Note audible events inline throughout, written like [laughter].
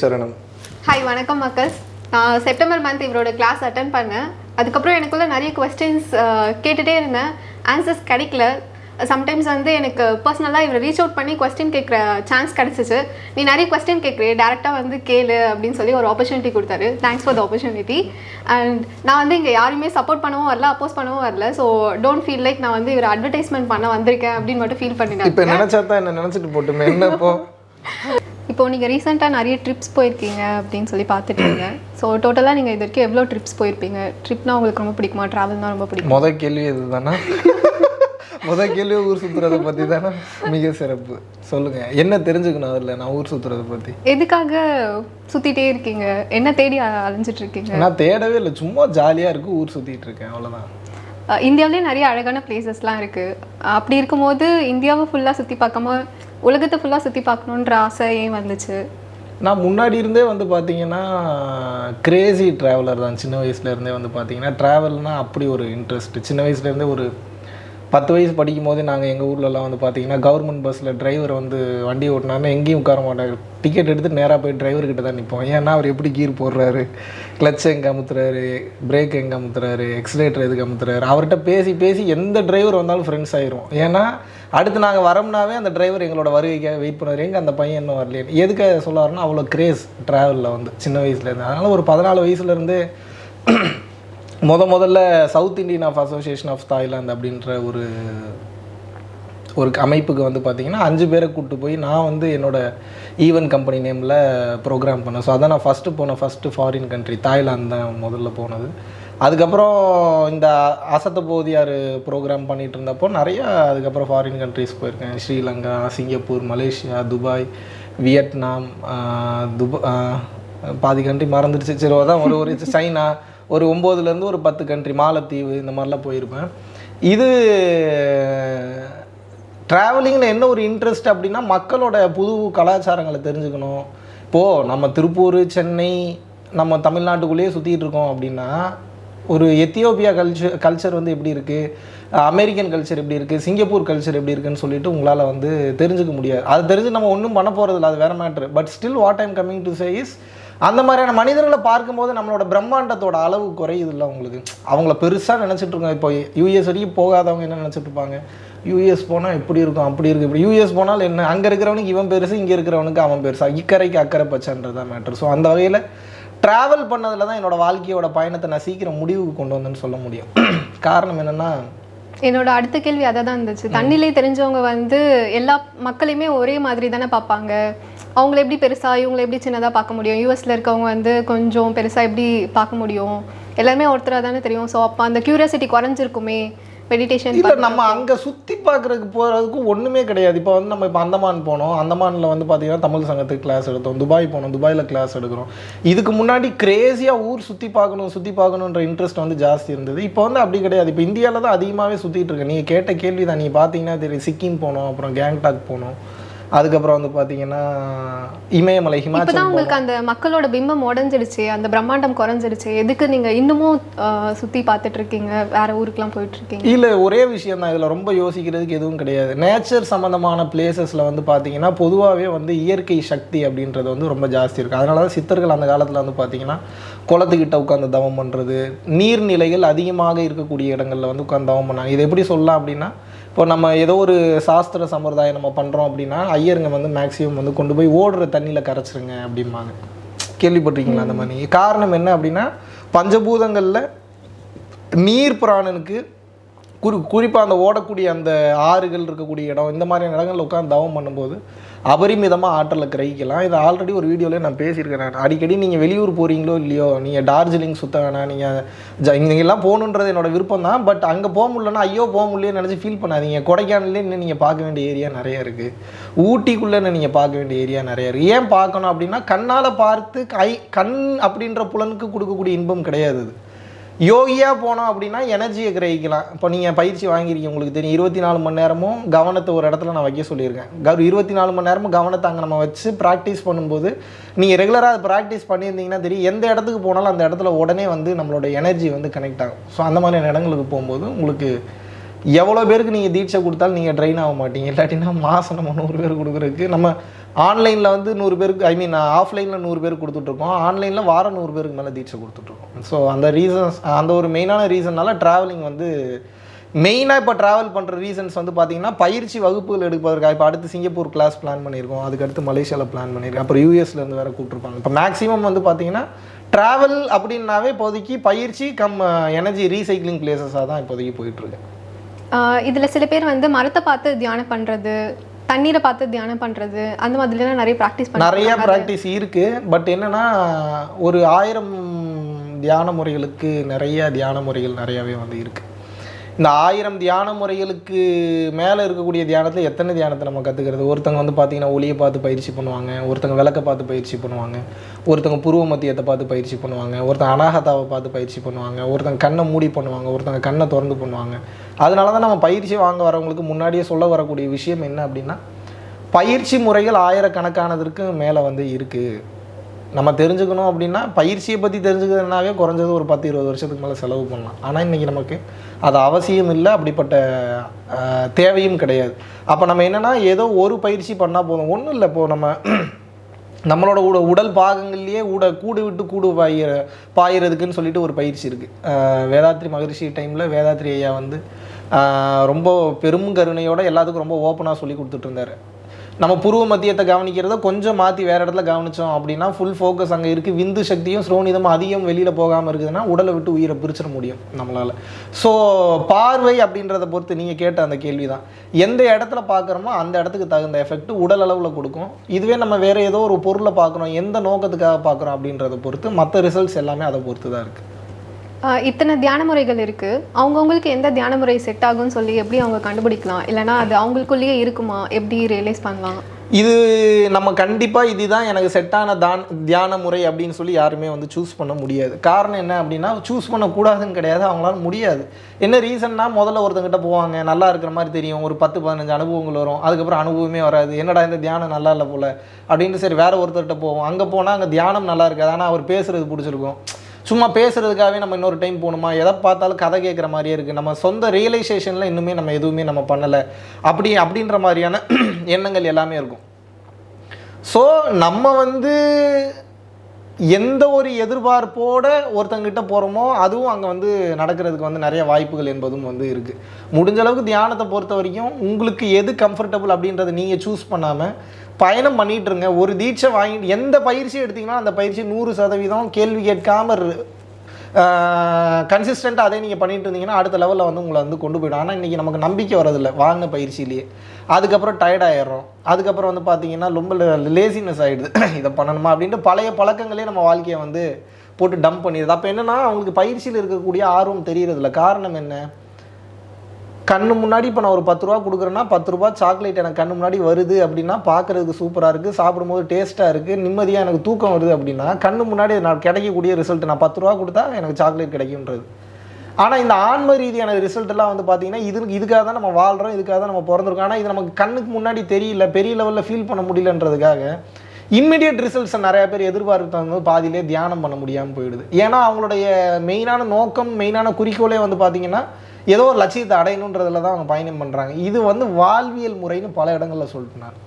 சரணம். ஹாய் வணக்கம் மக்கள் நான் செப்டம்பர் மந்த் இவரோட கிளாஸ் அட்டன் பண்ணேன். அதுக்கப்புறம் எனக்குள்ள நிறைய கொஸ்டின்ஸ் கேட்டுகிட்டே இருந்தேன். ஆன்சர்ஸ் கிடைக்கல. சம்டைம்ஸ் வந்து எனக்கு பர்சனலாக இவரை ரீச் அவுட் பண்ணி கொஸ்டின் கேட்குற சான்ஸ் கிடச்சிச்சு. நீ நிறைய கொஸ்டின் கேட்குறே டேரெக்டாக வந்து கேளு அப்படின்னு சொல்லி ஒரு ஆப்பர்ச்சுனிட்டி கொடுத்தாரு. Thanks for the opportunity and நான் வந்து இங்கே யாருமே சப்போர்ட் பண்ணவும் வரல அப்போஸ் பண்ணவும் வரல. ஸோ டோன்ட் ஃபீல் லைக் நான் வந்து இவர் அட்வர்டைஸ்மெண்ட் பண்ண வந்திருக்கேன் அப்படின்னு மட்டும் ஃபீல் இப்போ பண்ணினேன் நினைச்சா தான் என்ன நினைச்சிட்டு போட்டுமே. என்ன இப்போ நீங்கள் ரீசெண்டாக நிறைய ட்ரிப்ஸ் போயிருக்கீங்க அப்படின்னு சொல்லி பார்த்துட்டு இருக்கீங்க ஸோ டோட்டலாக நீங்கள் இது வரைக்கும் எவ்வளோ ட்ரிப்ஸ் போயிருப்பீங்க? ட்ரிப்னா உங்களுக்கு ரொம்ப பிடிக்குமா? ட்ராவல்னா ரொம்ப பிடிக்கும்? முத கேள்வி இதுதானா [laughs] முத கேள்வி ஊர் சுத்துறதை பத்தி தானே மிக சிறப்பு. சொல்லுங்க. என்ன தெரிஞ்சுக்கணும் அதில்? நான் ஊர் சுத்துறதை பத்தி. எதுக்காக சுற்றிட்டே இருக்கீங்க? என்ன தேடி அலைஞ்சிட்டு இருக்கீங்க? நான் தேடவே இல்லை. சும்மா ஜாலியா இருக்கு ஊர் சுத்திட்டு இருக்கேன். அவ்வளவுதான். அஹ் இந்தியாவிலே நிறைய அழகான பிளேசஸ்லாம் இருக்குது அப்படி இருக்கும்போது இந்தியாவை ஃபுல்லாக சுற்றி பார்க்காம உலகத்தை ஃபுல்லாக சுற்றி பார்க்கணுன்ற ஆசை ஏன் வந்துச்சு? நான் முன்னாடி இருந்தே வந்து பார்த்தீங்கன்னா கிரேசி ட்ராவலர் தான். சின்ன வயசுலேருந்தே வந்து பார்த்தீங்கன்னா ட்ராவல்னா அப்படி ஒரு இன்ட்ரெஸ்ட் சின்ன வயசுலேருந்தே ஒரு பத்து வயசு படிக்கும் போது நாங்கள் எங்கள் ஊர்லலாம் வந்து பார்த்தீங்கன்னா கவர்மெண்ட் பஸ்ஸில் டிரைவர் வந்து வண்டி ஓட்டினாருன்னா எங்கேயும் உட்கார மாட்டார். டிக்கெட் எடுத்து நேராக போய் டிரைவர்கிட்ட தான் நிற்போம் ஏன்னா அவர் எப்படி கீர் போடுறாரு? கிளச் எங்கே அமுத்துறாரு? பிரேக் எங்கே அமுத்துறாரு? எக்ஸலேட்டர் எதுக்கு அமுத்துறாரு? அவர்கிட்ட பேசி பேசி எந்த டிரைவர் வந்தாலும் ஃப்ரெண்ட்ஸ் ஆயிரும். ஏன்னா அடுத்து நாங்கள் வரோம்னாவே அந்த டிரைவர் எங்களோட வருகைக்காக வெயிட் பண்ணுவார். எங்கே அந்த பையன் இன்னும் வரலையே. எதுக்கு சொல்ல வரேன்னா அவ்வளோ கிரேஸ் ட்ராவலில் வந்து சின்ன வயசுலேருந்து அதனால் ஒரு பதினாலு வயசுலேருந்தே முத முதல்ல South Indian of association of Thailand அப்படின்ற ஒரு ஒரு அமைப்புக்கு வந்து பார்த்தீங்கன்னா அஞ்சு பேரை கூப்பிட்டு போய் நான் வந்து என்னோடய ஈவன் கம்பெனி நேமில் ப்ரோக்ராம் பண்ணேன். ஸோ அதான் நான் ஃபஸ்ட்டு போன ஃபஸ்ட்டு ஃபாரின் கண்ட்ரி தாய்லாந்து தான் முதல்ல போனது. அதுக்கப்புறம் இந்த அசத்த போதியார் ப்ரோக்ராம் பண்ணிகிட்டு இருந்தப்போ நிறையா அதுக்கப்புறம் ஃபாரின் கண்ட்ரிஸ் போயிருக்கேன். Sri Lanka Singapore Malaysia Dubai Vietnam துபா பாதி கண்ட்ரி மறந்துடுச்சு. சரி அதான் ஒரு ஒரு சைனா ஒரு ஒம்போதுலேருந்து ஒரு பத்து கண்ட்ரி மாலத்தீவு இந்த மாதிரிலாம் போயிருப்பேன். இது ட்ராவலிங்கில் என்ன ஒரு இன்ட்ரெஸ்ட் அப்படின்னா மக்களோட புது கலாச்சாரங்களை தெரிஞ்சுக்கணும். இப்போது நம்ம திருப்பூர் சென்னை நம்ம தமிழ்நாட்டுக்குள்ளேயே சுற்றிட்டு இருக்கோம் அப்படின்னா ஒரு எத்தியோப்பியா கல்ச்சர் கல்ச்சர் வந்து எப்படி இருக்குது அமெரிக்கன் கல்ச்சர் எப்படி இருக்குது சிங்கப்பூர் கல்ச்சர் எப்படி இருக்குன்னு சொல்லிட்டு உங்களால் வந்து தெரிஞ்சுக்க முடியாது. அது தெரிஞ்சு நம்ம ஒன்றும் பண்ண போகிறதில்ல அது வேற matter but still what I'm coming to say is அந்த மாதிரியான மனிதர்களை பார்க்கும்போது நம்மளோட பிரம்மாண்டத்தோட அளவு குறையுது இல்லை அவங்களுக்கு அவங்கள பெருசாக நினச்சிட்டு இருக்கோம் இப்போ யூஎஸ் வரைக்கும் போகாதவங்க என்ன நினச்சிட்டு இருப்பாங்க? யூஎஸ் போனால் இப்படி இருக்கும் அப்படி இருக்கும் இப்படி. யூஎஸ் போனால் என்ன? அங்கே இருக்கிறவனுக்கு இவன் பெருசு இங்கே இருக்கிறவனுக்கு அவன் பெருசா. இக்கரைக்கு அக்கறை பச்சைன்றதான் மேட்ரு ஸோ அந்த வகையில் ட்ராவல் பண்ணதில் தான் என்னோட வாழ்க்கையோட பயணத்தை நான் சீக்கிரம் முடிவுக்கு கொண்டு வந்தேன்னு சொல்ல முடியும். [clears throat] காரணம் என்னென்னா என்னோட அடுத்த கேள்வி அதை தான் இருந்துச்சு. தண்ணிலே தெரிஞ்சவங்க வந்து எல்லா மக்களையுமே ஒரே மாதிரி தானே பார்ப்பாங்க? அவங்கள எப்படி பெருசா இவங்களை எப்படி சின்னதாக பார்க்க முடியும்? யூஎஸ்ல இருக்கவங்க வந்து கொஞ்சம் பெருசா எப்படி பார்க்க முடியும்? எல்லாருமே ஒருத்தராக தானே தெரியும். ஸோ அப்போ அந்த கியூரியாசிட்டி குறைஞ்சிருக்குமே. மெடிடேஷன் இல்லை நம்ம அங்கே சுற்றி பார்க்குறதுக்கு போகிறதுக்கு ஒன்றுமே கிடையாது. இப்போ வந்து நம்ம இப்போ அந்தமான் போனோம். அந்தமானில் வந்து பார்த்தீங்கன்னா தமிழ் சங்கத்துக்கு கிளாஸ் எடுத்தோம். துபாய் போனோம். துபாயில் கிளாஸ் எடுக்கிறோம். இதுக்கு முன்னாடி கிரேஸியாக ஊர் சுற்றி பார்க்கணும் சுற்றி பார்க்கணுன்ற இன்ட்ரெஸ்ட் வந்து ஜாஸ்தி இருந்தது. இப்போ வந்து அப்படி கிடையாது. இப்போ இந்தியாவில் தான் அதிகமாகவே சுற்றிட்டு இருக்கேன் நீங்கள் கேட்ட கேள்வி தான் நீங்கள் பார்த்தீங்கன்னா தெரியும். சிக்கிம் போனோம் அப்புறம் கேங்டாக் போனோம். அதுக்கப்புறம் வந்து பார்த்தீங்கன்னா இமயமலை ஹிமாச்சல் உங்களுக்கு அந்த மக்களோட பிம்பம் உடஞ்சிடுச்சு அந்த பிரம்மாண்டம் குறைஞ்சிடுச்சு எதுக்கு நீங்க இன்னமும் சுத்தி பார்த்துட்டு இருக்கீங்க வேற ஊருக்குலாம் போயிட்டு இருக்கீங்க இல்லை ஒரே விஷயம் தான். இதில் ரொம்ப யோசிக்கிறதுக்கு எதுவும் கிடையாது. நேச்சர் சம்மந்தமான பிளேசஸில் வந்து பார்த்தீங்கன்னா பொதுவாகவே வந்து இயற்கை சக்தி அப்படின்றது வந்து ரொம்ப ஜாஸ்தி இருக்குது அதனால தான் சித்தர்கள் அந்த காலத்தில் வந்து பார்த்தீங்கன்னா குளத்துக்கிட்ட உட்காந்து தவம் பண்ணுறது நீர்நிலைகள் அதிகமாக இருக்கக்கூடிய இடங்களில் வந்து உட்காந்து தவம் பண்ணாங்க. இது எப்படி சொல்லலாம் அப்படின்னா இப்போ நம்ம ஏதோ ஒரு சாஸ்திர சம்பிரதாயம் நம்ம பண்ணுறோம் அப்படின்னா ஐயருங்க வந்து மேக்ஸிமம் வந்து கொண்டு போய் ஓடுற தண்ணியில் கரைச்சிருங்க அப்படிம்பாங்க. கேள்விப்பட்டிருக்கீங்களா அந்த மாதிரி? காரணம் என்ன அப்படின்னா பஞ்சபூதங்களில் நீர் பிராணனுக்கு குறி குறிப்பாக அந்த ஓடக்கூடிய அந்த ஆறுகள் இருக்கக்கூடிய இடம் இந்த மாதிரியான இடங்களில் உட்காந்து தவம் பண்ணும்போது அபரிமிதமாக ஆற்றலை கிரகிக்கலாம். இதை ஆல்ரெடி ஒரு வீடியோவில் நான் பேசியிருக்கேன் நான். அடிக்கடி நீங்கள் வெளியூர் போகிறீங்களோ இல்லையோ நீங்கள் டார்ஜிலிங் சுத்த வேணாம் நீங்கள் ஜ இங்கெல்லாம் போகணுன்றது என்னோட விருப்பம் தான். பட் அங்கே போக முடியலன்னா ஐயோ போக முடியலன்னு நினச்சி ஃபீல் பண்ணாதீங்க. கொடைக்கானல்லே இன்னும் நீங்கள் பார்க்க வேண்டிய ஏரியா நிறைய இருக்குது ஊட்டிக்குள்ளே நீங்கள் பார்க்க வேண்டிய ஏரியா நிறைய இருக்குது ஏன் பார்க்கணும் அப்படின்னா கண்ணால் பார்த்து கை கண் அப்படின்ற புலனுக்கு கொடுக்கக்கூடிய இன்பம் கிடையாது அது. யோகியாக போனோம் அப்படின்னா எனர்ஜியை கிரகிக்கலாம். இப்போ நீங்கள் பயிற்சி வாங்கியிருக்கீங்க உங்களுக்கு தெரியும். இருபத்தி நாலு மணி நேரமும் கவனத்தை ஒரு இடத்துல நான் வைக்க சொல்லியிருக்கேன். கவ இருபத்தி நாலு மணி நேரமும் கவனத்தை அங்கே நம்ம வச்சு ப்ராக்டிஸ் பண்ணும்போது நீங்கள் ரெகுலராக அதை ப்ராக்டிஸ் பண்ணியிருந்தீங்கன்னா தெரியும் எந்த இடத்துக்கு போனாலும் அந்த இடத்துல உடனே வந்து நம்மளோட எனர்ஜி வந்து கனெக்ட் ஆகும். ஸோ அந்த மாதிரியான இடங்களுக்கு போகும்போது உங்களுக்கு எவ்வளோ பேருக்கு நீங்கள் தீட்சை கொடுத்தாலும் நீங்கள் ட்ரெயின் ஆக மாட்டீங்க. இல்லாட்டினா மாதம் நம்ம நூறு பேர் கொடுக்குறதுக்கு நம்ம ஆன்லைனில் வந்து நூறு பேருக்கு ஐ மீன் ஆஃப்லைனில் நூறு பேருக்கு கொடுத்துட்ருக்கோம். ஆன்லைனில் வாரம் நூறு பேருக்கு மேலே தீட்சை கொடுத்துட்ருக்கோம். ஸோ அந்த ரீசன்ஸ் அந்த ஒரு மெயினான ரீசன்னால ட்ராவலிங் வந்து மெயினாக இப்போ ட்ராவல் பண்ணுற ரீசன்ஸ் வந்து பார்த்தீங்கன்னா பயிற்சி வகுப்புகள் எடுப்பதற்காக. இப்போ அடுத்து சிங்கப்பூர் கிளாஸ் பிளான் பண்ணியிருக்கோம். அதுக்கடுத்து மலேசியாவில் பிளான் பண்ணியிருக்கோம். அப்புறம் யூஎஸ்லேருந்து வேறு கூப்பிட்ருப்பாங்க இப்போ மேக்ஸிமம் வந்து பார்த்தீங்கன்னா ட்ராவல் அப்படின்னாவே இப்போதைக்கு பயிற்சி கம் எனர்ஜி ரீசைக்ளிங் பிளேசஸாக தான் இப்போதைக்கு போயிட்டுருக்கு. இதில் சில பேர் வந்து மரத்தை பார்த்து தியானம் பண்ணுறது தண்ணீரை பார்த்து தியானம் பண்றது அந்த மாதிரிலாம் நிறைய ப்ராக்டிஸ் நிறைய ப்ராக்டிஸ் இருக்கு. பட் என்னன்னா ஒரு ஆயிரம் தியான முறைகளுக்கு நிறைய தியான முறைகள் நிறையவே வந்து இருக்கு. இந்த ஆயிரம் தியான முறைகளுக்கு மேலே இருக்கக்கூடிய தியானத்தில் எத்தனை தியானத்தை நம்ம கற்றுக்கிறது ஒருத்தங்க வந்து பார்த்தீங்கன்னா ஒளியை பார்த்து பயிற்சி பண்ணுவாங்க ஒருத்தங்க விளக்க பார்த்து பயிற்சி பண்ணுவாங்க ஒருத்தங்க புருவ மத்தியத்தை பார்த்து பயிற்சி பண்ணுவாங்க ஒருத்தங்க அனாகதாவை பார்த்து பயிற்சி பண்ணுவாங்க ஒருத்தங்க கண்ணை மூடி பண்ணுவாங்க ஒருத்தங்க கண்ணை திறந்து பண்ணுவாங்க. அதனால தான் நம்ம பயிற்சி வாங்க வரவங்களுக்கு முன்னாடியே சொல்ல வரக்கூடிய விஷயம் என்ன அப்படின்னா பயிற்சி முறைகள் ஆயிரக்கணக்கானதற்கு மேலே வந்து இருக்குது நம்ம தெரிஞ்சுக்கணும் அப்படின்னா பயிற்சியை பற்றி தெரிஞ்சுக்கிறதுனாவே குறைஞ்சது ஒரு பத்து இருபது வருஷத்துக்கு மேலே செலவு பண்ணலாம். ஆனால் இன்றைக்கி நமக்கு அது அவசியம் இல்லை அப்படிப்பட்ட தேவையும் கிடையாது. அப்போ நம்ம என்னென்னா ஏதோ ஒரு பயிற்சி பண்ணால் போதும். ஒன்றும் இல்லை இப்போது நம்ம நம்மளோட உட உடல் பாகங்கள்லேயே உட கூடு விட்டு கூடு பாயிற பாயிறதுக்குன்னு சொல்லிட்டு ஒரு பயிற்சி இருக்குது வேதாத்ரி மகரிஷி டைமில் வேதாத்ரி ஐயா வந்து ரொம்ப பெரும் கருணையோட எல்லாத்துக்கும் ரொம்ப ஓப்பனாக சொல்லி கொடுத்துட்ருந்தாரு நம்ம புருவ மத்தியத்தை கவனிக்கிறத கொஞ்சம் மாற்றி வேறு இடத்துல கவனித்தோம் அப்படின்னா ஃபுல் ஃபோக்கஸ் அங்கே இருக்குது விந்து சக்தியும் ஸ்ரோனிதமும் அதிகம் வெளியில் போகாமல் இருக்குதுன்னா உடலை விட்டு உயிரை பிரிச்சிட முடியும் நம்மளால். ஸோ பார்வை அப்படின்றத பொறுத்து நீங்கள் கேட்ட அந்த கேள்வி தான் எந்த இடத்துல பார்க்குறோமோ அந்த இடத்துக்கு தகுந்த எஃபெக்ட் உடல் அளவில் கொடுக்கும். இதுவே நம்ம வேறு ஏதோ ஒரு பொருளை பார்க்குறோம் எந்த நோக்கத்துக்காக பார்க்குறோம் அப்படின்றத பொறுத்து மற்ற ரிசல்ட்ஸ் எல்லாமே அதை பொறுத்து தான் இருக்குது இத்தனை தியான முறைகள் இருக்குது அவங்கவுங்களுக்கு எந்த தியான முறை செட் ஆகும்னு சொல்லி எப்படி அவங்க கண்டுபிடிக்கலாம்? இல்லைன்னா அது அவங்களுக்குள்ளேயே இருக்குமா? எப்படி ரியலைஸ் பண்ணலாம் இது நம்ம கண்டிப்பாக இதுதான் எனக்கு செட்டான தான் தியான முறை அப்படின்னு சொல்லி யாருமே வந்து சூஸ் பண்ண முடியாது. காரணம் என்ன அப்படின்னா சூஸ் பண்ணக்கூடாதுன்னு கிடையாது. அவங்களால முடியாது. என்ன ரீசன்னா முதல்ல ஒருத்தங்கிட்ட போவாங்க. நல்லா இருக்கிற மாதிரி தெரியும். ஒரு பத்து பதினஞ்சு அனுபவங்கள் வரும். அதுக்கப்புறம் அனுபவமே வராது. என்னடா இந்த தியானம் நல்லா இல்லை போல்? அப்படின்ட்டு சரி வேறு ஒருத்தர்கிட்ட போவோம். அங்கே போனால் அங்கே தியானம் நல்லா இருக்காது. ஆனால் அவர் பேசுகிறது பிடிச்சிருக்கும். சும்மா பேசுறதுக்காகவே நம்ம இன்னொரு டைம் போகணுமா? எதை பார்த்தாலும் கதை கேட்குற மாதிரியே இருக்குது நம்ம சொந்த ரியலைசேஷனில் இன்னுமே நம்ம எதுவுமே நம்ம பண்ணலை. அப்படி அப்படின்ற மாதிரியான [clears throat] எண்ணங்கள் எல்லாமே இருக்கும். ஸோ நம்ம வந்து எந்த ஒரு எதிர்பார்ப்போட ஒருத்தங்கிட்ட போகிறோமோ அதுவும் அங்கே வந்து நடக்கிறதுக்கு வந்து நிறைய வாய்ப்புகள் என்பதும் வந்து இருக்குது முடிஞ்ச அளவுக்கு தியானத்தை பொறுத்த வரைக்கும் உங்களுக்கு எது கம்ஃபர்டபுள் அப்படின்றத நீங்கள் சூஸ் பண்ணாமல் பயணம் பண்ணிட்டு இருங்க ஒரு தீட்சை வாங்கி எந்த பயிற்சி எடுத்தீங்கன்னா அந்த பயிற்சி நூறு சதவீதம் கேள்வி கேட்காமல் கன்சிஸ்டண்ட்டாக அதே நீங்கள் பண்ணிட்டு இருந்தீங்கன்னா அடுத்த லெவலில் வந்து உங்களை வந்து கொண்டு போயிடும். ஆனால் இன்றைக்கி நமக்கு நம்பிக்கை வரதில்லை வாங்கின பயிற்சியிலேயே. அதுக்கப்புறம் டயர்ட் ஆயிடுறோம். அதுக்கப்புறம் வந்து பார்த்தீங்கன்னா ரொம்ப லேசினஸ் ஆகிடுது [coughs] இதை பண்ணணுமா அப்படின்ட்டு பழைய பழக்கங்களே நம்ம வாழ்க்கையை வந்து போட்டு டம்ப் பண்ணிடுது. அப்போ என்னென்னா அவங்களுக்கு பயிற்சியில் இருக்கக்கூடிய ஆர்வம் தெரியறதில்ல. காரணம் என்ன? கண்ணு முன்னாடி இப்போ நான் ஒரு பத்து ரூபா கொடுக்குறேன்னா பத்து ரூபா சாக்லேட் எனக்கு கண்ணு முன்னாடி வருது அப்படின்னா பார்க்குறதுக்கு சூப்பராக இருக்குது சாப்பிடும்போது டேஸ்ட்டாக இருக்குது நிம்மதியாக எனக்கு தூக்கம் வருது அப்படின்னா கண்ணு முன்னாடி நான் கிடைக்கக்கூடிய ரிசல்ட் நான் பத்து ரூபா கொடுத்தா எனக்கு சாக்லேட் கிடைக்கும்ன்றது. ஆனால் இந்த ஆன்ம ரீதியான ரிசல்ட்டெல்லாம் வந்து பார்த்தீங்கன்னா இது இதுக்காக தான் நம்ம வாழ்கிறோம் இதுக்காக தான் நம்ம பிறந்திருக்கோம். ஆனால் இது நமக்கு கண்ணுக்கு முன்னாடி தெரியல பெரிய லெவலில் ஃபீல் பண்ண முடியலன்றதுக்காக இம்மிடியட் ரிசல்ட்ஸை நிறைய பேர் எதிர்பார்த்து வந்து பாதியிலே தியானம் பண்ண முடியாமல் போயிடுது. ஏன்னா அவங்களுடைய மெயினான நோக்கம் மெயினான குறிக்கோளே வந்து பார்த்தீங்கன்னா ஏதோ ஒரு லட்சியத்தை அடையணுன்றதுல தான் அவங்க பயணம் பண்ணுறாங்க இது வந்து வாழ்வியல் முறைன்னு பல இடங்களில் சொல்லிட்டுனார்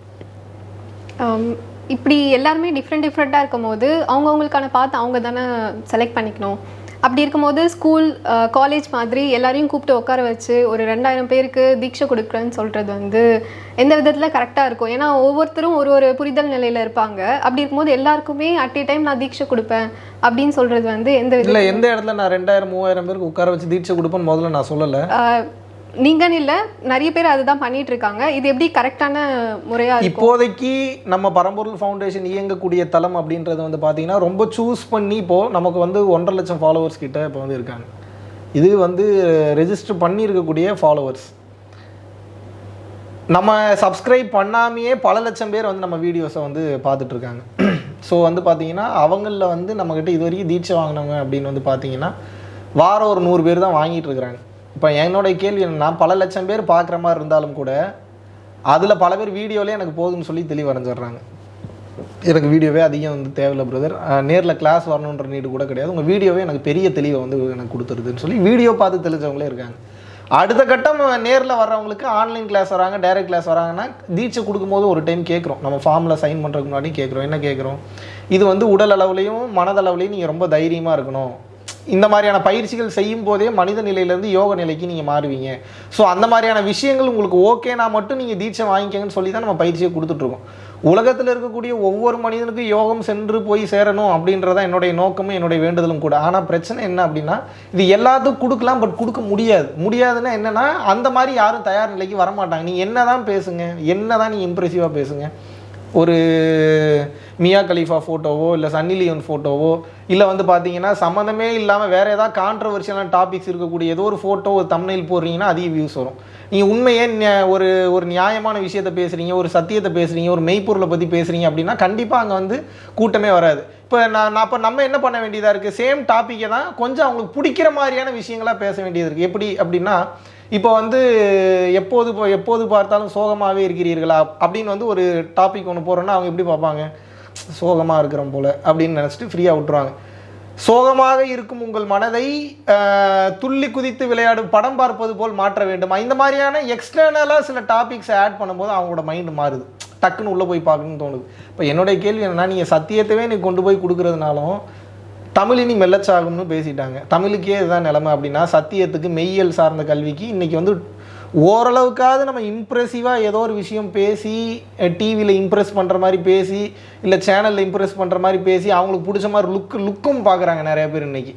இப்படி எல்லாருமே டிஃப்ரெண்ட் டிஃப்ரெண்ட்டாக இருக்கும்போது அவங்கவுங்களுக்கான பார்த்து அவங்க தானே செலக்ட் பண்ணிக்கணும். அப்படி இருக்கும்போது ஸ்கூல் காலேஜ் மாதிரி எல்லாரையும் கூப்பிட்டு உட்கார வச்சு ஒரு ரெண்டாயிரம் பேருக்கு தீட்சை கொடுக்குறேன்னு சொல்கிறது வந்து எந்த விதத்தில் கரெக்டாக இருக்கும்? ஏன்னா ஒவ்வொருத்தரும் ஒரு ஒரு புரிதல் நிலையில் இருப்பாங்க. அப்படி இருக்கும்போது எல்லாருக்குமே அட் ஏ டைம் நான் தீட்சை கொடுப்பேன் அப்படின்னு சொல்கிறது வந்து எந்த இல்லை எந்த இடத்துல நான் ரெண்டாயிரம் மூவாயிரம் பேருக்கு உட்கார வச்சு தீட்சை கொடுப்பேன்னு முதல்ல நான் சொல்லலை. நீங்கன்னு இல்லை நிறைய பேர் அதுதான் பண்ணிட்டு இருக்காங்க இது எப்படி கரெக்டான முறையாக இப்போதைக்கு நம்ம பரம்பொருள் ஃபவுண்டேஷன் இயங்கக்கூடிய தளம் அப்படின்றது வந்து பார்த்தீங்கன்னா ரொம்ப சூஸ் பண்ணி இப்போது நமக்கு வந்து ஒன்றரை லட்சம் ஃபாலோவர்ஸ் கிட்ட இப்போ வந்து இருக்காங்க. இது வந்து ரெஜிஸ்டர் பண்ணியிருக்கக்கூடிய ஃபாலோவர்ஸ் நம்ம சப்ஸ்கிரைப் பண்ணாமையே பல லட்சம் பேர் வந்து நம்ம வீடியோஸை வந்து பார்த்துட்டு இருக்காங்க ஸோ [clears throat] வந்து பார்த்தீங்கன்னா அவங்களில் வந்து நம்மக்கிட்ட இது வரைக்கும் தீட்சை வாங்கினவங்க அப்படின்னு வந்து பார்த்தீங்கன்னா வாரம் ஒரு நூறு பேர் தான் வாங்கிட்டு இருக்கிறாங்க இப்போ என்னோட கேள்வி நான் பல லட்சம் பேர் பார்க்குற மாதிரி இருந்தாலும் கூட அதில் பல பேர் வீடியோலேயே எனக்கு போதும்னு சொல்லி தெளிவடைஞ்சிடுறாங்க. எனக்கு வீடியோவே அதிகம் வந்து தேவையில்ல பிரதர் நேரில் கிளாஸ் வரணுன்ற நீடு கூட கிடையாது. உங்கள் வீடியோவே எனக்கு பெரிய தெளிவை வந்து எனக்கு கொடுத்துருதுன்னு சொல்லி வீடியோ பார்த்து தெளிஞ்சவங்களே இருக்காங்க. அடுத்த கட்டம் நேரில் வர்றவங்களுக்கு ஆன்லைன் கிளாஸ் வராங்க டைரக்ட் கிளாஸ் வராங்கன்னா தீட்சை கொடுக்கும்போது ஒரு டைம் கேட்குறோம். நம்ம ஃபார்மில் சைன் பண்ணுறதுக்கு முன்னாடி கேட்குறோம். என்ன கேட்குறோம்? இது வந்து உடல் அளவுலையும் மனதளவுலையும் நீங்கள் ரொம்ப தைரியமாக இருக்கணும். இந்த மாதிரியான பயிற்சிகள் செய்யும் போதே மனித நிலையிலேருந்து யோக நிலைக்கு நீங்கள் மாறுவீங்க. ஸோ அந்த மாதிரியான விஷயங்கள் உங்களுக்கு ஓகேனா மட்டும் நீங்கள் தீட்சை வாங்கிக்கங்கன்னு சொல்லி தான் நம்ம பயிற்சியை கொடுத்துட்ருக்கோம் உலகத்தில் இருக்கக்கூடிய ஒவ்வொரு மனிதனுக்கும் யோகம் சென்று போய் சேரணும் அப்படின்றதான் என்னுடைய நோக்கமும் என்னுடைய வேண்டுதலும் கூட. ஆனால் பிரச்சனை என்ன அப்படின்னா இது எல்லாத்துக்கும் கொடுக்கலாம் பட் கொடுக்க முடியாது. முடியாதுன்னா என்னென்னா அந்த மாதிரி யாரும் தயார் நிலைக்கு வரமாட்டாங்க. நீங்கள் என்ன தான் பேசுங்க என்ன தான் நீங்கள் இம்ப்ரெசிவாக பேசுங்க. ஒரு மியா கலீஃபா ஃபோட்டோவோ இல்லை சன்னி லியோன் ஃபோட்டோவோ இல்லை வந்து பார்த்தீங்கன்னா சம்மந்தமே இல்லாமல் வேறு ஏதாவது கான்ட்ரவர்ஷியலான டாபிக்ஸ் இருக்கக்கூடிய ஏதோ ஒரு ஃபோட்டோ ஒரு தமிழில் போடுறீங்கன்னா அதிக வியூஸ் வரும். நீங்கள் உண்மையே ஒரு ஒரு நியாயமான விஷயத்த பேசுகிறீங்க ஒரு சத்தியத்தை பேசுகிறீங்க ஒரு மெய்ப்பொருளை பற்றி பேசுகிறீங்க அப்படின்னா கண்டிப்பாக அங்கே வந்து கூட்டமே வராது. இப்போ நான் நான் இப்போ நம்ம என்ன பண்ண வேண்டியதாக இருக்குது சேம் டாப்பிக்கை தான் கொஞ்சம் அவங்களுக்கு பிடிக்கிற மாதிரியான விஷயங்களாக பேச வேண்டியது இருக்குது எப்படி அப்படின்னா இப்போ வந்து எப்போது எப்போது பார்த்தாலும் சோகமாகவே இருக்கிறீர்களா? அப்படின்னு வந்து ஒரு டாபிக் ஒன்று போகிறோன்னா அவங்க எப்படி பார்ப்பாங்க? சோகமாக இருக்கிறோம் போல அப்படின்னு நினச்சிட்டு ஃப்ரீயாக விட்டுருவாங்க. சோகமாக இருக்கும் உங்கள் மனதை துள்ளி குதித்து விளையாடும் படம் பார்ப்பது போல் மாற்ற வேண்டுமா. இந்த மாதிரியான எக்ஸ்டர்னலாக சில டாபிக்ஸை ஆட் பண்ணும்போது அவங்களோட மைண்டு மாறுது. டக்குன்னு உள்ளே போய் பார்க்கணும்னு தோணுது. இப்போ என்னுடைய கேள்வி என்னென்னா நீங்கள் சத்தியத்தவே நீ கொண்டு போய் கொடுக்குறதுனாலும் தமிழ் இனி மெல்லச்சாகும்னு பேசிட்டாங்க. தமிழுக்கே இதுதான் நிலைமை அப்படின்னா சத்தியத்துக்கு மெய்யியல் சார்ந்த கல்விக்கு இன்னைக்கு வந்து ஓரளவுக்காவது நம்ம இம்ப்ரெசிவாக ஏதோ ஒரு விஷயம் பேசி டிவியில் இம்ப்ரெஸ் பண்ணுற மாதிரி பேசி இல்லை சேனலில் இம்ப்ரெஸ் பண்ணுற மாதிரி பேசி அவங்களுக்கு பிடிச்ச மாதிரி லுக் லுக்கும் பார்க்குறாங்க நிறைய பேர் இன்றைக்கி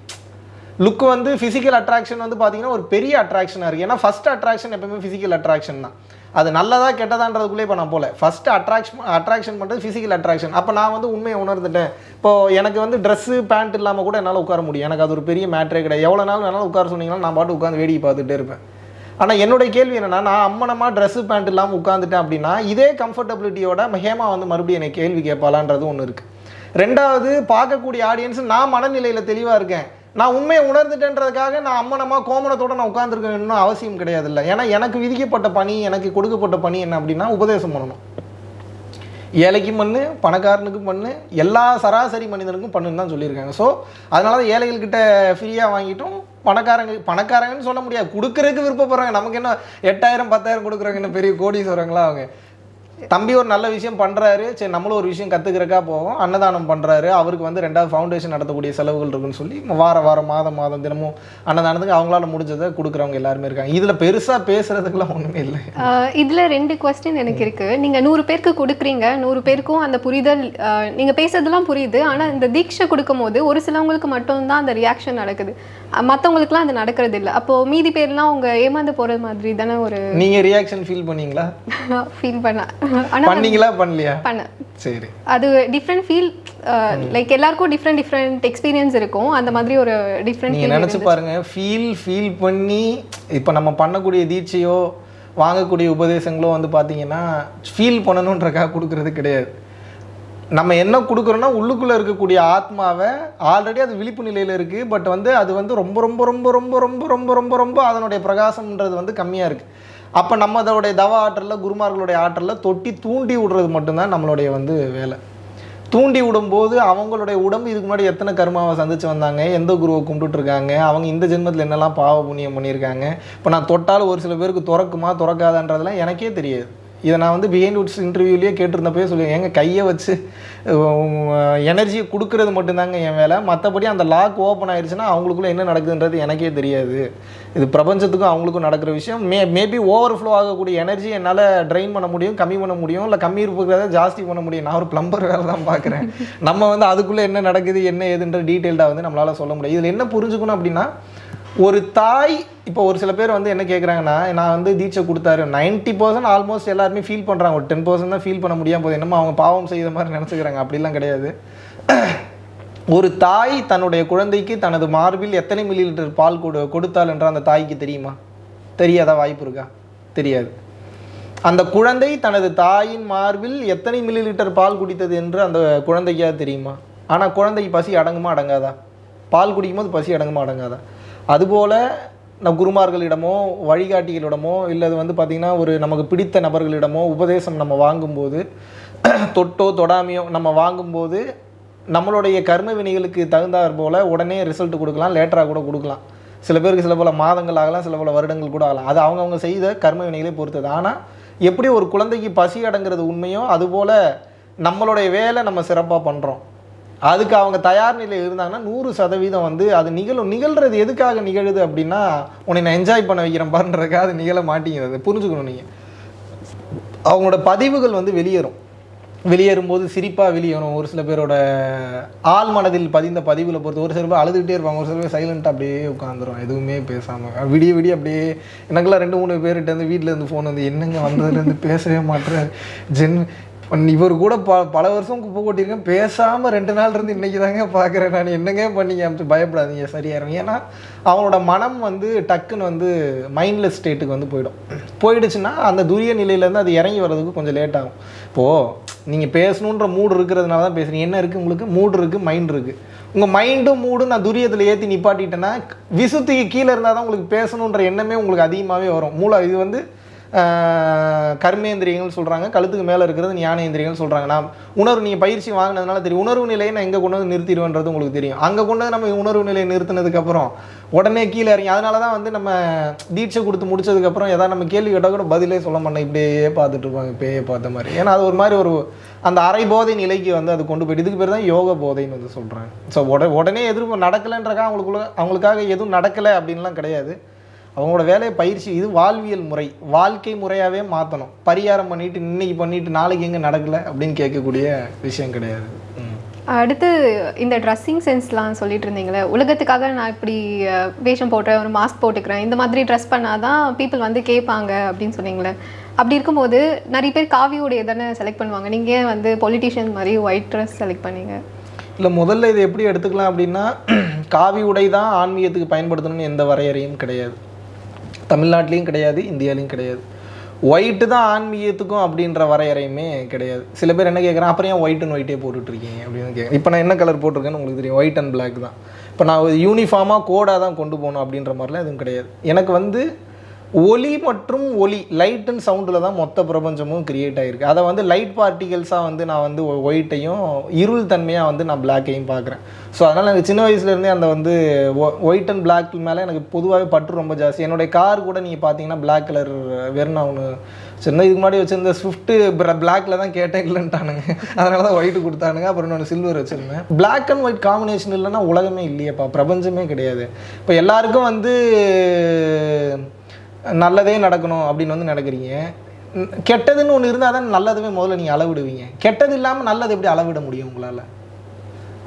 லுக் வந்து ஃபிசிக்கல் அட்ராக்ஷன் வந்து பார்த்தீங்கன்னா ஒரு பெரிய அட்ராக்ஷனாக இருக்குது ஏன்னா ஃபஸ்ட் அட்ராக்ஷன் எப்பவுமே ஃபிசிக்கல் அட்ராக்ஷன் தான். அது நல்லதாக கெட்டதான்றதுக்குள்ளே இப்போ நான் போல. ஃபஸ்ட்டு அட்ராக்ஷன் அட்ராக்ஷன் பண்ணுறது ஃபிசிக்கல் அட்ராக்ஷன் அப்போ நான் வந்து உண்மையை உணர்ந்துட்டேன். இப்போ எனக்கு வந்து ட்ரெஸ்ஸு பேண்ட் இல்லாமல் கூட என்னால் உட்கார முடியும். எனக்கு அது ஒரு பெரிய மேட்ரே கிடையாது. எவ்வளோ நாள் வேணாலும் உட்கார சொன்னீங்கன்னா நான் பாட்டு உட்காந்து வேடிக்கை பார்த்துட்டே இருப்பேன். ஆனால் என்னுடைய கேள்வி என்னென்னா நான் அம்மனமாக ட்ரெஸ்ஸு பேண்ட் இல்லாமல் உட்காந்துட்டேன் அப்படின்னா இதே கம்ஃபர்டபிலிட்டியோட ஹேமா வந்து மறுபடியும் என்னை கேள்வி கேட்பாளான்றது ஒன்று இருக்குது ரெண்டாவது பார்க்கக்கூடிய ஆடியன்ஸ் நான் மனநிலையில் தெளிவாக இருக்கேன். நான் உண்மையை உணர்ந்துட்டேன்றதுக்காக நான் அம்மனமாக கோமணத்தோட நான் உட்காந்துருக்கணும்னு அவசியம் கிடையாது இல்லை ஏன்னா எனக்கு விதிக்கப்பட்ட பணி எனக்கு கொடுக்கப்பட்ட பணி என்ன அப்படின்னா உபதேசம் பண்ணணும். ஏழைக்கும் பண்ணு பணக்காரனுக்கும் பண்ணு எல்லா சராசரி மனிதனுக்கும் பண்ணுன்னு தான் சொல்லியிருக்காங்க. ஸோ அதனால தான் ஏழைகள்கிட்ட ஃப்ரீயாக வாங்கிட்டோம் பணக்காரங்க பணக்காரங்கன்னு சொல்ல முடியாது. கொடுக்கறதுக்கு விருப்பப்படுறாங்க நமக்கு என்ன எட்டாயிரம் பத்தாயிரம் கொடுக்குறாங்க என்ன பெரிய கோடீஸ்வரங்களா அவங்க? தம்பி ஒரு நல்ல விஷயம் பண்ணுறாரு சரி நம்மளும் ஒரு விஷயம் கற்றுக்கிறக்கா போவோம். அன்னதானம் பண்ணுறாரு அவருக்கு வந்து ரெண்டாவது ஃபவுண்டேஷன் நடத்தக்கூடிய செலவுகள் இருக்குன்னு சொல்லி வார வாரம் மாதம் மாதம் தினமும் அன்னதானத்துக்கு அவங்களால முடிஞ்சதை கொடுக்குறவங்க எல்லாருமே இருக்காங்க. இதில் பெருசாக பேசுறதுக்கெல்லாம் ஒன்றுமே இல்லை. இதுல ரெண்டு கொஸ்டின் எனக்கு இருக்கு. நீங்க நூறு பேருக்கு கொடுக்குறீங்க. நூறு பேருக்கும் அந்த புரிதல் ஆஹ் நீங்க பேசுறதெல்லாம் புரியுது. ஆனா இந்த தீட்சை கொடுக்கும் போது ஒரு சிலவங்களுக்கு மட்டும்தான் அந்த ரியாக்ஷன் நடக்குது. அஹ் மத்தவங்களுக்குலாம் அது நடக்கிறது இல்லை. அப்போ மீதி பேர்லாம் அவங்க ஏமாந்து போறது மாதிரி தானே ஒரு நீங்கள் ரியாக்ஷன் ஃபீல் பண்ணீங்களா? [laughs] ஃபீல் பண்ண. பண்ணீங்களா? பண்ணலையா? பண்ண. சரி. அது டிஃப்ரெண்ட் ஃபீல் லைக் எல்லாருக்கும் டிஃப்ரெண்ட் டிஃப்ரெண்ட் எக்ஸ்பீரியன்ஸ் இருக்கும். அந்த மாதிரி ஒரு டிஃப்ரெண்ட் நீங்கள் நினச்சி பாருங்க ஃபீல் ஃபீல் பண்ணி இப்போ நம்ம பண்ணக்கூடிய தீட்சையோ வாங்கக்கூடிய உபதேசங்களோ வந்து பார்த்தீங்கன்னா ஃபீல் பண்ணணுன்றக்காக கொடுக்கறது கிடையாது. நம்ம என்ன கொடுக்குறோன்னா உள்ளுக்குள்ளே இருக்கக்கூடிய ஆத்மாவை ஆல்ரெடி அது விழிப்பு நிலையில் இருக்குது பட் வந்து அது வந்து ரொம்ப ரொம்ப ரொம்ப ரொம்ப ரொம்ப ரொம்ப ரொம்ப ரொம்ப அதனுடைய பிரகாசம்ன்றது வந்து கம்மியாக இருக்குது அப்போ நம்ம அதோடைய தவ ஆற்றலில் குருமார்களுடைய ஆற்றலில் தொட்டி தூண்டி விடுறது மட்டும்தான் நம்மளுடைய வந்து வேலை. தூண்டி விடும்போது அவங்களுடைய உடம்பு இதுக்கு முன்னாடி எத்தனை கர்மாவை சந்திச்சு வந்தாங்க எந்த குருவை கும்பிட்டுருக்காங்க அவங்க இந்த ஜென்மத்தில் என்னெல்லாம் பாவ புண்ணியம் பண்ணியிருக்காங்க இப்போ நான் தொட்டாலும் ஒரு சில பேருக்கு திறக்குமா திறக்காதான்றதெல்லாம் எனக்கே தெரியாது. இதை நான் வந்து பிஹைண்ட் உட்ஸ் இன்டர்வியூலேயே கேட்டிருந்தப்பயே சொல்லி எங்கள் கையை வச்சு எனர்ஜியை கொடுக்கறது மட்டும்தாங்க என் வேலை. மற்றபடி அந்த லாக் ஓப்பன் ஆயிடுச்சுன்னா அவங்களுக்குள்ளே என்ன நடக்குதுன்றது எனக்கே தெரியாது. இது பிரபஞ்சத்துக்கும் அவங்களுக்கும் நடக்கிற விஷயம். மே மேபி ஓவர் ஃப்ளோ ஆகக்கூடிய எனர்ஜி என்னால் ட்ரைன் பண்ண முடியும் கம்மி பண்ண முடியும் இல்லை கம்மி இருக்கிறத ஜாஸ்தி பண்ண முடியும். நான் ஒரு பிளம்பர் வேலை தான் பார்க்குறேன் நம்ம வந்து அதுக்குள்ளே என்ன நடக்குது என்ன ஏதுன்ற டீட்டெயில்டாக வந்து நம்மளால் சொல்ல முடியும். இதில் என்ன புரிஞ்சுக்கணும் அப்படின்னா ஒரு தாய் இப்போ ஒரு சில பேர் வந்து என்ன கேட்குறாங்கன்னா நான் வந்து தீட்சை கொடுத்தாரு. 90% பர்சன்ட் ஆல்மோஸ்ட் எல்லாருமே ஃபீல் பண்ணுறாங்க ஒரு டென் பர்சன்ட் தான் ஃபீல் பண்ண முடியாமல் போது என்னமோ அவங்க பாவம் செய்த மாதிரி நினச்சிக்கிறாங்க. அப்படிலாம் கிடையாது. ஒரு தாய் தன்னுடைய குழந்தைக்கு தனது மார்பில் எத்தனை மில்லி லிட்டர் பால் கொடு கொடுத்தாள் என்ற அந்த தாய்க்கு தெரியுமா? தெரியாதா வாய்ப்பு இருக்கா? தெரியாது. அந்த குழந்தை தனது தாயின் மார்பில் எத்தனை மில்லி லிட்டர் பால் குடித்தது என்று அந்த குழந்தைக்காக தெரியுமா? ஆனால் குழந்தைக்கு பசி அடங்குமா அடங்காதா? பால் குடிக்கும்போது பசி அடங்குமா அடங்காதா? அதுபோல் நம் குருமார்களிடமோ வழிகாட்டிகளிடமோ இல்லை அது வந்து பார்த்திங்கன்னா ஒரு நமக்கு பிடித்த நபர்களிடமோ உபதேசம் நம்ம வாங்கும்போது தொட்டோ தொடாமையோ நம்ம வாங்கும்போது நம்மளுடைய கர்ம வினைகளுக்கு தகுந்தாற் போல் உடனே ரிசல்ட் கொடுக்கலாம் லேட்டராக கூட கொடுக்கலாம். சில பேருக்கு சில பல மாதங்கள் ஆகலாம் சில பல வருடங்கள் கூட ஆகலாம். அது அவங்கவுங்க செய்த கர்ம வினைகளை பொறுத்தது. ஆனால் எப்படி ஒரு குழந்தைக்கு பசி அடங்கிறது உண்மையோ அதுபோல் நம்மளுடைய வேலை நம்ம சிறப்பாக பண்ணுறோம் அதுக்கு அவங்க தயார் நிலையில் இருந்தாங்கன்னா நூறு சதவீதம் வந்து அது நிகழும். நிகழ்றது எதுக்காக நிகழுது அப்படின்னா உன்னை நான் என்ஜாய் பண்ண வைக்கிறேன் பாருன்றதுக்காக அது நிகழ மாட்டேங்கிறது. புரிஞ்சுக்கணும் நீங்கள் அவங்களோட பதிவுகள் வந்து வெளியேறும். வெளியேறும்போது சிரிப்பாக வெளியேறும். ஒரு சில பேரோட ஆள் மனதில் பதிந்த பதிவில் பொறுத்து ஒரு சில பேர் அழுதுகிட்டே இருப்பாங்க. ஒரு சில பேர் சைலண்ட்டாக அப்படியே உட்காந்துரும் எதுவுமே பேசாமல் விடிய விடிய அப்படியே எனக்குலாம் ரெண்டு மூணு பேர்கிட்ட இருந்து வீட்டில் இருந்து ஃபோன் வந்து என்னங்க வந்ததுலேருந்து பேசவே மாட்டேறாரு ஜென் இவர் கூட ப பல வருஷம் குப்பை கொட்டியிருக்கேன். பேசாமல் ரெண்டு நாள் இருந்து இன்னைக்கு தாங்க பார்க்குறேன் நான். என்னங்க பண்ணீங்க? அப்படின்னு பயப்படாதீங்க சரியாயிரும். ஏன்னா அவனோட மனம் வந்து டக்குன்னு வந்து மைண்ட்லெஸ் ஸ்டேட்டுக்கு வந்து போயிடும். போயிடுச்சுன்னா அந்த துரிய நிலையிலேருந்து அது இறங்கி வர்றதுக்கு கொஞ்சம் லேட் ஆகும். இப்போது நீங்கள் பேசணுன்ற மூடு இருக்கிறதுனால தான் பேசுகிறீங்க என்ன இருக்குது உங்களுக்கு? மூடு இருக்குது மைண்ட் இருக்குது உங்கள் மைண்டும் மூடும் நான் துரியத்தில் ஏற்றி நிப்பாட்டிட்டேன்னா விசுத்துக்கு கீழே இருந்தால் தான் உங்களுக்கு பேசணுன்ற எண்ணமே உங்களுக்கு அதிகமாகவே வரும். மூளை இது வந்து கர்மேந்திரியங்கள் சொல்கிறாங்க கழுத்துக்கு மேலே இருக்கிறது ஞானேந்திரியங்கள் சொல்கிறாங்க நான் உணர்வு நீங்கள் பயிற்சி வாங்கினதுனால தெரியும். உணர்வு நிலையை நான் எங்கே கொண்டு வந்து நிறுத்திடுவேன்றது உங்களுக்கு தெரியும். அங்கே கொண்டு வந்து நம்ம உணர்வு நிலையை நிறுத்தினதுக்கப்புறம் உடனே கீழே இறங்கி அதனால தான் வந்து நம்ம தீட்சை கொடுத்து முடிச்சதுக்கப்புறம் ஏதாவது நம்ம கேள்வி கேட்டால் கூட பதிலே சொல்ல மாட்டேன். இப்படியே பார்த்துட்டு இருப்பாங்க. இப்படியே பார்த்த மாதிரி. ஏன்னா அது ஒரு மாதிரி ஒரு அந்த அரை போதை நிலைக்கு வந்து அது கொண்டு போயிட்டு இதுக்கு பேர் தான் யோக போதைன்னு வந்து சொல்கிறாங்க ஸோ உட உடனே எதிர்ப்பு நடக்கலைன்றக்கா அவங்களுக்குள்ள அவங்களுக்காக எதுவும் நடக்கலை அப்படின்லாம் கிடையாது. அவங்களோட வேலையை பயிற்சி இது வாழ்வியல் முறை. வாழ்க்கை முறையாகவே மாற்றணும் பரிகாரம் பண்ணிட்டு இன்னைக்கு பண்ணிட்டு நாளைக்கு எங்கே நடக்கலை அப்படின்னு கேட்கக்கூடிய விஷயம் கிடையாது. அடுத்து இந்த ட்ரெஸ்ஸிங் சென்ஸ்லாம் சொல்லிட்டு இருந்தீங்களே உலகத்துக்காக நான் இப்படி வேஷம் போட்டுறேன் ஒரு மாஸ்க் போட்டுக்கிறேன் இந்த மாதிரி ட்ரெஸ் பண்ணாதான் பீப்புள் வந்து கேட்பாங்க அப்படின்னு சொன்னீங்களே. அப்படி இருக்கும்போது நிறைய பேர் காவியோடைய தானே செலக்ட் பண்ணுவாங்க. நீங்கள் வந்து பொலிட்டிஷியன் மாதிரி ஒயிட் ட்ரெஸ் செலக்ட் பண்ணீங்க? இல்லை முதல்ல இதை எப்படி எடுத்துக்கலாம் அப்படின்னா [clears throat] காவி உடை தான் ஆன்மீகத்துக்கு பயன்படுத்தணும்னு எந்த வரையறையும் கிடையாது. தமிழ்நாட்டிலையும் கிடையாது இந்தியாலையும் கிடையாது. ஒயிட்டு தான் ஆன்மீகத்துக்கும் அப்படின்ற வரையறையுமே கிடையாது. சில பேர் என்ன கேட்குறேன் அப்புறம் ஏன் ஒயிட் அண்ட் ஒயிட்டே போட்டுட்ருக்கீங்க? அப்படின்னு கேட்குறேன் இப்போ நான் என்ன கலர் போட்டிருக்கேன்னு உங்களுக்கு தெரியும். ஒயிட் அண்ட் பிளாக் தான். இப்போ நான் யூனிஃபார்மாக கோடாக தான் கொண்டு போகணும் அப்படின்ற மாதிரிலாம் எதுவும் கிடையாது. எனக்கு வந்து ஒலி மற்றும் ஒலி லைட் அண்ட் சவுண்டில் தான் மொத்த பிரபஞ்சமும் கிரியேட் ஆகிருக்கு அதை வந்து லைட் பார்ட்டிகல்ஸாக வந்து நான் வந்து ஒயிட்டையும் இருள் தன்மையாக வந்து நான் பிளாக்கையும் பார்க்குறேன். ஸோ அதனால் எனக்கு சின்ன வயசுலேருந்தே அந்த வந்து ஒயிட் அண்ட் பிளாக் மேலே எனக்கு பொதுவாகவே பற்று ரொம்ப ஜாஸ்தி. என்னுடைய கார் கூட நீங்கள் பார்த்தீங்கன்னா பிளாக் கலர் வெறும் நான் ஒன்று சின்ன இதுக்கு முன்னாடி வச்சிருந்த ஸ்விஃப்ட்டு பிளாக்ல தான் கேட்டேன் இல்லைன்ட்டானுங்க. அதனால தான் ஒயிட் கொடுத்தானுங்க. அப்புறம் நான் சில்வர் வச்சுருந்தேன். பிளாக் அண்ட் ஒயிட் காம்பினேஷன் இல்லைன்னா உலகமே இல்லையேப்பா. பிரபஞ்சமே கிடையாது. இப்போ எல்லாருக்கும் வந்து நல்லதே நடக்கணும் அப்படின்னு வந்து நடக்கிறீங்க கெட்டதுன்னு ஒன்று இருந்தால் தான் நல்லதுமே முதல்ல நீங்கள் அளவிடுவீங்க. கெட்டது இல்லாமல் நல்லது எப்படி அளவிட முடியும் உங்களால்?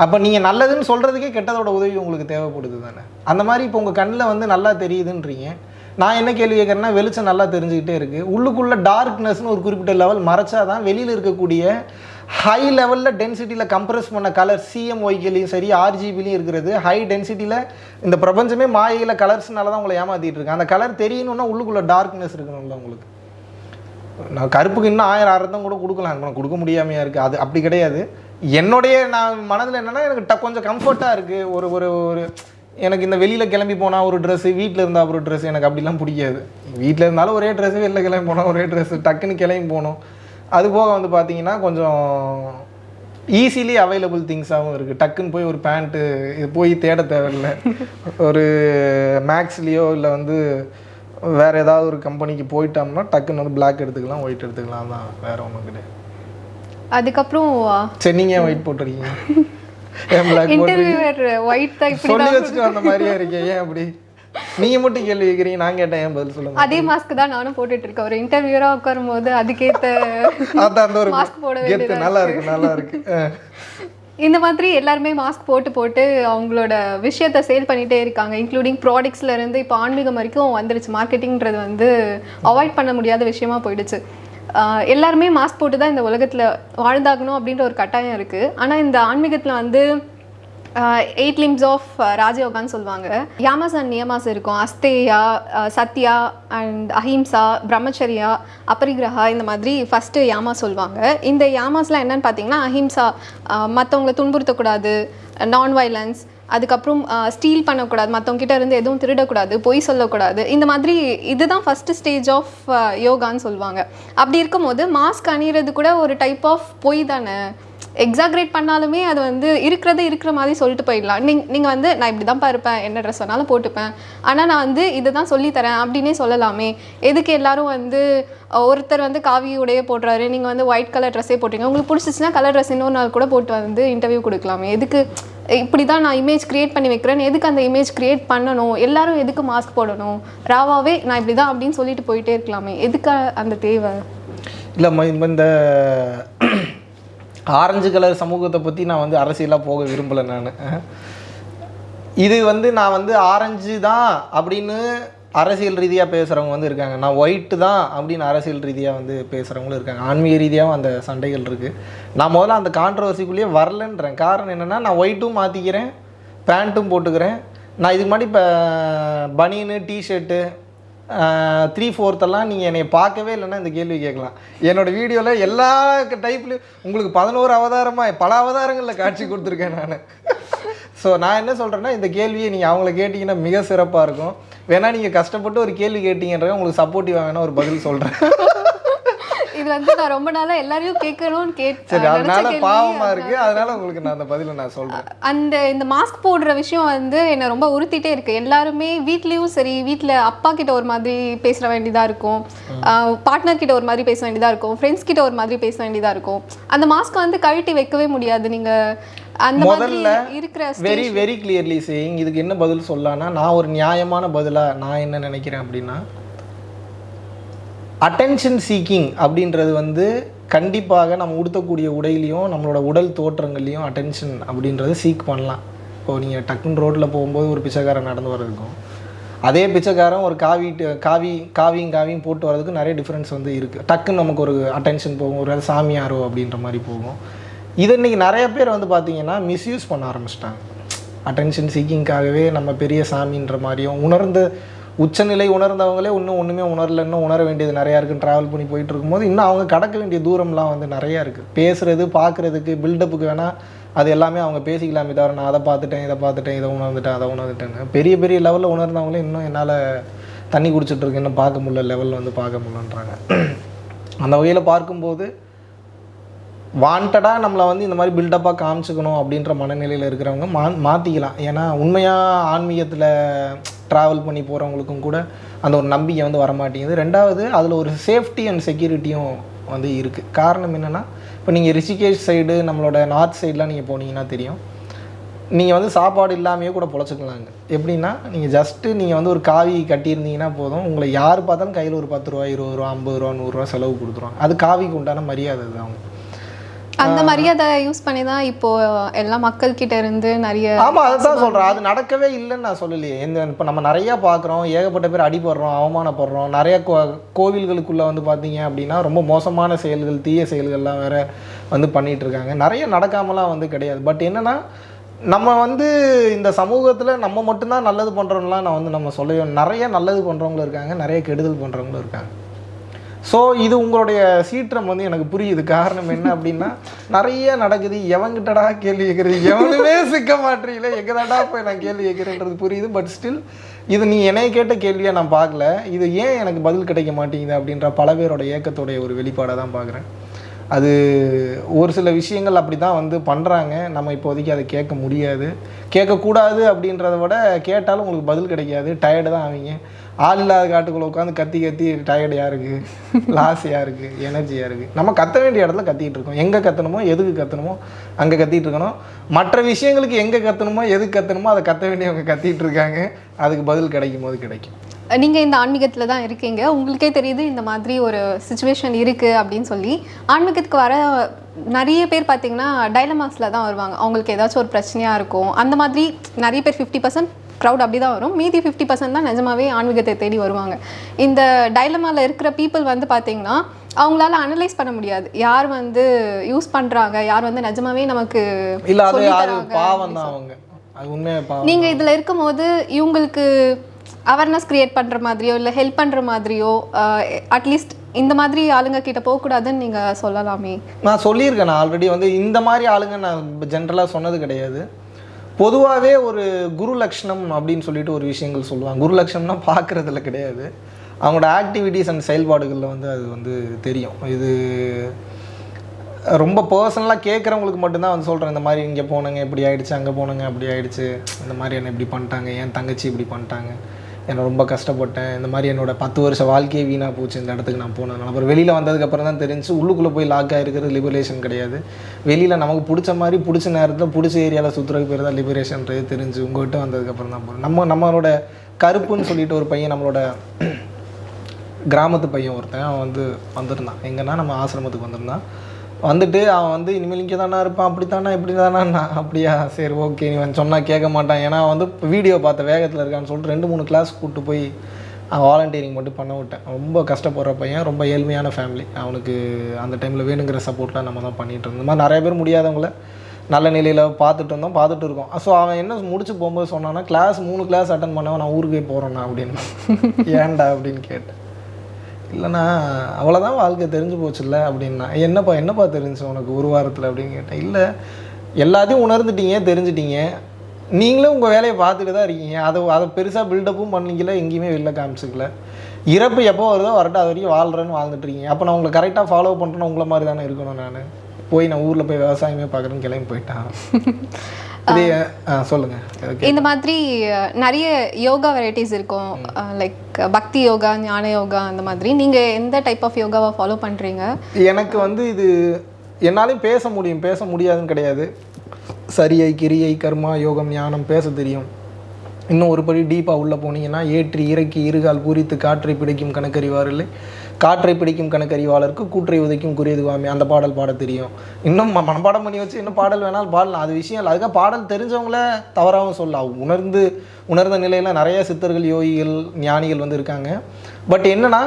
அப்போ நீங்கள் நல்லதுன்னு சொல்கிறதுக்கே கெட்டதோட உதவி உங்களுக்கு தேவைப்படுது தானே? அந்த மாதிரி இப்போ உங்கள் கண்ணில் வந்து நல்லா தெரியுதுன்றீங்க. நான் என்ன கேள்வி கேட்குறேன்னா வெளிச்சம் நல்லா தெரிஞ்சுக்கிட்டே இருக்குது உள்ளுக்குள்ளே டார்க்னஸ்னு ஒரு குறிப்பிட்ட லெவல் மறைச்சா தான் வெளியில் இருக்கக்கூடிய ஹை லெவலில் டென்சிட்டியில் கம்ப்ரஸ் பண்ண கலர் சிஎம்ஒய்க்கிலையும் சரி ஆர்ஜிபிலையும் இருக்கிறது. ஹை டென்சிட்டியில் இந்த பிரபஞ்சமே மாயையில் கலர்ஸ்னால தான் உங்களை ஏமாற்றிட்டு இருக்கு. அந்த கலர் தெரியணும்னா உள்ளுக்குள்ளே டார்க்னஸ் இருக்கணும்ல உங்களுக்கு. நான் கருப்புக்கு இன்னும் ஆயிரம் அர்த்தம் கூட கொடுக்கலாம். நான் கொடுக்க முடியாமையா இருக்குது அது அப்படி கிடையாது. என்னுடைய நான் மனதில் என்னென்னா எனக்கு ட கொஞ்சம் கம்ஃபர்ட்டாக இருக்குது ஒரு ஒரு ஒரு எனக்கு இந்த வெளியில் கிளம்பி போனால் ஒரு ட்ரெஸ்ஸு வீட்டில் இருந்தால் ஒரு ட்ரெஸ் எனக்கு அப்படிலாம் பிடிக்காது. வீட்டில் இருந்தாலும் ஒரே ட்ரெஸ்ஸு வெளில கிளம்பி போனால் ஒரே ட்ரெஸ்ஸு டக்குன்னு கிளம்பி போகணும். அது போக வந்து பார்த்தீங்கன்னா கொஞ்சம் ஈஸிலி அவைலபிள் திங்ஸாகவும் இருக்குது டக்குன்னு போய் ஒரு பேண்ட்டு இது போய் தேட தேவையில்லை. [laughs] ஒரு மேக்ஸ்லேயோ இல்லை வந்து வேறு ஏதாவது ஒரு கம்பெனிக்கு போயிட்டோம்னா டக்குன்னு வந்து Black எடுத்துக்கலாம் ஒயிட் எடுத்துக்கலாம். தான் வேறு ஒன்றும் கிடையாது. அதுக்கப்புறம் சரி நீங்கள் ஒயிட் போட்டுருக்கீங்க? ஏன் பிளாக் போட்டு ஒயிட் தான் சொல்லி வச்சுட்டு வந்த மாதிரியே இருக்கே? ஏன் அப்படி? நீங்கள் மட்டும் கேள்வி கேட்குறீங்க நான் கேட்டேன் ஏன் பதில் சொல்லுங்க அதே மாஸ்க் தான் நானும் போட்டுட்டு இருக்கேன் ஒரு இன்டர்வியூரா உட்காரும் போது அதுக்கேத்த அதான் அந்த ஒரு மாஸ்க் போட வேண்டியதா நல்லா இருக்கு. நல்லா இருக்கு. இந்த மாதிரி எல்லாருமே மாஸ்க் போட்டு போட்டு அவங்களோட விஷயத்த சேல் பண்ணிட்டே இருக்காங்க. இன்க்ளூடிங் ப்ராடக்ட்ஸ்ல இருந்து இப்போ ஆன்மீகம் வரைக்கும் வந்துருச்சு. மார்க்கெட்டிங்கிறது வந்து அவாய்ட் பண்ண முடியாத விஷயமா போயிடுச்சு. எல்லாருமே மாஸ்க் போட்டு தான் இந்த உலகத்துல வாழ்ந்தாகணும் அப்படின்ற ஒரு கட்டாயம் இருக்கு. ஆனா இந்த ஆன்மீகத்துல வந்து எயிட் லிம்ஸ் ஆஃப் ராஜயோகான்னு சொல்லுவாங்க. யாமாஸ் அண்ட் நியமாஸ் இருக்கும் அஸ்தேயா சத்யா அண்ட் அஹிம்சா பிரம்மச்சரியா அபரிகிரகா இந்த மாதிரி ஃபஸ்ட்டு யாமா சொல்லுவாங்க இந்த யாமாஸ்லாம் என்னன்னு பார்த்தீங்கன்னா அஹிம்சா மற்றவங்களை துன்புறுத்தக்கூடாது நான் வைலன்ஸ் அதுக்கப்புறம் ஸ்டீல் பண்ணக்கூடாது மற்றவங்ககிட்ட இருந்து எதுவும் திருடக்கூடாது பொய் சொல்லக்கூடாது. இந்த மாதிரி இதுதான் ஃபஸ்ட்டு ஸ்டேஜ் ஆஃப் யோகான்னு சொல்லுவாங்க அப்படி இருக்கும்போது மாஸ்க் அணிகிறது கூட ஒரு டைப் ஆஃப் பொய் தானே? எக்ஸாக்ரேட் பண்ணாலுமே அது வந்து இருக்கிறது இருக்கிற மாதிரி சொல்லிட்டு போயிடலாம். நீங் நீங்கள் வந்து நான் இப்படி தான் இருப்பேன் என்ன ட்ரெஸ் வேணாலும் போட்டுப்பேன். ஆனால் நான் வந்து இதை தான் சொல்லித்தரேன் அப்படின்னே சொல்லலாமே. எதுக்கு எல்லாரும் வந்து ஒருத்தர் வந்து காவி உடைய போடுறாரு நீங்கள் வந்து ஒயிட் கலர் ட்ரெஸ்ஸே போட்டீங்க. உங்களுக்கு பிடிச்சிச்சின்னா கலர் ட்ரெஸ் இன்னொரு நாள் கூட போட்டு வந்து இன்டர்வியூ கொடுக்கலாமே. எதுக்கு இப்படி தான் நான் இமேஜ் கிரியேட் பண்ணி வைக்கிறேன். எதுக்கு அந்த இமேஜ் கிரியேட் பண்ணணும்? எல்லாரும் எதுக்கு மாஸ்க் போடணும்? ராவாவே நான் இப்படி தான் அப்படின்னு சொல்லிட்டு போயிட்டே இருக்கலாமே. எதுக்கு அந்த தேவை? இல்லை இந்த ஆரஞ்சு கலர் சமூகத்தை பற்றி நான் வந்து அரசியலாக போக விரும்பலை நான். இது வந்து நான் வந்து ஆரஞ்சு தான் அப்படின்னு அரசியல் ரீதியாக பேசுகிறவங்க வந்து இருக்காங்க. நான் ஒயிட்டு தான் அப்படின்னு அரசியல் ரீதியாக வந்து பேசுகிறவங்களும் இருக்காங்க. ஆன்மீக ரீதியாகவும் அந்த சண்டைகள் இருக்குது நான் முதல்ல அந்த கான்ட்ரவர்சிக்குள்ளேயே வரலன்றேன். காரணம் என்னென்னா நான் ஒயிட்டும் மாற்றிக்கிறேன் பேண்ட்டும் போட்டுக்கிறேன். நான் இதுக்கு முன்னாடி இப்போ பனியனு டிஷர்ட்டு த்ரீ ஃபோர்த்தெல்லாம் நீங்கள் என்னை பார்க்கவே இல்லைன்னா இந்த கேள்வி கேட்கலாம். என்னோட வீடியோவில் எல்லா டைப்லையும் உங்களுக்கு பதினோரு அவதாரமாக பல அவதாரங்களில் காட்சி கொடுத்துருக்கேன் நான். ஸோ நான் என்ன சொல்கிறேன்னா இந்த கேள்வியை நீங்கள் அவங்கள கேட்டிங்கன்னா மிக சிறப்பாக இருக்கும். வேணால் நீங்கள் கஷ்டப்பட்டு ஒரு கேள்வி கேட்டிங்கன்றது உங்களுக்கு சப்போர்ட்டிவாக வேணால் ஒரு பதில் சொல்கிறேன் இது வந்து நான் ரொம்ப நாளா எல்லாரையும் கேட்கணும்னு கேட் சரி அதனால கேள்வி பாவமாக இருக்குது அதனால உங்களுக்கு நான் அந்த பதிலை நான் சொல்கிறேன் அந்த இந்த மாஸ்க் போடுற விஷயம் வந்து என்னை ரொம்ப உறுத்திட்டே இருக்கு. எல்லாருமே வீட்லேயும் சரி வீட்டில் அப்பா கிட்ட ஒரு மாதிரி பேச வேண்டியதா இருக்கும். பார்ட்னர் கிட்ட ஒரு மாதிரி பேச வேண்டியதா இருக்கும். ஃப்ரெண்ட்ஸ் கிட்ட ஒரு மாதிரி பேச வேண்டியதா இருக்கும். அந்த மாஸ்க் வந்து கழட்டி வைக்கவே முடியாது. நீங்க அந்த முதல்ல இருக்கிற வெரி வெரி கிளியர்லி சேயிங் இதுக்கு என்ன பதில் சொல்லலாம்னா நான் ஒரு நியாயமான பதிலாக நான் என்ன நினைக்கிறேன் அப்படின்னா அட்டென்ஷன் சீக்கிங் அப்படின்றது வந்து கண்டிப்பாக நம்ம உடுத்தக்கூடிய உடையிலையும் நம்மளோட உடல் தோற்றங்கள்லையும் அட்டென்ஷன் அப்படின்றத சீக் பண்ணலாம். இப்போ நீங்கள் டக்குன்னு ரோட்டில் போகும்போது ஒரு பிச்சைக்காரன் நடந்து வர்றதுக்கும் அதே பிச்சைக்காரன் ஒரு காவி காவி காவியும் காவியும் போட்டு வரதுக்கு நிறைய டிஃப்ரென்ஸ் வந்து இருக்குது டக்குன்னு நமக்கு ஒரு அட்டென்ஷன் போகும் ஒரு சாமியாரோ அப்படின்ற மாதிரி போகும். இதை இன்றைக்கி நிறைய பேர் வந்து பார்த்திங்கன்னா மிஸ்யூஸ் பண்ண ஆரம்பிச்சிட்டாங்க. அட்டென்ஷன் சீக்கிங்காகவே நம்ம பெரிய சாமின்ற மாதிரியும் உணர்ந்த உச்சநிலை உணர்ந்தவங்களே இன்னும் ஒன்றுமே உணரல இன்னும் உணர வேண்டியது நிறையா இருக்குது ட்ராவல் பண்ணி போயிட்டு இருக்கும்போது இன்னும் அவங்க கடக்க வேண்டிய தூரம்லாம் வந்து நிறையா இருக்குது பேசுகிறது பார்க்குறதுக்கு பில்டப்புக்கு வேணால் அது எல்லாமே அவங்க பேசிக்கலாமே தவிர நான் அதை பார்த்துட்டேன் இதை பார்த்துட்டேன் இதை உணர்ந்துட்டேன் அதை உணர்ந்துட்டேன்னு. பெரிய பெரிய லெவலில் உணர்ந்தவங்களே இன்னும் என்னால் தண்ணி குடிச்சிட்டு இருக்கு இன்னும் பார்க்க முடியல லெவலில் வந்து பார்க்க முடியலன்றாங்க. அந்த வகையில் பார்க்கும்போது வாண்டடாக நம்மளை வந்து இந்த மாதிரி பில்டப்பாக காமிச்சுக்கணும் அப்படின்ற மனநிலையில் இருக்கிறவங்க மா மாற்றிக்கலாம் ஏன்னா உண்மையாக ஆன்மீகத்தில் ட்ராவல் பண்ணி போகிறவங்களுக்கும் கூட அந்த ஒரு நம்பிக்கை வந்து வரமாட்டேங்குது. ரெண்டாவது அதில் ஒரு சேஃப்டி அண்ட் செக்யூரிட்டியும் வந்து இருக்குது காரணம் என்னென்னா இப்போ நீங்கள் ரிஷிகேஷ் சைடு நம்மளோட நார்த் சைட்லாம் நீங்கள் போனீங்கன்னா தெரியும். நீங்கள் வந்து சாப்பாடு இல்லாமையே கூட பொழைச்சிக்கலாங்க. எப்படின்னா நீங்கள் ஜஸ்ட்டு நீங்கள் வந்து ஒரு காவி கட்டியிருந்தீங்கன்னா போதும். உங்களை யார் பார்த்தாலும் கையில் ஒரு பத்து ரூபா இருபது ரூபா ஐம்பது ரூபா நூறுரூவா செலவு கொடுத்துருவாங்க. அது காவிக்கு உண்டான மரியாதை தான் அவங்க. அந்த மரியாதை யூஸ் பண்ணி தான் இப்போ எல்லா மக்கள் கிட்ட இருந்து நிறைய ஆமாம் அதை தான் சொல்கிறேன் அது நடக்கவே இல்லைன்னு நான் சொல்லலையே. இந்த இப்போ நம்ம நிறையா பார்க்குறோம் ஏகப்பட்ட பேர் அடிபடுறோம் அவமானப்படுறோம். நிறைய கோ கோவில்களுக்குள்ளே வந்து பார்த்தீங்க அப்படின்னா ரொம்ப மோசமான செயல்கள் தீய செயல்கள்லாம் வேற வந்து பண்ணிட்டு இருக்காங்க நிறைய நடக்காமலாம் வந்து கிடையாது. பட் என்னன்னா நம்ம வந்து இந்த சமூகத்தில் நம்ம மட்டும்தான் நல்லது பண்ணுறோம்லாம் நான் வந்து நம்ம சொல்லவே நிறைய நல்லது பண்ணுறவங்களும் இருக்காங்க நிறைய கெடுதல் பண்ணுறவங்களும் இருக்காங்க. ஸோ இது உங்களுடைய சீற்றம் வந்து எனக்கு புரியுது. காரணம் என்ன அப்படின்னா நிறைய நடக்குது. எவங்கிட்டடா கேள்வி கேட்குறது எவனுமே சிக்க மாட்டீங்களே எங்கதாடா போய் நான் கேள்வி கேட்குறேன்றது புரியுது. பட் ஸ்டில் இது நீ என்னைய கேட்ட கேள்வியை நான் பார்க்கல. இது ஏன் எனக்கு பதில் கிடைக்க மாட்டேங்குது அப்படின்ற பல பேரோட ஏக்கத்தோடைய ஒரு வெளிப்பாடாக தான் பார்க்குறேன். அது ஒரு சில விஷயங்கள் அப்படி தான் வந்து பண்ணுறாங்க நம்ம இப்போதைக்கு அதை கேட்க முடியாது. கேட்கக்கூடாது அப்படின்றத விட கேட்டாலும் உங்களுக்கு பதில் கிடைக்காது. டயர்டு தான் ஆவீங்க. ஆள் இல்லாத காட்டுக்குள்ளே உட்காந்து கத்தி கத்தி டயர்டு இருக்குது லாஸியாக இருக்குது எனர்ஜியாக இருக்குது நம்ம கத்த வேண்டிய இடத்துல கத்திகிட்டு இருக்கோம். எங்கே கத்தணுமோ எதுக்கு கத்தணுமோ அங்கே கத்திகிட்டு இருக்கணும். மற்ற விஷயங்களுக்கு எங்கே கத்தணுமோ எதுக்கு கத்தணுமோ அதை கத்த வேண்டியவங்க கத்திகிட்டு இருக்காங்க. அதுக்கு பதில் கிடைக்கும் போது கிடைக்கும். நீங்கள் இந்த ஆன்மீகத்தில் தான் இருக்கீங்க. உங்களுக்கே தெரியுது இந்த மாதிரி ஒரு சுச்சுவேஷன் இருக்குது அப்படின்னு சொல்லி. ஆன்மீகத்துக்கு வர நிறைய பேர் பார்த்தீங்கன்னா டைலமாஸில் தான் வருவாங்க. அவங்களுக்கு ஏதாச்சும் ஒரு பிரச்சனையாக இருக்கும். அந்த மாதிரி நிறைய பேர் ஃபிஃப்டி பர்சன்ட் க்ரௌட் அப்படி தான் வரும். மீதி ஃபிஃப்டி பர்சன்ட் தான் நிஜமாவே ஆன்மீகத்தை தேடி வருவாங்க. இந்த டைலமாவில் இருக்கிற பீப்புள் வந்து பார்த்தீங்கன்னா அவங்களால அனலைஸ் பண்ண முடியாது. யார் வந்து யூஸ் பண்றாங்க? யார் வந்து நிஜமாவே நமக்கு நீங்க இதுல இருக்கும்போது இவங்களுக்கு அவேர்னஸ் கிரியேட் பண்ற மாதிரியோ இல்ல ஹெல்ப் பண்ற மாதிரியோ அட்லீஸ்ட் இந்த மாதிரி ஆளுங்க கிட்ட போக கூடாதுன்னு நீங்க சொல்லலாமே. நான் சொல்லியிருக்கேன். நான் ஆல்ரெடி வந்து இந்த மாதிரி ஆளுங்க நான் ஜென்ரலாக சொன்னது கிடையாது. பொதுவாகவே ஒரு குரு லக்ஷணம் அப்படின்னு சொல்லிட்டு ஒரு விஷயங்கள் சொல்லுவாங்க. குரு லக்ஷணம்னா பார்க்குறதுல கிடையாது. அவங்களோட ஆக்டிவிட்டீஸ் அண்ட் செயல்பாடுகளில் வந்து அது வந்து தெரியும். இது ரொம்ப பர்சனலாக கேட்குறவங்களுக்கு மட்டும்தான் வந்து சொல்கிறேன் இந்த மாதிரி இங்கே போனங்க இப்படி ஆகிடுச்சு அங்கே போனங்க அப்படி ஆகிடுச்சு இந்த மாதிரி என்ன இப்படி பண்ணிட்டாங்க என் தங்கச்சி இப்படி பண்ணிட்டாங்க. என்னை ரொம்ப கஷ்டப்பட்டேன். இந்த மாதிரி என்னோட பத்து வருஷ வாழ்க்கையே வீணாக போச்சு இந்த இடத்துக்கு நான் போனதுனால அப்புறம் வெளியில் வந்ததுக்கப்புறம் தான் தெரிஞ்சு உள்ளுக்குள்ளே போய் லாக் ஆகிருக்கிறது லிபரேஷன் கிடையாது. வெளியில் நமக்கு பிடிச்ச மாதிரி பிடிச்ச நேரத்தில் பிடிச்ச ஏரியாவில் சுற்றுறதுக்கு பேர் தான் லிபரேஷன்றது தெரிஞ்சு உங்கள்கிட்ட வந்ததுக்கப்புறம் தான் போகிறோம் நம்ம நம்மளோட கருப்புன்னு சொல்லிட்டு ஒரு பையன் நம்மளோட [clears throat] கிராமத்து பையன் ஒருத்தன். அவன் வந்து வந்திருந்தான். எங்கன்னா நம்ம ஆசிரமத்துக்கு வந்திருந்தான். வந்துட்டு அவன் வந்து இனிமேல் இங்கே தானே இருப்பான் அப்படி இப்படி தானே அப்படியா? சரி ஓகே இவன் சொன்னால் கேட்க மாட்டான். ஏன்னா அவன் வந்து வீடியோ பார்த்த வேகத்தில் இருக்கான்னு சொல்லிட்டு ரெண்டு மூணு கிளாஸ் கூப்பிட்டு போய் அவன் வாலண்டியரிங் மட்டும் பண்ண விட்டேன். ரொம்ப கஷ்டப்படுற பையன் ரொம்ப ஏழ்மையான ஃபேமிலி அவனுக்கு அந்த டைமில் வேணுங்கிற சப்போர்ட்லாம் நம்ம தான் பண்ணிகிட்டு இருந்தோம். இந்த மாதிரி நிறைய பேர் முடியாதவங்கள நல்ல நிலையில் பார்த்துட்டு இருந்தோம் பார்த்துட்டு இருக்கோம். ஸோ அவன் என்ன முடிச்சு போகும்போது சொன்னான்னா கிளாஸ் மூணு கிளாஸ் அட்டன் பண்ணவன் நான் ஊருக்கே போகிறேண்ணா அப்படின்னு. ஏன்டா அப்படின்னு கேட்டேன். இல்லைண்ணா அவ்வளோதான் வாழ்க்கை தெரிஞ்சு போச்சுல்ல அப்படின்னா. என்னப்பா என்னப்பா தெரிஞ்சு உனக்கு ஒரு வாரத்தில் அப்படின்னு கேட்டேன். இல்லை எல்லாத்தையும் உணர்ந்துட்டீங்க தெரிஞ்சிட்டீங்க. நீங்களும் உங்கள் வேலையை பார்த்துட்டு தான் இருக்கீங்க. அதை அதை பெருசாக பில்டப்பும் பண்ணிக்கல எங்கேயுமே வெளில காமிச்சிக்கல. இறப்பு எப்போ வருதோ வரட்டும் அது வரைக்கும் வாழ்கிறேன்னு வாழ்ந்துட்டு இருக்கீங்க. அப்போ நான் உங்களை கரெக்டாக ஃபாலோ பண்ணுறேன்னு உங்களை மாதிரி தானே இருக்கணும் நான். போய் நான் ஊரில் போய் விவசாயமே பார்க்குறேன்னு கிளம்பி போயிட்டான். [laughs] ஓகே. இந்த மாதிரி நிறைய யோகா வெரைட்டிஸ் இருக்கும். லைக் பக்தி யோகா ஞான யோகா அந்த மாதிரி. நீங்க எந்த டைப் ஆஃப் யோகாவை ஃபாலோ பண்றீங்க? எனக்கு வந்து இது என்னாலையும் பேச முடியும். பேச முடியாதுன்னு கிடையாது. சரியை கிரியை கர்மா யோகம் ஞானம் பேச தெரியும். இன்னும் ஒரு படி டீப்பாக உள்ளே போனீங்கன்னா ஏற்றி இறக்கி இருகால் பூரித்து காற்றை பிடிக்கும் கணக்கறிவார் இல்லை? காற்றை பிடிக்கும் கணக்கறிவாளருக்கு கூற்றை உதைக்கும் குறியதுவாமே அந்த பாடல் பாட தெரியும். இன்னும் ம- மனப்பாடம் பண்ணி வச்சு இன்னும் பாடல் வேணாலும் பாடலாம். அது விஷயம் இல்லை. அதுக்காக பாடல் தெரிஞ்சவங்கள தவறாகவும் சொல்லலாம். உணர்ந்து உணர்ந்த நிலையில் நிறைய சித்தர்கள் யோகிகள் ஞானிகள் வந்து இருக்காங்க. பட் என்னென்னா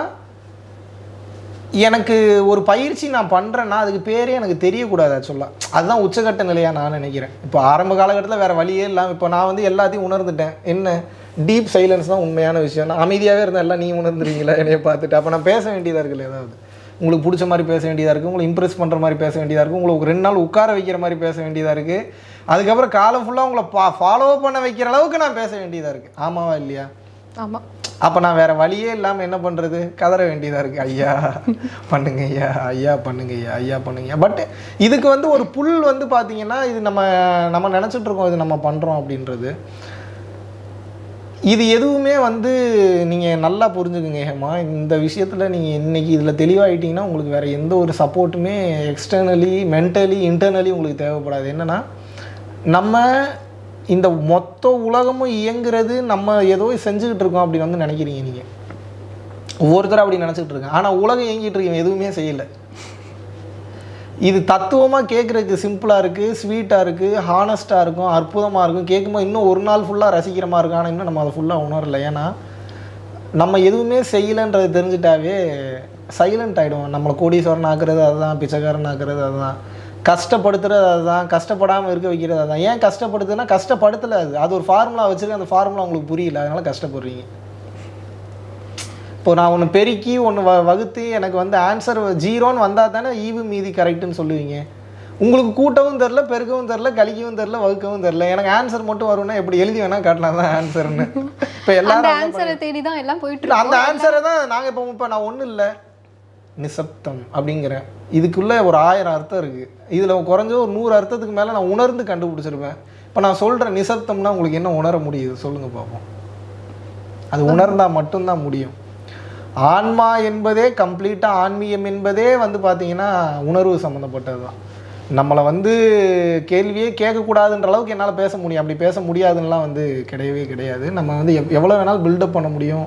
எனக்கு ஒரு பயிற்சி நான் பண்ணுறேன்னா அதுக்கு பேரே எனக்கு தெரியக்கூடாது ஆக்சுவலாக அதுதான் உச்சகட்ட நிலையாக நான் நினைக்கிறேன். இப்போ ஆரம்ப காலகட்டத்தில் வேறு வழியே இல்லாமல் இப்போ நான் வந்து எல்லாத்தையும் உணர்ந்துட்டேன். என்ன? டீப் சைலன்ஸ் தான் உண்மையான விஷயம். நான் அமைதியாகவே இருந்தேன் எல்லாம் நீ உணர்ந்துறீங்களா என்னைய பார்த்துட்டு. அப்போ நான் பேச வேண்டியதாக இருக்குல்ல ஏதாவது? உங்களுக்கு பிடிச்ச மாதிரி பேச வேண்டியதாக இருக்குது உங்களை இம்ப்ரெஸ் பண்ணுற மாதிரி பேச வேண்டியதாக இருக்குது உங்களுக்கு ரெண்டு நாள் உட்கார வைக்கிற மாதிரி பேச வேண்டியதாக இருக்குது அதுக்கப்புறம் காலம் ஃபுல்லாக உங்களை பா ஃபாலோ பண்ண வைக்கிற அளவுக்கு நான் பேச வேண்டியதாக இருக்குது ஆமாவா இல்லையா? ஆமா. அப்போ நான் வேற வழியே இல்லாமல் என்ன பண்ணுறது கதற வேண்டியதாக இருக்குது ஐயா பண்ணுங்க ஐயா ஐயா பண்ணுங்க ஐயா ஐயா பண்ணுங்க பட் இதுக்கு வந்து ஒரு புல் வந்து பார்த்தீங்கன்னா இது நம்ம நம்ம நினச்சிட்டு இருக்கோம் இது நம்ம பண்ணுறோம் அப்படின்றது. இது எதுவுமே வந்து நீங்கள் நல்லா புரிஞ்சுக்குங்க ஹேமா. இந்த விஷயத்தில் நீங்கள் இன்றைக்கி இதில் தெளிவாகிட்டிங்கன்னா உங்களுக்கு வேறு எந்த ஒரு சப்போர்ட்டுமே எக்ஸ்டர்னலி மென்டலி இன்டர்னலி உங்களுக்கு தேவைப்படாது. என்னென்னா நம்ம இந்த மொத்த உலகமும் இயங்குறது நம்ம ஏதோ செஞ்சுக்கிட்டு இருக்கோம் அப்படின்னு வந்து நினைக்கிறீங்க நீங்கள் ஒவ்வொருத்தரும் அப்படி நினச்சிக்கிட்டு இருக்காங்க. ஆனால் உலகம் இயங்கிட்டு இருக்கீங்க எதுவுமே செய்யலை. இது தத்துவமாக கேட்குறதுக்கு சிம்பிளாக இருக்குது ஸ்வீட்டாக இருக்குது ஹானஸ்ட்டாக இருக்கும் அற்புதமாக இருக்கும். கேட்கும்போது இன்னும் ஒரு நாள் ஃபுல்லாக ரசிக்கிற மாதிரி இருக்கும் ஆனால் இன்னும் நம்ம அதை ஃபுல்லாக உணரல. ஏன்னா நம்ம எதுவுமே செய்யலைன்றது தெரிஞ்சிட்டாவே சைலண்ட் ஆகிடும் நம்மளை கோடீஸ்வரன் ஆக்குறது அதுதான் பிச்சைக்காரன் ஆக்குறது அதுதான். கஷ்டப்படுத்துறது அதுதான் கஷ்டப்படாமல் இருக்க வைக்கிறது அதுதான். ஏன் கஷ்டப்படுத்துனா கஷ்டப்படுத்தலை அது. அது ஒரு ஃபார்முலா வச்சுருக்கு அந்த ஃபார்முலா உங்களுக்கு புரியல. அதனால கஷ்டப்படுறீங்க. இப்போ நான் ஒன்று பெருக்கி ஒன்று வ வகுத்து எனக்கு வந்து ஆன்சர் ஜீரோன்னு வந்தால் தானே ஈவு மீதி கரெக்டுன்னு சொல்லுவீங்க. உங்களுக்கு கூட்டவும் தெரில பெருக்கவும் தெரில கழிக்கவும் தெரில வகுக்கவும் தெரில எனக்கு ஆன்சர் மட்டும் வரும்னா எப்படி எழுதி வேணால் காட்டலாம் தான் ஆன்சர்னு இப்போ எல்லாரும் ஆன்சரை தேடி தான் எல்லாம் போயிட்டு அந்த ஆன்சரை தான் நாங்கள் இப்போ இப்போ நான் ஒன்றும் இல்லை. நிசப்தம் அப்படிங்கிறேன் இதுக்குள்ளே ஒரு ஆயிரம் அர்த்தம் இருக்குது இதில் குறைஞ்ச ஒரு நூறு அர்த்தத்துக்கு மேலே நான் உணர்ந்து கண்டுபிடிச்சிருப்பேன். இப்போ நான் சொல்கிறேன் நிசப்தம்னா உங்களுக்கு என்ன உணர முடியுது? சொல்லுங்கள் பார்ப்போம் அது உணர்ந்தால் மட்டும்தான் முடியும். ஆன்மா என்பதே கம்ப்ளீட்டாக ஆன்மீகம் என்பதே வந்து பார்த்தீங்கன்னா உணர்வு சம்மந்தப்பட்டது தான் நம்மளை வந்து கேள்வியே கேட்கக்கூடாதுன்ற அளவுக்கு என்னால் பேச முடியும். அப்படி பேச முடியாதுன்னெலாம் வந்து கிடையவே கிடையாது. நம்ம வந்து எவ் எவ்வளோ வேணாலும் பில்டப் பண்ண முடியும்.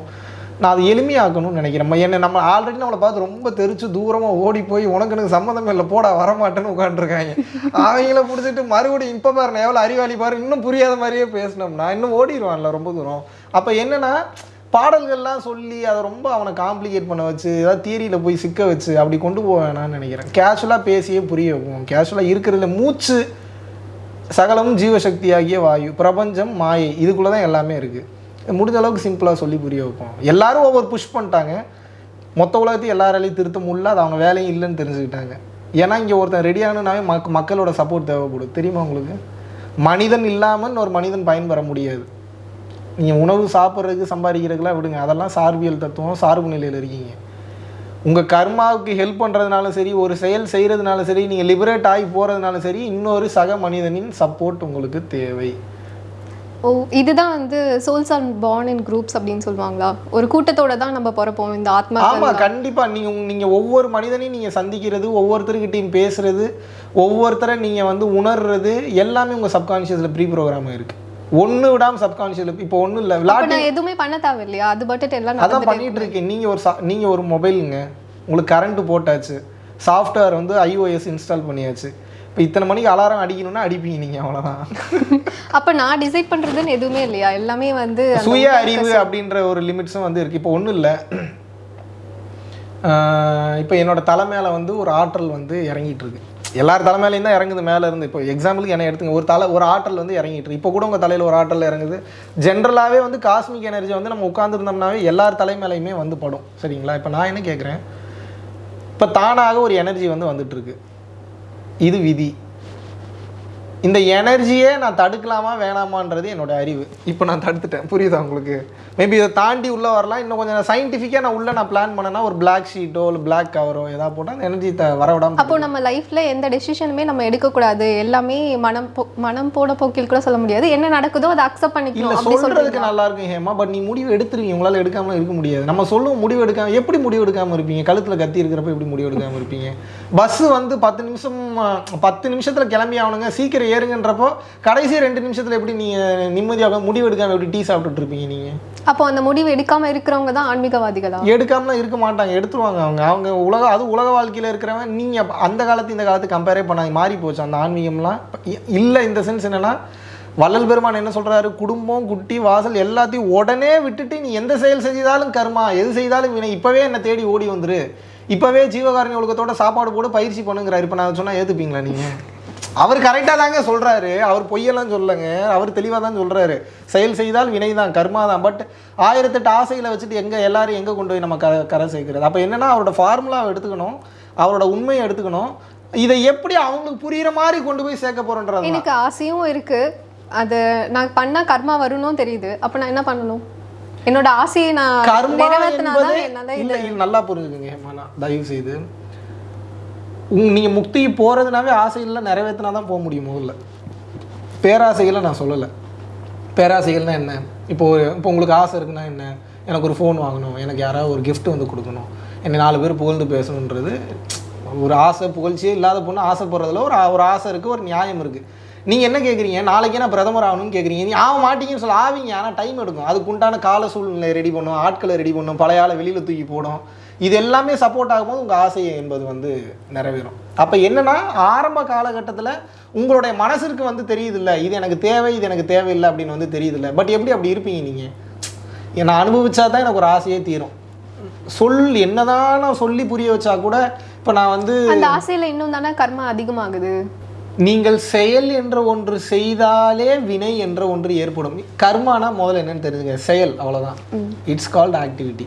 நான் அதை எளிமையாக்கணும்னு நினைக்கிறேன். நம்ம என்ன நம்ம ஆல்ரெடி நம்மளை பார்த்து ரொம்ப தெரிச்சு தூரமாக ஓடி போய் உனக்கு எனக்கு சம்மந்தம் இல்லை போடா வரமாட்டேன்னு உட்காந்துருக்காங்க அவங்கள பிடிச்சிட்டு மறுபடியும் இப்போ பாருங்க எவ்வளோ அறிவாளி பாரு இன்னும் புரியாத மாதிரியே பேசினோம்னா இன்னும் ஓடிடுவான்ல ரொம்ப தூரம். அப்போ என்னன்னா பாடல்கள்லாம் சொல்லி அதை ரொம்ப அவனை காம்ப்ளிகேட் பண்ண வச்சு ஏதாவது தியரியில் போய் சிக்க வச்சு அப்படி கொண்டு போவேனான்னு நினைக்கிறேன். கேஷுவலாக பேசியே புரிய வைப்போம். கேஷுவலாக இருக்கிறதுல மூச்சு சகலமும் ஜீவசக்தியாகிய வாயு பிரபஞ்சம் மாயை இதுக்குள்ளே தான் எல்லாமே இருக்குது முடிஞ்ச அளவுக்கு சிம்பிளாக சொல்லி புரிய வைப்போம். எல்லாரும் ஒவ்வொரு புஷ் பண்ணிட்டாங்க. மொத்த உலகத்தையும் எல்லாராலையும் திருத்த முடியல அது அவங்க வேலையும் இல்லைன்னு தெரிஞ்சுக்கிட்டாங்க. ஏன்னா இங்கே ஒருத்தன் ரெடி மக் மக்களோட சப்போர்ட் தேவைப்படும். தெரியுமா உங்களுக்கு? மனிதன் இல்லாமல் ஒரு மனிதன் பயன்பெற முடியாது. நீங்கள் உணவு சாப்பிட்றதுக்கு சம்பாதிக்கிறதுக்குலாம் விடுங்க. அதெல்லாம் சார்பியல் தத்துவம் சார்பு நிலையில் இருக்கீங்க. உங்கள் கர்மாவுக்கு ஹெல்ப் பண்ணுறதுனாலும் சரி ஒரு செயல் செய்கிறதுனாலும் சரி நீங்கள் லிபரேட் ஆகி போகிறதுனாலும் சரி இன்னொரு சக மனிதனின் சப்போர்ட் உங்களுக்கு தேவை. ஓ இதுதான் வந்து souls are born in groups அப்படின்னு சொல்லுவாங்களா? ஒரு கூட்டத்தோட தான் நம்ம பிறப்போம் இந்த ஆத்மா ஆமாம் கண்டிப்பாக நீங்கள் நீங்கள் ஒவ்வொரு மனிதனையும் நீங்கள் சந்திக்கிறது ஒவ்வொருத்தருக்கிட்டையும் பேசுறது ஒவ்வொருத்தரை நீங்கள் வந்து உணர்றது எல்லாமே உங்கள் சப்கான்ஷியஸில் ப்ரீ ப்ரோக்ராம் இருக்குது ஒன்று விடாமல் சப்கான்ஷியஸில் இப்போ ஒன்றும் இல்லை. நான் எதுவுமே பண்ண தேவையில்லையா? அது பட்டுட்டு எல்லாம் அதான் பண்ணிட்டு இருக்கேன். நீங்கள் ஒரு நீங்கள் ஒரு மொபைலுங்க உங்களுக்கு கரண்ட் போட்டாச்சு. சாஃப்ட்வேர் வந்து ஐஓஎஸ் இன்ஸ்டால் பண்ணியாச்சு. இப்போ இத்தனை மணிக்கு அலாரம் அடிக்கணும்னா அடிப்பீங்க நீங்கள் அவ்வளோதான் [laughs] அப்ப நான் டிசைட் பண்றதுன்னு எதுவுமே இல்லையா? எல்லாமே வந்து சுய அறிவு அப்படின்ற ஒரு லிமிட்ஸும் வந்து இருக்குது இப்போ ஒன்றும் இல்லை. [clears throat] இப்போ என்னோட தலை மேலே வந்து ஒரு ஆற்றல் வந்து இறங்கிட்டு இருக்கு. எல்லார் தலைமையிலையும் தான் இறங்குது மேலே இருந்து. இப்போ எக்ஸாம்பிளுக்கு என்ன எடுத்துங்க. ஒரு தலை ஒரு ஆற்றல் வந்து இறங்கிட்டு இப்போ கூட உங்கள் தலையில் ஒரு ஆற்றல் இறங்குது. ஜென்ரலாகவே வந்து காஸ்மிக் எனர்ஜி வந்து நம்ம உட்காந்துருந்தோம்னாவே எல்லார் தலை மேலேயுமே வந்து படும். சரிங்களா? இப்போ நான் என்ன கேட்குறேன் இப்போ தானாக ஒரு எனர்ஜி வந்து வந்துட்டுருக்கு இது விதி. இந்த எனர்ஜியே நான் தடுக்கலாமா வேணாமான்றது என்னோட அறிவு. இப்போ நான் தடுத்துட்டேன். புரியுதா உங்களுக்கு? மேபி இதை தாண்டி உள்ளே வரலாம். இன்னும் கொஞ்சம் சயின்டிஃபிக்காக நான் உள்ளே நான் பிளான் பண்ணேன்னா ஒரு பிளாக் ஷீட்டோ இல்லை பிளாக் கவரோ ஏதாவது போட்டால் அந்த எனர்ஜி த வர விடாம அப்போ நம்ம லைஃப்ல எந்த டெசிஷனுமே நம்ம எடுக்கக்கூடாது. எல்லாமே மனம் போ- மனம் போன போக்கில் கூட சொல்ல முடியாது. என்ன நடக்குதோ அதை அக்செப்ட் இல்ல பண்ணிக்கணும் அப்படி சொல்றதுக்கு சொல்றதுக்கு நல்லா இருக்கும் ஹேமா பட் நீ முடிவு எடுத்துருவீங்க. உங்களால எடுக்காம இருக்க முடியாது. நம்ம சொல்லுவோம் முடிவு எடுக்காம எப்படி முடிவு எடுக்காம இருப்பீங்க? கழுத்துல கத்தி இருக்கிறப்ப எப்படி முடிவு எடுக்காம இருப்பீங்க? பஸ் வந்து பத்து நிமிஷம் பத்து நிமிஷத்துல கிளம்பி ஆகணுங்க. சீக்கிரம் ஏறுங்கன்றப்போ கடைசி ரெண்டு நிமிஷத்துல எப்படி நீங்க நிம்மதியாக முடிவு எடுக்காம எப்படி டீ சாப்பிட்டுட்டு இருப்பீங்க நீங்க? அப்போ அந்த முடிவு எடுக்காம இருக்கிறவங்க தான் ஆன்மீகவாதிகளா? எடுக்காமலாம் இருக்க மாட்டாங்க. எடுத்துருவாங்க அவங்க. அவங்க உலக அது உலக வாழ்க்கையில இருக்கிறவன். நீங்க அப்ப அந்த காலத்து இந்த காலத்து கம்பேரே பண்ணாங்க மாறி போச்சு. அந்த ஆன்மீகம்லாம் இல்ல இந்த சென்ஸ் என்னன்னா வள்ளல் பெருமான் என்ன சொல்றாரு? குடும்பம் குட்டி வாசல் எல்லாத்தையும் உடனே விட்டுட்டு நீ எந்த செயல் செஞ்சாலும் கர்மா எது செய்தாலும் வினை. இப்பவே என்ன தேடி ஓடி வந்துரு. இப்போவே ஜீவகாரணி ஒழுக்கத்தோட சாப்பாடு போட்டு பயிற்சி பண்ணுங்கிறார். இப்போ நான் சொன்னால் ஏற்றுப்பீங்களா நீங்கள் அவர் கரெக்டாக தாங்க சொல்கிறாரு அவர் பொய்யெல்லாம் சொல்லலைங்க. அவர் தெளிவாக தான் சொல்கிறாரு செயல் செய்தால் வினை தான் கர்மா தான். பட் ஆயிரத்தெட்டு ஆசையில் வச்சுட்டு எங்கே எல்லாரும் எங்கே கொண்டு போய் நம்ம க கரை சேர்க்கிறது? அப்போ என்னன்னா அவரோட ஃபார்முலாவை எடுத்துக்கணும். அவரோட உண்மையை எடுத்துக்கணும். இதை எப்படி அவங்களுக்கு புரியுற மாதிரி கொண்டு போய் சேர்க்க போகிறோன்றது எனக்கு ஆசையும் இருக்குது அது நான் பண்ணால் கர்மா வரும்னும் தெரியுது. அப்போ நான் என்ன பண்ணணும்? என்னோட ஆசையை நான் நிறைவேற்றினாதான் நல்லா புரிஞ்சுக்கங்க ஹேமானா தயவு செய்து நீங்க முக்திக்கு போறதுனாவே ஆசைகள்லாம் நிறைவேற்றினா தான் போக முடியும் முதல்ல. பேராசைகளை நான் சொல்லலை. பேராசைகள்னா என்ன? இப்போ இப்போ உங்களுக்கு ஆசை இருக்குன்னா என்ன? எனக்கு ஒரு ஃபோன் வாங்கணும் எனக்கு யாராவது ஒரு gift வந்து கொடுக்கணும் என்னை நாலு பேர் புகழ்ந்து பேசணுன்றது ஒரு ஆசை புகழ்ச்சியே இல்லாத பொண்ணு ஆசைப்படுறதுல ஒரு ஒரு ஆசை இருக்குது ஒரு நியாயம் இருக்குது நீங்கள் என்ன கேட்குறீங்க நாளைக்கு நான் பிரதமர் ஆகணும்னு கேட்குறீங்க நீ ஆக மாட்டீங்கன்னு சொல்ல ஆவீங்க. ஆனால் டைம் எடுக்கும். அதுக்கு உண்டான கால சூழ்நிலை ரெடி பண்ணும் ஆட்களை ரெடி பண்ணும் பழைய ஆளை வெளியில் தூக்கி போடும் இது எல்லாமே சப்போர்ட் ஆகும்போது உங்கள் ஆசை என்பது வந்து நிறைவேறும். அப்போ என்னன்னா ஆரம்ப காலகட்டத்தில் உங்களுடைய மனசிற்கு வந்து தெரியுதில்ல இது எனக்கு தேவை இது எனக்கு தேவையில்லை அப்படின்னு வந்து தெரியுதில்ல. பட் எப்படி அப்படி இருப்பீங்க நீங்கள் நான் அனுபவிச்சா தான் எனக்கு ஒரு ஆசையே தீரும். சொல் என்னதான் நான் சொல்லி புரிய வச்சா கூட இப்போ நான் வந்து அந்த ஆசையில இன்னும் தானே கர்மா அதிகமாகுது? நீங்கள் செயல் என்ற ஒன்று செய்தாலே வினை என்ற ஒன்று ஏற்படும். கர்மானா முதல்ல என்னன்னு தெரிஞ்சுங்க. செயல் அவ்வளவுதான். இட்ஸ் கால்ட் ஆக்டிவிட்டி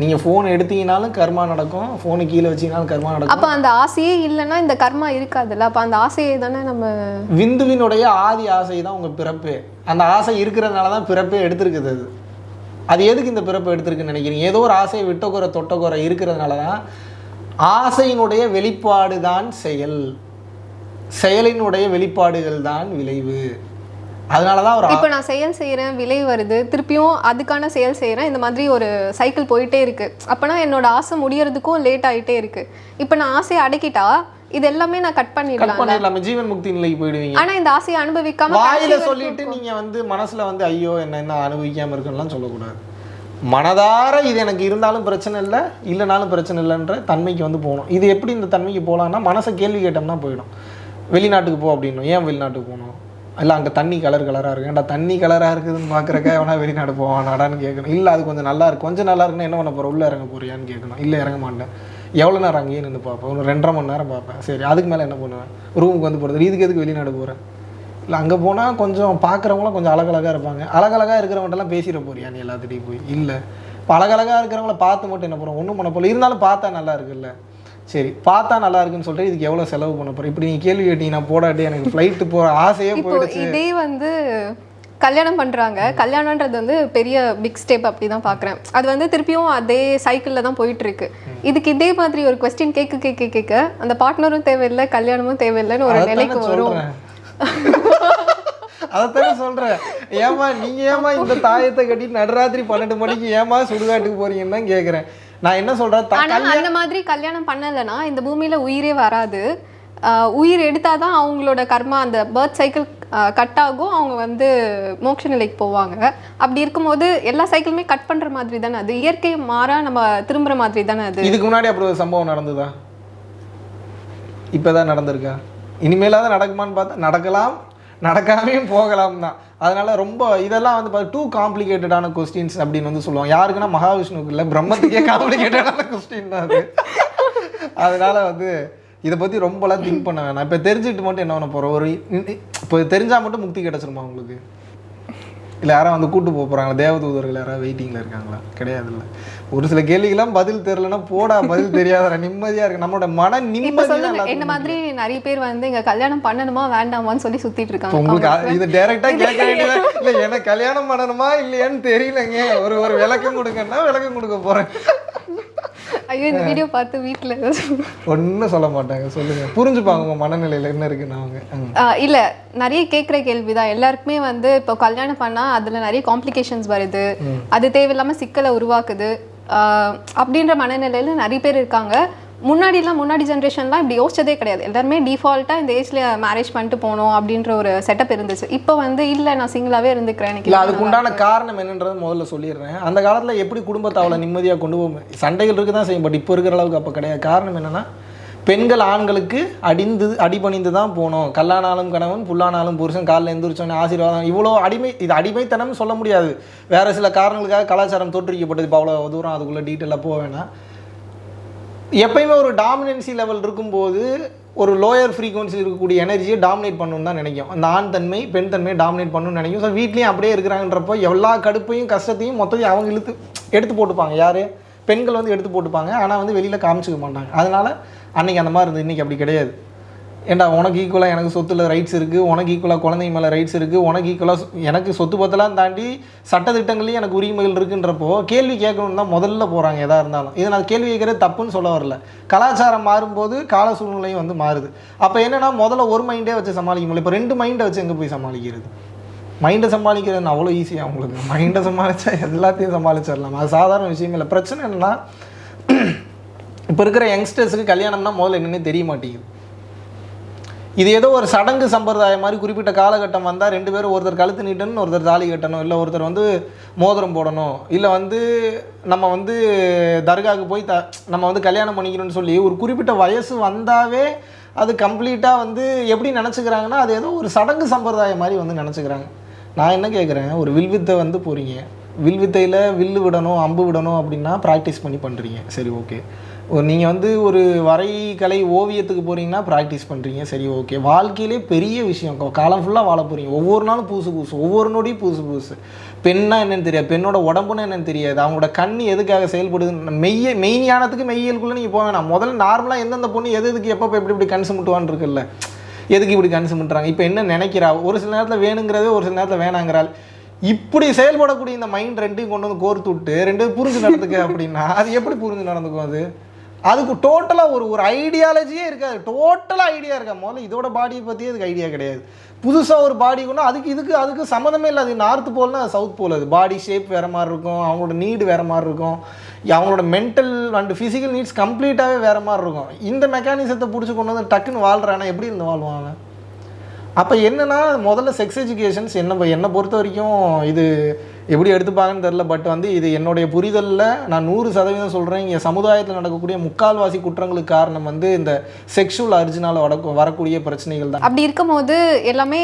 நீங்கள் ஃபோன் எடுத்தீங்கனாலும் கர்மா நடக்கும். ஃபோனு கீழே வச்சீங்கனாலும் கர்மா நடக்கும். அப்ப அந்த ஆசையே இல்லைன்னா இந்த கர்மா இருக்காதுல்ல? அப்ப அந்த ஆசையை தானே நம்ம விந்துவினுடைய ஆதி ஆசை தான் உங்கள் பிறப்பு. அந்த ஆசை இருக்கிறதுனால தான் பிறப்பே எடுத்திருக்குது அது. அது எதுக்கு இந்த பிறப்பு எடுத்திருக்குன்னு நினைக்கிறீங்க? ஏதோ ஒரு ஆசையை விட்டக்குறை தொட்டக்குறை இருக்கிறதுனால தான் ஆசையினுடைய வெளிப்பாடு தான் செயல். செயலினுடைய வெளிப்பாடுகள் தான் விளைவு. அதனால தான் ஒரு ஆ- இப்போ நான் செயல் செய்கிறேன் விலை வருது திருப்பியும் அதுக்கான செயல் செய்கிறேன் இந்த மாதிரி ஒரு சைக்கிள் போயிட்டே இருக்கு. அப்போனா என்னோட ஆசை முடியறதுக்கும் லேட் ஆயிட்டே இருக்கு. இப்போ நான் ஆசையை அடக்கிட்டா இது எல்லாமே நான் கட் கட் பண்ணிடலாம் பண்ணிடலாமே ஜீவன் முக்தி நிலைக்கு போயிடுவீங்க. ஆனா இந்த ஆசையை அனுபவிக்காம வாயில சொல்லிட்டு நீங்க வந்து மனசுல வந்து ஐயோ என்ன என்ன அனுபவிக்காம இருக்குன்னுலாம் சொல்லக்கூடாது. மனதார இது எனக்கு இருந்தாலும் பிரச்சனை இல்லை இல்லைனாலும் பிரச்சனை இல்லைன்ற தன்மைக்கு வந்து போகணும். இது எப்படி இந்த தன்மைக்கு போகலான்னா மனசை கேள்வி கேட்டோம்னா போயிடும். வெளிநாட்டுக்கு போ அப்படின்னும். ஏன் வெளிநாட்டுக்கு போகணும்? இல்லை அங்கே தண்ணி கலர் கலராக இருக்கு. ஏன்டா தண்ணி கலராக இருக்குதுன்னு பார்க்குறக்க வேணா வெளிநாடு போவானாடான்னு கேட்கணும் இல்லை அது கொஞ்சம் நல்லா இருக்கு. கொஞ்சம் நல்லா இருக்குன்னா என்ன பண்ண போகிற உள்ளே இறங்க போறியான்னு கேட்கணும் இல்லை இறங்க மாட்டேன். எவ்வளோ நேரம் அங்கேயே நின்று பார்ப்பேன். ஒரு ரெண்டரை மணி நேரம் பார்ப்பேன். சரி அதுக்கு மேலே என்ன பண்ணுவேன்? ரூமுக்கு வந்து போகிறது இதுக்கு எதுக்கு வெளிநாடு போகிறேன் இல்லை அங்கே போனால் கொஞ்சம் பார்க்குறவங்களாம் கொஞ்சம் அழகழகாக இருப்பாங்க. அழகழகாக இருக்கிறவங்கள்ட்டலாம் பேசிட போறியா நீ எல்லாத்துட்டையும் போய்? இல்லை. இப்போ அழகழகாக இருக்கிறவங்கள பார்த்து மட்டும் என்ன பண்ணுவோம்? ஒன்றும் பண்ண போகல இருந்தாலும் பார்த்தா நல்லா இருக்குல்ல. சரி பார்த்தா நல்லா இருக்குன்னு சொல்லிட்டு இதுக்கு எவ்வளோ செலவு பண்ண போகிறேன் இப்படி நீங்கள் கேள்வி கேட்டீங்கன்னா போடாட்டி எனக்கு ஃப்ளைட்டு போகிற ஆசையே போயிடுச்சு. இதே வந்து கல்யாணம் பண்றாங்க. கல்யாணம்ன்றது வந்து பெரிய பிக் ஸ்டெப் அப்படி தான் பார்க்குறேன் அது வந்து திருப்பியும் அதே சைக்கிளில் தான் போயிட்டு இருக்கு இதுக்கு இதே மாதிரி ஒரு கொஸ்டின் கேட்க கேட்க கேட்க அந்த பார்ட்னரும் தேவையில்லை கல்யாணமும் தேவையில்லைன்னு ஒரு நிலைக்கு வரும். அதைத்தானே சொல்றேன். ஏமா நீங்க ஏமா இந்த தாயத்தை கட்டி நடுராத்திரி பன்னெண்டு மணிக்கு ஏமா சுடுகாட்டுக்கு போறீங்கன்னு தான் கேக்குறேன். நான் என்ன சொல்றேன் ஆனா அந்த மாதிரி கல்யாணம் பண்ணலைன்னா இந்த பூமியில உயிரே வராது. உயிர் எடுத்தாதான் அவங்களோட கர்மா அந்த பர்த் சைக்கிள் கட் ஆகும். அவங்க வந்து மோட்ச நிலைக்கு போவாங்க. அப்படி இருக்கும்போது எல்லா சைக்கிளுமே கட் பண்ற மாதிரி தானே அது? இயற்கை மாறா நம்ம திரும்புற மாதிரி தானே அது? இதுக்கு முன்னாடி அப்படி ஒரு சம்பவம் நடந்ததா? இப்பதான் நடந்திருக்கா? இனிமேலாவது நடக்குமான்னு பார்த்தா நடக்கலாம். நடக்காமையும் போகலாம் தான் அதனால ரொம்ப இதெல்லாம் வந்து பார்த்து டூ காம்ப்ளிகேட்டடான கொஸ்டின்ஸ் அப்படின்னு வந்து சொல்லுவாங்க. யாருக்குன்னா மகாவிஷ்ணுக்கு இல்லை பிரம்மத்துக்கே காம்ப்ளிகேட்டடான கொஸ்டின் தான் அது. அதனால வந்து இதை பற்றி ரொம்பலாம் திங்க் பண்ண வேணாம். இப்போ தெரிஞ்சுக்கிட்டு மட்டும் என்ன பண்ண போகிறோம் ஒரு இப்போ தெரிஞ்சால் மட்டும் முக்தி கிடச்சிருமா உங்களுக்கு. இல்லை யாரும் வந்து கூட்டு போக போகிறாங்களா தேவதூதர்கள் யாராவது வெயிட்டிங்கில் இருக்காங்களா? கிடையாதுல்ல. ஒரு சில கேள்விக்கெல்லாம் பதில் தெரியலன்னா போடா பதில் தெரியாதடா நிம்மதியாக இருக்கு. நம்மளோட மன நிம்மதி என்ன மாதிரி நிறைய பேர் வந்து இங்க கல்யாணம் பண்ணணுமா வேண்டாமான்னு சொல்லி சுத்திட்டு இப்போ இருக்காங்க உங்களுக்கு இது டைரக்டா [laughs] கேட்க வேண்டியதா? இல்லை எனக்கு கல்யாணம் பண்ணணுமா இல்லையான்னு தெரியலங்க. ஒரு ஒரு விளக்கம் கொடுங்கன்னா விளக்கம் கொடுக்க போறேன். ஐயோ இந்த வீடியோ பார்த்து வீட்டுல ஒன்றும் சொல்ல மாட்டாங்க சொல்லுங்க. புரிஞ்சுப்பாங்க உங்க மனநிலையில என்ன இருக்குன்னு அவங்க. இல்ல நிறைய கேட்குற கேள்விதான். எல்லாருக்குமே வந்து இப்போ கல்யாணம் பண்ணா அதுல நிறைய காம்ப்ளிகேஷன்ஸ் வருது. அது தேவையில்லாம சிக்கலை உருவாக்குது. அப்படின்ற மனநிலையில நிறைய பேர் இருக்காங்க. முன்னாடிலாம் முன்னாடி ஜென்ரேஷன்லாம் இப்படி யோசிச்சதே கிடையாது. எல்லாருமே டிஃபால்ட்டாக இந்த ஏஜ்ல மேரேஜ் பண்ணிட்டு போகணும் அப்படின்ற ஒரு செட்டப் இருந்துச்சு. இப்போ வந்து இல்லை நான் சிங்கிளாவே இருந்துக்கிறேன் எனக்கு அதுக்கு உண்டான காரணம் என்னன்றதை முதல்ல சொல்லிடுறேன். அந்த காலத்துல எப்படி குடும்பத்தை அவ்வளோ நிம்மதியா கொண்டு போக சண்டைகள் இருக்கு தான் செய்யும். பட் இப்போ இருக்கிற அளவுக்கு அப்போ கிடையாது. காரணம் என்னன்னா பெண்கள் ஆண்களுக்கு அடிந்து அடிபணிந்து தான் போகணும். கல்லானாலும் கணவன் புல்லானாலும் புருஷன். காலில் எந்திரிச்சோன்னே ஆசீர்வாதம். இவ்வளோ அடிமை இது அடிமைத்தனம் சொல்ல முடியாது. வேற சில காரணங்களுக்காக கலாச்சாரம் தோற்றுவிக்கப்பட்டது. இப்போ அவ்வளோ தூரம் அதுக்குள்ளே டீட்டெயிலாக போக வேணாம். எப்பயுமே ஒரு டாமினன்சி லெவல் இருக்கும்போது ஒரு லோயர் ஃப்ரீக்வன்சி இருக்கக்கூடிய எனர்ஜியை டாமினேட் பண்ணணும்னு தான் நினைக்கும். அந்த ஆண் தன்மை பெண் தன்மையை டாமினேட் பண்ணணும்னு நினைக்கும். ஸோ வீட்லேயும் அப்படியே இருக்கிறாங்கன்றப்போ எல்லா கடுப்பையும் கஷ்டத்தையும் மொத்தத்தையும் அவங்க இழுத்து எடுத்து போட்டுப்பாங்க. யார்? பெண்கள் வந்து எடுத்து போட்டுப்பாங்க. ஆனால் வந்து வெளியில் காமிச்சிக்க மாட்டாங்க. அதனால் அன்னைக்கு அந்த மாதிரி இருந்தது. இன்றைக்கி அப்படி கிடையாது. ஏண்டா உனக்கு ஈக்குவலாக எனக்கு சொத்துல ரைட்ஸ் இருக்குது உனக்கு ஈக்குவலாக குழந்தைங்க மேலே ரைட்ஸ் இருக்குது உனக்கு ஈக்குவலாக எனக்கு சொத்து பத்தெல்லாம் தாண்டி சட்டத்திட்டங்களையும் எனக்கு உரிமைகள் இருக்குன்றப்போ கேள்வி கேட்கணும்னு தான் முதல்ல போகிறாங்க எதாக இருந்தாலும். இதை நான் கேள்வி கேட்குறது தப்புன்னு சொல்ல வரல. கலாச்சாரம் மாறும்போது கால சூழ்நிலையும் வந்து மாறுது. அப்போ என்னென்னா முதல்ல ஒரு மைண்டே வச்சு சமாளிக்க முடியல. இப்போ ரெண்டு மைண்டை வச்சு எங்கே போய் சமாளிக்கிறது? மைண்டை சமாளிக்கிறது அவ்வளோ ஈஸியாக உங்களுக்கு. மைண்டை சமாளித்தா எல்லாத்தையும் சமாளிச்சிடலாம். அது சாதாரண விஷயம் இல்லை. பிரச்சனை என்னென்னா இப்போ இருக்கிற யங்ஸ்டர்ஸுக்கு கல்யாணம்னா முதல்ல என்னன்னே தெரிய மாட்டேங்குது. இது ஏதோ ஒரு சடங்கு சம்பிரதாயம் மாதிரி குறிப்பிட்ட காலகட்டம் வந்தால் ரெண்டு பேரும் ஒருத்தர் கழுத்து நீட்டணும் ஒருத்தர் தாலி கட்டணும் இல்லை ஒருத்தர் வந்து மோதிரம் போடணும் இல்லை வந்து நம்ம வந்து தர்காவுக்கு போய் த நம்ம வந்து கல்யாணம் பண்ணிக்கணும்னு சொல்லி ஒரு குறிப்பிட்ட வயசு வந்தாவே அது கம்ப்ளீட்டாக வந்து எப்படி நினச்சிக்கிறாங்கன்னா அது ஏதோ ஒரு சடங்கு சம்பிரதாயம் மாதிரி வந்து நினச்சிக்கிறாங்க. நான் என்ன கேட்குறேன் ஒரு வில்வித்தை வந்து போகிறீங்க வில்வித்தையில் வில்லு விடணும் அம்பு விடணும் அப்படின்னா ப்ராக்டிஸ் பண்ணி பண்ணுறீங்க சரி ஓகே நீங்கள் வந்து ஒரு வரைகலை ஓவியத்துக்கு போகிறீங்கன்னா ப்ராக்டிஸ் பண்ணுறீங்க சரி ஓகே வாழ்க்கையிலே பெரிய விஷயம். காலம் ஃபுல்லாக வாழ போகிறீங்க ஒவ்வொரு நாளும் புதுசு புதுசு ஒவ்வொரு நொடியும் புதுசு புதுசு பெண்ணா என்னென்னு தெரியாது. பெண்ணோட உடம்புன்னு என்னென்னு தெரியாது. அவங்களோட கண் எதுக்காக செயல்படுதுன்னு மெய்ய மெய்ஞானத்துக்கு மெய்யலுக்குள்ளே நீங்கள் போக வேணாம். முதல்ல நார்மலாக எந்தெந்த பொண்ணு எது எதுக்கு எப்போ எப்படி இப்படி கன்சு முட்டுவான்னு இருக்குல்ல. எதுக்கு இப்படி கன்சு சுமுட்டுறாங்க? இப்போ என்ன நினைக்கிறா? ஒரு சில நேரத்தில் வேணுங்கிறதே ஒரு சில நேரத்தில் வேணாங்கிறாள். இப்படி செயல்படக்கூடிய இந்த மைண்ட் ரெண்டையும் கொண்டு வந்து கோர்த்து விட்டு ரெண்டு புரிஞ்சு நடந்துக்க அப்படின்னா அது எப்படி புரிஞ்சு நடந்துக்கும் அது? அதுக்கு டோட்டலாக ஒரு ஒரு ஐடியாலஜியே இருக்காது. டோட்டலாக ஐடியா இருக்கா? முதல்ல இதோட பாடியை பற்றி அதுக்கு ஐடியா கிடையாது. புதுசாக ஒரு பாடி கொண்டு அதுக்கு இதுக்கு அதுக்கு சம்மந்தமே இல்லை அது நார்த் போல்னா அது சவுத் போல் அது பாடி ஷேப் வேறு மாதிரி இருக்கும். அவங்களோட நீடு வேறு மாதிரி இருக்கும். அவங்களோட மென்டல் அண்ட் ஃபிசிக்கல் நீட்ஸ் கம்ப்ளீட்டாகவே வேறு மாதிரி இருக்கும். இந்த மெக்கானிசத்தை பிடிச்சி கொண்டு வந்து டக்குன்னு வாழ்கிறானா எப்படி இருந்து வாழ்வாங்க? அப்போ என்னன்னா முதல்ல செக்ஸ் எஜுகேஷன்ஸ் என்ன என்னை பொறுத்த வரைக்கும் இது எப்படி எடுத்துப்பாங்கன்னு தெரில பட் வந்து இது என்னுடைய புரிதலில் நான் நூறு சதவீதம் சொல்கிறேன் இங்கே சமுதாயத்தில் நடக்கக்கூடிய முக்கால்வாசி குற்றங்களுக்கு காரணம் வந்து இந்த செக்ஷுவல் அர்ஜினால் வரக்கூடிய பிரச்சனைகள் தான். அப்படி இருக்கும்போது எல்லாமே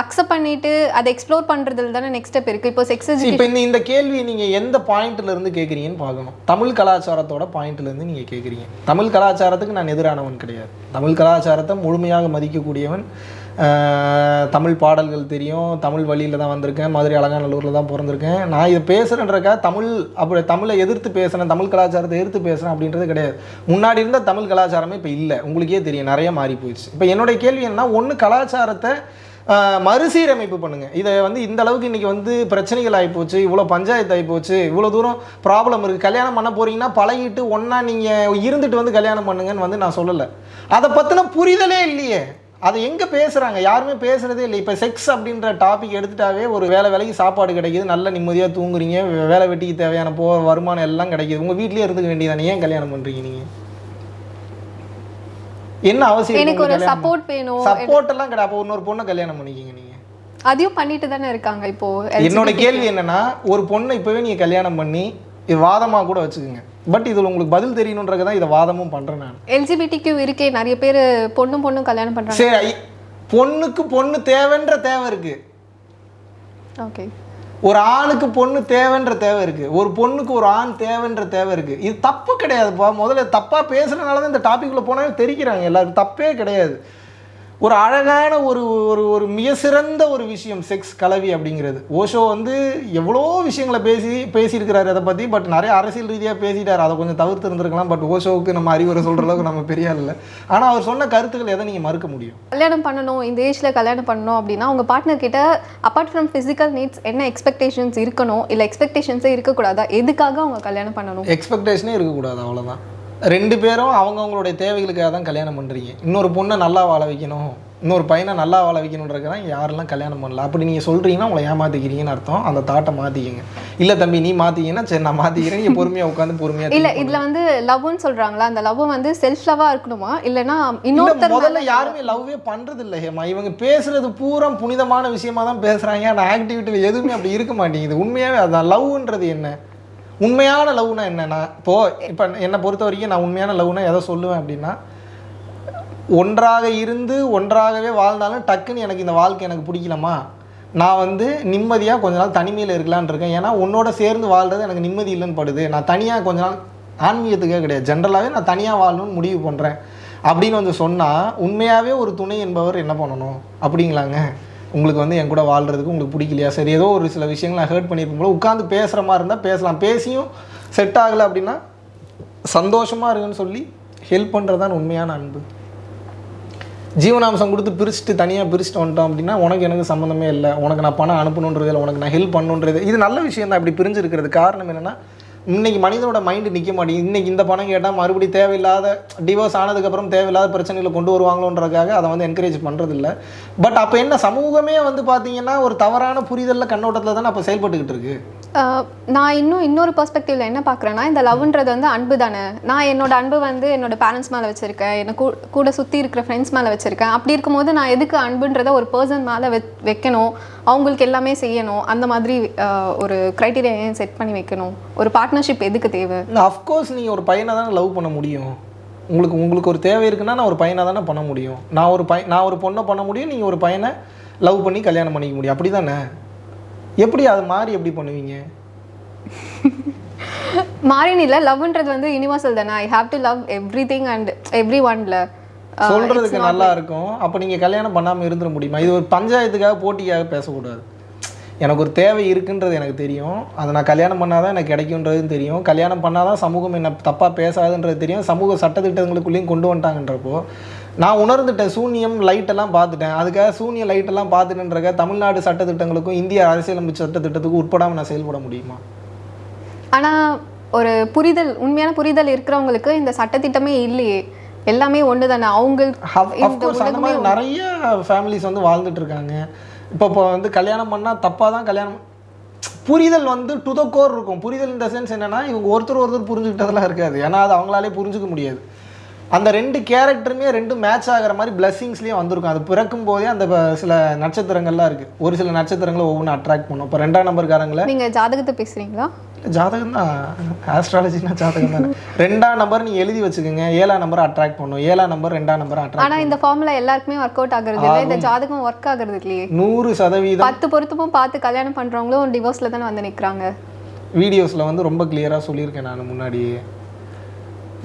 அக்செப்ட் பண்ணிட்டு அதை எக்ஸ்ப்ளோர் பண்றதுல தானே நெக்ஸ்ட் ஸ்டெப் இருக்கு. இப்போ செக்ஸ் இப்போ இந்த இந்த கேள்வி நீங்கள் எந்த பாயிண்ட்ல இருந்து கேட்குறீங்கன்னு பார்க்கணும். தமிழ் கலாச்சாரத்தோட பாயிண்ட்ல இருந்து நீங்கள் கேட்குறீங்க தமிழ் கலாச்சாரத்துக்கு நான் எதிரானவன் கிடையாது. தமிழ் கலாச்சாரத்தை முழுமையாக மதிக்கக்கூடியவன் தமிழ் பாடல்கள் தெரியும். தமிழ் வழியில் தான் வந்திருக்கேன். மதுரை அலங்காநல்லூரில் தான் பிறந்திருக்கேன். நான் இதை பேசுகிறேன்றக்கா தமிழ் அப்படி தமிழை எதிர்த்து பேசுகிறேன் தமிழ் கலாச்சாரத்தை எதிர்த்து பேசுகிறேன் அப்படின்றது கிடையாது. முன்னாடி இருந்த தமிழ் கலாச்சாரமே இப்போ இல்லை. உங்களுக்கே தெரியும். நிறைய மாறி போயிடுச்சு. இப்போ என்னுடைய கேள்வி என்ன ஒன்று கலாச்சாரத்தை மறுசீரமைப்பு பண்ணுங்க. இதை வந்து இந்த அளவுக்கு இன்றைக்கி வந்து பிரச்சனைகள் ஆகிப்போச்சு இவ்வளோ பஞ்சாயத்து ஆகிப்போச்சு இவ்வளோ தூரம் ப்ராப்ளம் இருக்குது கல்யாணம் பண்ண போறீங்கன்னா பழகிட்டு ஒன்றா நீங்கள் இருந்துட்டு வந்து கல்யாணம் பண்ணுங்கன்னு வந்து நான் சொல்லலை. அதை பற்றின புரிதலே இல்லையே. அதை எங்கே பேசுகிறாங்க யாருமே பேசுகிறதே இல்லை. இப்போ செக்ஸ் அப்படின்ற டாபிக் எடுத்துட்டாவே ஒரு வேலை வேலைக்கு சாப்பாடு கிடைக்குது. நல்ல நிம்மதியாக தூங்குறீங்க. வேலை வெட்டிக்கு தேவையான போ வருமானம் எல்லாம் கிடைக்குது. உங்கள் வீட்லேயே இருந்துக்க வேண்டியதானே ஏன் கல்யாணம் பண்ணுறீங்க நீங்கள் என்ன அவசியம் எனக்கு ஒரு சப்போர்ட் வேணும். சப்போர்ட் எல்லாம் கிடையாது. அப்போ இன்னொரு பொண்ணை கல்யாணம் பண்ணிக்கிங்க நீங்கள் அதையும் பண்ணிட்டு தானே இருக்காங்க இப்போ என்னோட கேள்வி என்னன்னா ஒரு பொண்ணை இப்போவே நீங்கள் கல்யாணம் பண்ணி வாதமாக கூட வச்சுக்கோங்க. பட் இதில் உங்களுக்கு பதில் தெரியணுன்றதுக்கு தான் இதை வாதமும் பண்ணுறேன் நான். எல்ஜிபிடிக்கு இருக்கே நிறைய பேர் பொண்ணும் பொண்ணும் கல்யாணம் பண்றாங்க. சரி பொண்ணுக்கு பொண்ணு தேவைன்ற தேவை இருக்கு. ஓகே ஒரு ஆணுக்கு பொண்ணு தேவைன்ற தேவை இருக்கு. ஒரு பொண்ணுக்கு ஒரு ஆண் தேவைன்ற தேவை இருக்கு. இது தப்பு கிடையாதுப்பா முதல்ல தப்பா பேசுறதுனால தான் இந்த டாபிக்ல போனாவே தெரிக்கிறாங்க எல்லாரும். தப்பே கிடையாது. ஒரு அழகான ஒரு ஒரு ஒரு மிக சிறந்த ஒரு விஷயம் செக்ஸ் கலவி அப்படிங்கிறது. ஓஷோ வந்து எவ்வளோ விஷயங்களை பேசி பேசியிருக்கிறாரு அதை பற்றி பட் நிறைய அரசியல் ரீதியாக பேசிட்டார். அதை கொஞ்சம் தவிர்த்து இருந்திருக்கலாம் பட் ஓஷோவுக்கு நம்ம அறிவுரை சொல்கிற அளவுக்கு நம்ம பெரிய இல்லை. ஆனால் அவர் சொன்ன கருத்துக்கள் எதை நீங்கள் மறுக்க முடியும்? கல்யாணம் பண்ணணும் இந்த ஏஜ்ல கல்யாணம் பண்ணணும் அப்படின்னா உங்க பார்ட்னர் கிட்ட அப்பார்ட் ஃப்ரம் ஃபிசிக்கல் நீட்ஸ் என்ன எக்ஸ்பெக்டேஷன்ஸ் இருக்கணும் இல்ல எக்ஸ்பெக்டேஷன்ஸே இருக்கக்கூடாதா? எதுக்காக அவங்க கல்யாணம் பண்ணணும்? எக்ஸ்பெக்டேஷனே இருக்கக்கூடாது அவ்வளோதான் ரெண்டு பேரும் அவங்கவுங்களுடைய தேவைகளுக்காக தான் கல்யாணம் பண்ணுறீங்க இன்னொரு பொண்ணை நல்லா வாழ வைக்கணும். இன்னொரு பையனை நல்லா வாழ வைக்கணுன்றதுக்கு தான் யாரெல்லாம் கல்யாணம் பண்ணல. அப்படி நீங்கள் சொல்கிறீங்கன்னா உங்களை ஏமாற்றிக்கிறீங்கன்னு அர்த்தம். அந்த தாட்டை மாற்றிக்கிங்க இல்லை தம்பி நீ மாற்றிங்கன்னா சரி நான் மாற்றிக்கிறேன் நீங்கள் பொறுமையாக உட்காந்து பொறுமையாக இல்ல இதுல வந்து லவ்னு சொல்றாங்களா? அந்த லவ் வந்து செல்ஃப் லவ்வா இருக்கணுமா? இல்லனா இல்ல, இன்னொருத்தர் முதல்ல யாருமே லவ்வே பண்றது இல்லை ஹேமா. இவங்க பேசுறது பூரா புனிதமான விஷயமா தான் பேசுறாங்க. ஆனால் ஆக்டிவிட்டியில் எதுவுமே அப்படி இருக்க மாட்டேங்குது. உண்மையாவே அதான். லவ்ன்றது என்ன? உண்மையான லவ்னா என்னென்னா இப்போது இப்போ என்னை பொறுத்த வரைக்கும் நான் உண்மையான லவ்னா எதை சொல்லுவேன் அப்படின்னா ஒன்றாக இருந்து ஒன்றாகவே வாழ்ந்தாலும் டக்குன்னு எனக்கு இந்த வாழ்க்கை எனக்கு பிடிக்கலமா நான் வந்து நிம்மதியாக கொஞ்ச நாள் தனிமையில் இருக்கலாம்னு இருக்கேன். ஏன்னா உன்னோட சேர்ந்து வாழ்றது எனக்கு நிம்மதி இல்லைன்னு படுது. நான் தனியாக கொஞ்ச நாள் ஆன்மீகத்துக்கே கிடையாது. ஜென்ரலாகவே நான் தனியாக வாழணும்னு முடிவு பண்ணுறேன் அப்படின்னு வந்து சொன்னால் உண்மையாகவே ஒரு துணை என்பவர் என்ன பண்ணணும்? அப்படிங்களாங்க. உங்களுக்கு வந்து என் கூட வாழ்றதுக்கு உங்களுக்கு பிடிக்கலையா? சரி ஏதோ ஒரு சில விஷயங்கள் நான் ஹர்ட் பண்ணியிருக்கும் போல. உட்காந்து பேசுகிற மாதிரி இருந்தால் பேசலாம். பேசியும் செட் ஆகலை அப்படின்னா சந்தோஷமாக இருக்குன்னு சொல்லி ஹெல்ப் பண்ணுறது தான் உண்மையான அன்பு. ஜீவனாம்சம் கொடுத்து பிரிச்சுட்டு தனியாக பிரிச்சுட்டு வந்துட்டோம் அப்படின்னா உனக்கு எனக்கு சம்மந்தமே இல்லை. உனக்கு நான் பணம் அனுப்பணுன்றது இல்லை உனக்கு நான் ஹெல்ப் பண்ணுன்றது இது நல்ல விஷயம் தான் இப்படி பிரிஞ்சிருக்கிறது. காரணம் என்னென்னா இன்னைக்கு மனிதனோட மைண்டு நிற்க மாட்டேங்குது. இன்னைக்கு இந்த பணம் கேட்டால் மறுபடியும் தேவையில்லாத டிவோர்ஸ் ஆனதுக்கப்புறம் தேவையில்லாத பிரச்சனைகளை கொண்டு வருவாங்களோன்றதுக்காக அதை வந்து என்கரேஜ் பண்ணுறதில்ல பட் அப்போ என்ன சமூகமே வந்து பார்த்தீங்கன்னா ஒரு தவறான புரிதலில் கண்ணோட்டத்தில் தானே அப்போ செயல்பட்டுக்கிட்டு இருக்கு? நான் இன்னும் இன்னொரு பெர்ஸ்பெக்டிவ்ல என்ன பார்க்குறேன்னா இந்த லவ்ன்றது வந்து அன்பு தானே. நான் என்னோட அன்பு வந்து என்னோட பேரண்ட்ஸ் மேலே வச்சிருக்கேன். என்ன கூ- கூட சுற்றி இருக்கிற ஃப்ரெண்ட்ஸ் மேலே வச்சிருக்கேன். அப்படி இருக்கும்போது நான் எதுக்கு அன்புன்றதை ஒரு பர்சன் மேலே வெ வைக்கணும்? அவங்களுக்கு எல்லாமே செய்யணும். அந்த மாதிரி ஒரு க்ரைட்டீரியா ஏன் செட் பண்ணி வைக்கணும்? ஒரு பார்ட் பார்ட்னர்ஷிப் எதுக்கு தேவை? அஃப்கோர்ஸ் நீங்கள் ஒரு பையனை தானே லவ் பண்ண முடியும். உங்களுக்கு உங்களுக்கு ஒரு தேவை இருக்குன்னா நான் ஒரு பையனை தானே பண்ண முடியும். நான் ஒரு பையன் நான் ஒரு பொண்ணை பண்ண முடியும் நீங்கள் ஒரு பையனை லவ் பண்ணி கல்யாணம் பண்ணிக்க முடியும். அப்படி தானே எப்படி அது மாறி எப்படி பண்ணுவீங்க? [laughs] மாறின் இல்லை லவ்ன்றது வந்து யூனிவர்சல் தானே. I have to love everything and every ஒன்ல சொல்றதுக்கு நல்லா இருக்கும். அப்போ நீங்கள் கல்யாணம் பண்ணாமல் இருந்துட முடியுமா? இது ஒரு பஞ்சாயத்துக்காக போட்டிக்காக பேசக்கூடாது. எனக்கு ஒரு தேவை இருக்குன்றது எனக்கு தெரியும். அதை நான் கல்யாணம் பண்ணாதான் எனக்கு கிடைக்குன்றதும் தெரியும். கல்யாணம் பண்ணாதான் சமூகம் என்ன தப்பாக பேசாதுன்றது தெரியும். சமூக சட்டத்திட்டங்களுக்குள்ளேயும் கொண்டு வந்துட்டாங்கன்றப்போ நான் உணர்ந்துட்டேன். சூனியம் லைட்டெல்லாம் பார்த்துட்டேன். அதுக்காக சூனிய லைட்டெல்லாம் பார்த்துட்டுன்றக்க தமிழ்நாடு சட்டத்திட்டங்களுக்கும் இந்திய அரசியலமைப்பு சட்டத்திட்டத்துக்கும் உட்படாமல் நான் செயல்பட முடியுமா? ஆனா ஒரு புரிதல் உண்மையான புரிதல் இருக்கிறவங்களுக்கு இந்த சட்டத்திட்டமே இல்லையே. எல்லாமே ஒன்று தானே மாதிரி நிறைய ஃபேமிலிஸ் வந்து வாழ்ந்துட்டு இருக்காங்க. இப்போ இப்போ வந்து கல்யாணம் பண்ணால் தப்பாக தான் கல்யாணம் புரிதல் வந்து டு த கோர் இருக்கும். புரிதல் இந்த சென்ஸ் என்னென்னா இவங்க ஒருத்தர் ஒருத்தர் புரிஞ்சுக்கிட்டதெல்லாம் இருக்காது. ஏன்னா அது அவங்களாலே புரிஞ்சுக்க முடியாது. அந்த ரெண்டு கேரக்டருமே ரெண்டு மேட்ச் ஆகிற மாதிரி பிளஸ்ஸிங்ஸ்லேயும் வந்திருக்கும். அது பிறக்கும் போதே அந்த சில நட்சத்திரங்கள்லாம் இருக்குது ஒரு சில நட்சத்திரங்களை ஒவ்வொன்றும் அட்ராக்ட் பண்ணும். இப்போ ரெண்டாம் நம்பர்காரங்களை நீங்கள் ஜாதகத்தை பேசுகிறீங்களா ஜாதகம் தான். ஆஸ்ட்ராலஜினா ஜாதகம் தானே. ரெண்டாம் நம்பர் நீங்கள் எழுதி வச்சுக்கோங்க. ஏழாம் நம்பர் அட்ராக்ட் பண்ணும். ஏழாம் நம்பர் ரெண்டாம் நம்பர் அட்ராக்ட் ஆனா இந்த ஃபார்முலா எல்லாருக்குமே ஒர்க் அவுட் ஆகுறது இல்லை. இந்த ஜாதகம் ஒர்க் ஆகுறது இல்லையே. நூறு சதவீதம். பத்து பொருத்தமும் பார்த்து கல்யாணம் பண்றவங்களும் டிவோர்ஸ்ல தானே வந்து நிக்கிறாங்க. வீடியோஸில் வந்து ரொம்ப கிளியராக சொல்லியிருக்கேன் நான் முன்னாடியே.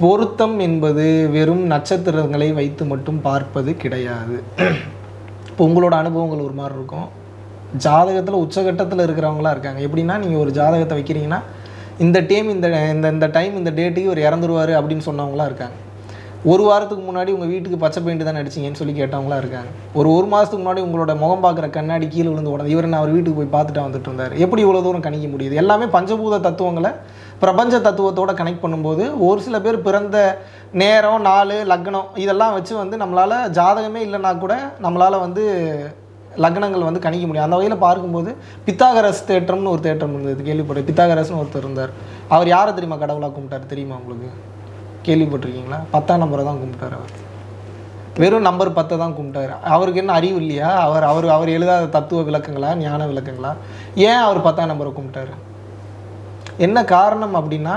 பொருத்தம் என்பது வெறும் நட்சத்திரங்களை வைத்து மட்டும் பார்ப்பது கிடையாது. இப்போ உங்களோட அனுபவங்கள் ஒரு மாதிரி இருக்கும். ஜாதகத்தில் உச்சகட்டத்தில் இருக்கிறவங்களா இருக்காங்க. எப்படின்னா நீங்கள் ஒரு ஜாதகத்தை வைக்கிறீங்கன்னா இந்த டைம் இந்த இந்த இந்த டைம் இந்த டேட்டுக்கு ஒரு இறந்துருவார் அப்படின்னு சொன்னவங்களாம் இருக்காங்க. ஒரு வாரத்துக்கு முன்னாடி உங்கள் வீட்டுக்கு பச்சை பெயிண்ட் தான் அடிச்சிங்கன்னு சொல்லி கேட்டவங்களாம் இருக்காங்க. ஒரு ஒரு மாதத்துக்கு முன்னாடி உங்களோட முகம் பார்க்குற கண்ணாடி கீழே விழுந்து உடனே இவர் நான் அவர் வீட்டுக்கு போய் பார்த்துட்டு வந்துட்டு இருந்தார். எப்படி இவ்வளோ தூரம் கணிக்க முடியுது? எல்லாமே பஞ்சபூத தத்துவங்களை பிரபஞ்ச தத்துவத்தோட கனெக்ட் பண்ணும்போது ஒரு சில பேர் பிறந்த நேரம் நாள் லக்னம் இதெல்லாம் வச்சு வந்து நம்மளால் ஜாதகமே இல்லைன்னா கூட நம்மளால் வந்து லக்னங்கள் வந்து கணிக்க முடியும். அந்த வகையில் பார்க்கும்போது பித்தாகரஸ் தேட்டம்னு ஒரு தேட்டம் இருந்தது. கேள்விப்பட்டேன் பித்தாகரஸ்னு ஒருத்தர் இருந்தார். அவர் யாரை தெரியுமா கடவுளாக கும்பிட்டார்? தெரியுமா உங்களுக்கு? கேள்விப்பட்டிருக்கீங்களா? பத்தாம் நம்பரை தான் கும்பிட்டார் அவர். வெறும் நம்பர் பத்தை தான் கும்பிட்டாரு. அவருக்கு என்ன அறிவு இல்லையா? அவர் அவர் அவர் எழுதாத தத்துவ விளக்கங்களா? ஞான விளக்கங்களா? ஏன் அவர் பத்தாம் நம்பரை கும்பிட்டாரு? என்ன காரணம் அப்படின்னா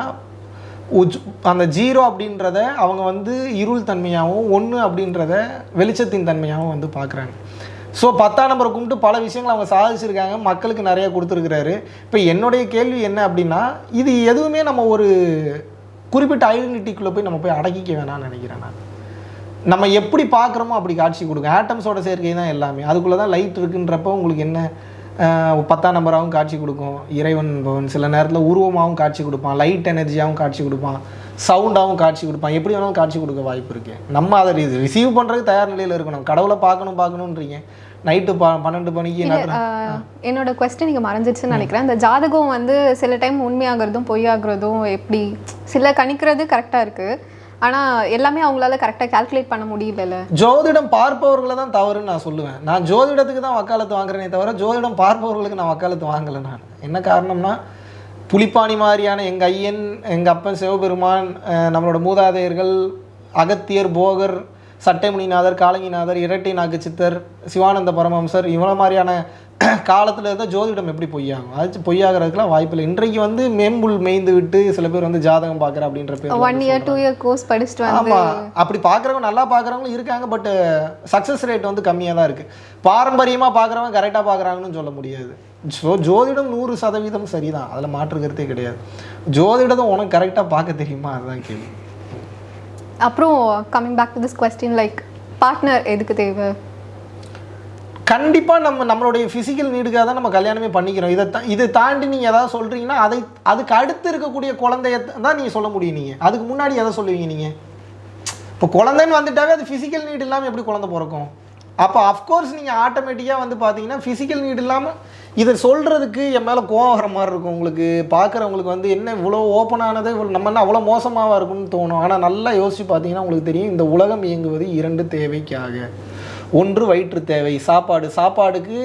உஜ் அந்த ஜீரோ அப்படின்றத அவங்க வந்து இருள் தன்மையாகவும் ஒன்று அப்படின்றத வெளிச்சத்தின் தன்மையாகவும் வந்து பார்க்குறாங்க. ஸோ பத்தாம் நம்பரை கும்பிட்டு பல விஷயங்கள் அவங்க சாதிச்சிருக்காங்க மக்களுக்கு நிறைய கொடுத்துருக்குறாரு. இப்போ என்னுடைய கேள்வி என்ன அப்படின்னா இது எதுவுமே நம்ம ஒரு குறிப்பிட்ட ஐடென்டிட்டிக்குள்ளே போய் நம்ம போய் அடக்கிக்க வேணாம்னு நினைக்கிறேன் நான். நம்ம எப்படி பார்க்குறோமோ அப்படி காட்சி கொடுங்க ஆட்டம்ஸோட சேர்க்கை தான் எல்லாமே. அதுக்குள்ளே தான் லைட் இருக்குன்றப்போ உங்களுக்கு என்ன பத்தாம் நம்பராகவும் காட்சி கொடுக்கும். இறைவன் பவன் சில நேரத்தில் உருவமாகவும் காட்சி கொடுப்பான். லைட் எனர்ஜியாகவும் காட்சி கொடுப்பான். சவுண்டாகவும் காட்சி கொடுப்பான். எப்படி வேணாலும் காட்சி கொடுக்க வாய்ப்பு இருக்கு. நம்ம அதை ரிசீவ் பண்ணுறதுக்கு தயார் நிலையில் இருக்கணும். கடவுளை பார்க்கணும் பார்க்கணுன்றீங்க. நைட்டு ப பன்னெண்டு மணிக்கு என்னோட கொஸ்டின் இங்கே மறைஞ்சிருச்சுன்னு நினைக்கிறேன். இந்த ஜாதகம் வந்து சில டைம் உண்மையாகிறதும் பொய்யாகிறதும் எப்படி சில கணிக்கிறது கரெக்டாக இருக்குது ஆனால் எல்லாமே அவங்களால கரெக்டாக கால்குலேட் பண்ண முடியல ஜோதிடம் பார்ப்பவர்களை தான் தவறுன்னு நான் சொல்லுவேன். நான் ஜோதிடத்துக்கு தான் வக்காலத்து வாங்குறேனே தவிர ஜோதிடம் பார்ப்பவர்களுக்கு நான் வக்காலத்து வாங்கலை நான். என்ன காரணம்னா புலிப்பாணி மாதிரியான எங்கள் ஐயன் எங்கள் அப்பன் சிவபெருமான் நம்மளோட மூதாதையர்கள் அகத்தியர் போகர் சட்டைமுனிநாதர் காலங்கிநாதர் இரட்டை நாக்கு சித்தர் சிவானந்த பரமஹம்சர் இவ்வளோ மாதிரியான [clears throat] காலத்தில் இருந்தால் ஜோதிடம் எப்படி பொய்யாகும்? அது பொய்யாகிறதுக்குலாம் வாய்ப்பில்லை இன்றைக்கு வந்து மேம்புல் மேய்ந்து விட்டு சில பேர் வந்து ஜாதகம் பார்க்குற அப்படின்ற பேர் one year two year course படிச்சுட்டு வந்து ஆமா. அப்படி பார்க்குறவங்க நல்லா பார்க்குறவங்களும் இருக்காங்க பட் சக்ஸஸ் ரேட் வந்து கம்மியாக தான் இருக்குது பாரம்பரியமாக பார்க்குறவங்க கரெக்டாக பார்க்குறாங்கன்னு சொல்ல முடியாது. ஜோ ஜோதிடம் நூறு சதவீதம் சரிதான். அதில் மாற்று கருத்தே கிடையாது. ஜோதிடத்தை உனக்கு கரெக்டாக பார்க்க தெரியுமா? அதுதான் கேள்வி. அப்புறம் coming back to this question like partner எதுக்கு தேவை? கண்டிப்பாக நம்ம நம்மளுடைய ஃபிசிக்கல் நீடுக்காக தான் நம்ம கல்யாணமே பண்ணிக்கிறோம். இதை தா- இதை தாண்டி நீங்கள் எதாவது சொல்கிறீங்கன்னா அதை அதுக்கு அடுத்து இருக்கக்கூடிய குழந்தைய தான் நீங்கள் சொல்ல முடியும் நீங்கள் அதுக்கு முன்னாடி எதை சொல்லுவீங்க நீங்கள் இப்போ குழந்தைன்னு வந்துட்டாவே அது ஃபிசிக்கல் நீட் இல்லாமல் எப்படி குழந்தை பிறக்கும்? அப்போ அஃப்கோர்ஸ் நீங்கள் ஆட்டோமேட்டிக்காக வந்து பார்த்தீங்கன்னா ஃபிசிக்கல் நீட் இல்லாமல் இதை சொல்கிறதுக்கு என் மேலே கோவம் வர மாதிரி இருக்கும் உங்களுக்கு. பார்க்குறவங்களுக்கு வந்து என்ன இவ்வளோ ஓப்பனானது இவ்வளோ நம்ம என்ன அவ்வளோ மோசமாக இருக்கும்னு தோணும். ஆனால் நல்லா யோசித்து பார்த்தீங்கன்னா உங்களுக்கு தெரியும் இந்த உலகம் இயங்குவது இரண்டு தேவைக்காக. ஒன்று வயிற்று தேவை. சாப்பாடு. சாப்பாடுக்கு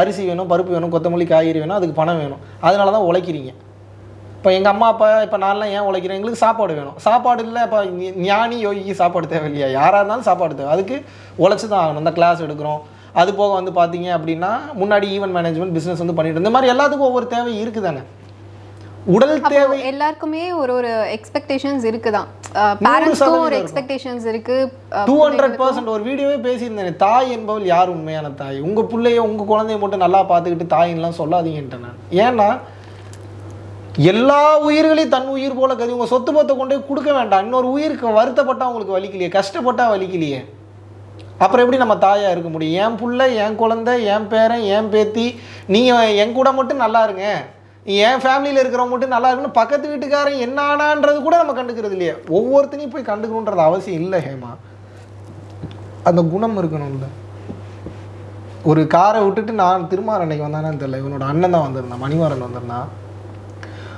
அரிசி வேணும் பருப்பு வேணும் கொத்தமல்லி காய்கறி வேணும் அதுக்கு பணம் வேணும். அதனால தான் உழைக்கிறீங்க. இப்போ எங்கள் அம்மா அப்பா இப்போ நான்லாம் ஏன் உழைக்கிறேன்? எங்களுக்கு சாப்பாடு வேணும். சாப்பாடு இல்லை இப்போ ஞானி யோகிக்கு சாப்பாடு தேவை இல்லையா யாராக இருந்தாலும் சாப்பாடு தேவை. அதுக்கு உழைச்சி தான் ஆகணும். இந்த கிளாஸ் எடுக்கிறோம். அது போக வந்து பார்த்தீங்க அப்படின்னா முன்னாடி ஈவென்ட் மேனேஜ்மெண்ட் பிஸ்னஸ் வந்து பண்ணிட்டு இந்த மாதிரி எல்லாத்துக்கும் ஒவ்வொரு தேவை இருக்குது தானே உடல் தேவை எல்லாருக்குமே ஒரு ஒரு எக்ஸ்பெக்டேஷன்ஸ் இருக்குதான். பேரண்ட்ஸ்க்கும் ஒரு எக்ஸ்பெக்டேஷன்ஸ் இருக்கு. டூ ஹண்ட்ரட் பர்சன்ட் ஒரு வீடியோவே பேசியிருந்தேன் தாய் என்பவள் யார் உண்மையான தாய்? உங்கள் பிள்ளைய உங்கள் குழந்தைய மட்டும் நல்லா பார்த்துக்கிட்டு தாயின்லாம் சொல்லாதீங்கன்ட்டேன் நான். ஏன்னா எல்லா உயிர்களையும் தன் உயிர் போல கருதி உங்கள் சொத்து பத்தை கொண்டு போய் கொடுக்க வேண்டாம். இன்னொரு உயிருக்கு வருத்தப்பட்டா உங்களுக்கு வலிக்கலையே கஷ்டப்பட்டா வலிக்கலையே. அப்புறம் எப்படி நம்ம தாயா இருக்க முடியும்? என் புள்ள என் குழந்தை என் பேரன் என் பேத்தி நீங்கள் என் கூட மட்டும் நல்லா இருங்க. என் ஃபேமிலியில் இருக்கிறவங்க மட்டும் நல்லா இருக்குன்னு பக்கத்து வீட்டுக்காரன் என்னானான்றது கூட நம்ம கண்டுக்கிறது இல்லையே. ஒவ்வொருத்தனையும் போய் கண்டுக்கணுன்றது அவசியம் இல்லை ஹேமா. அந்த குணம் இருக்கணும்ல. ஒரு காரை விட்டுட்டு நான் திருமார் அன்னைக்கு வந்தானு தெரியல. இவனோட அண்ணன் தான் வந்திருந்தான் மணிமாறன் வந்திருந்தான்.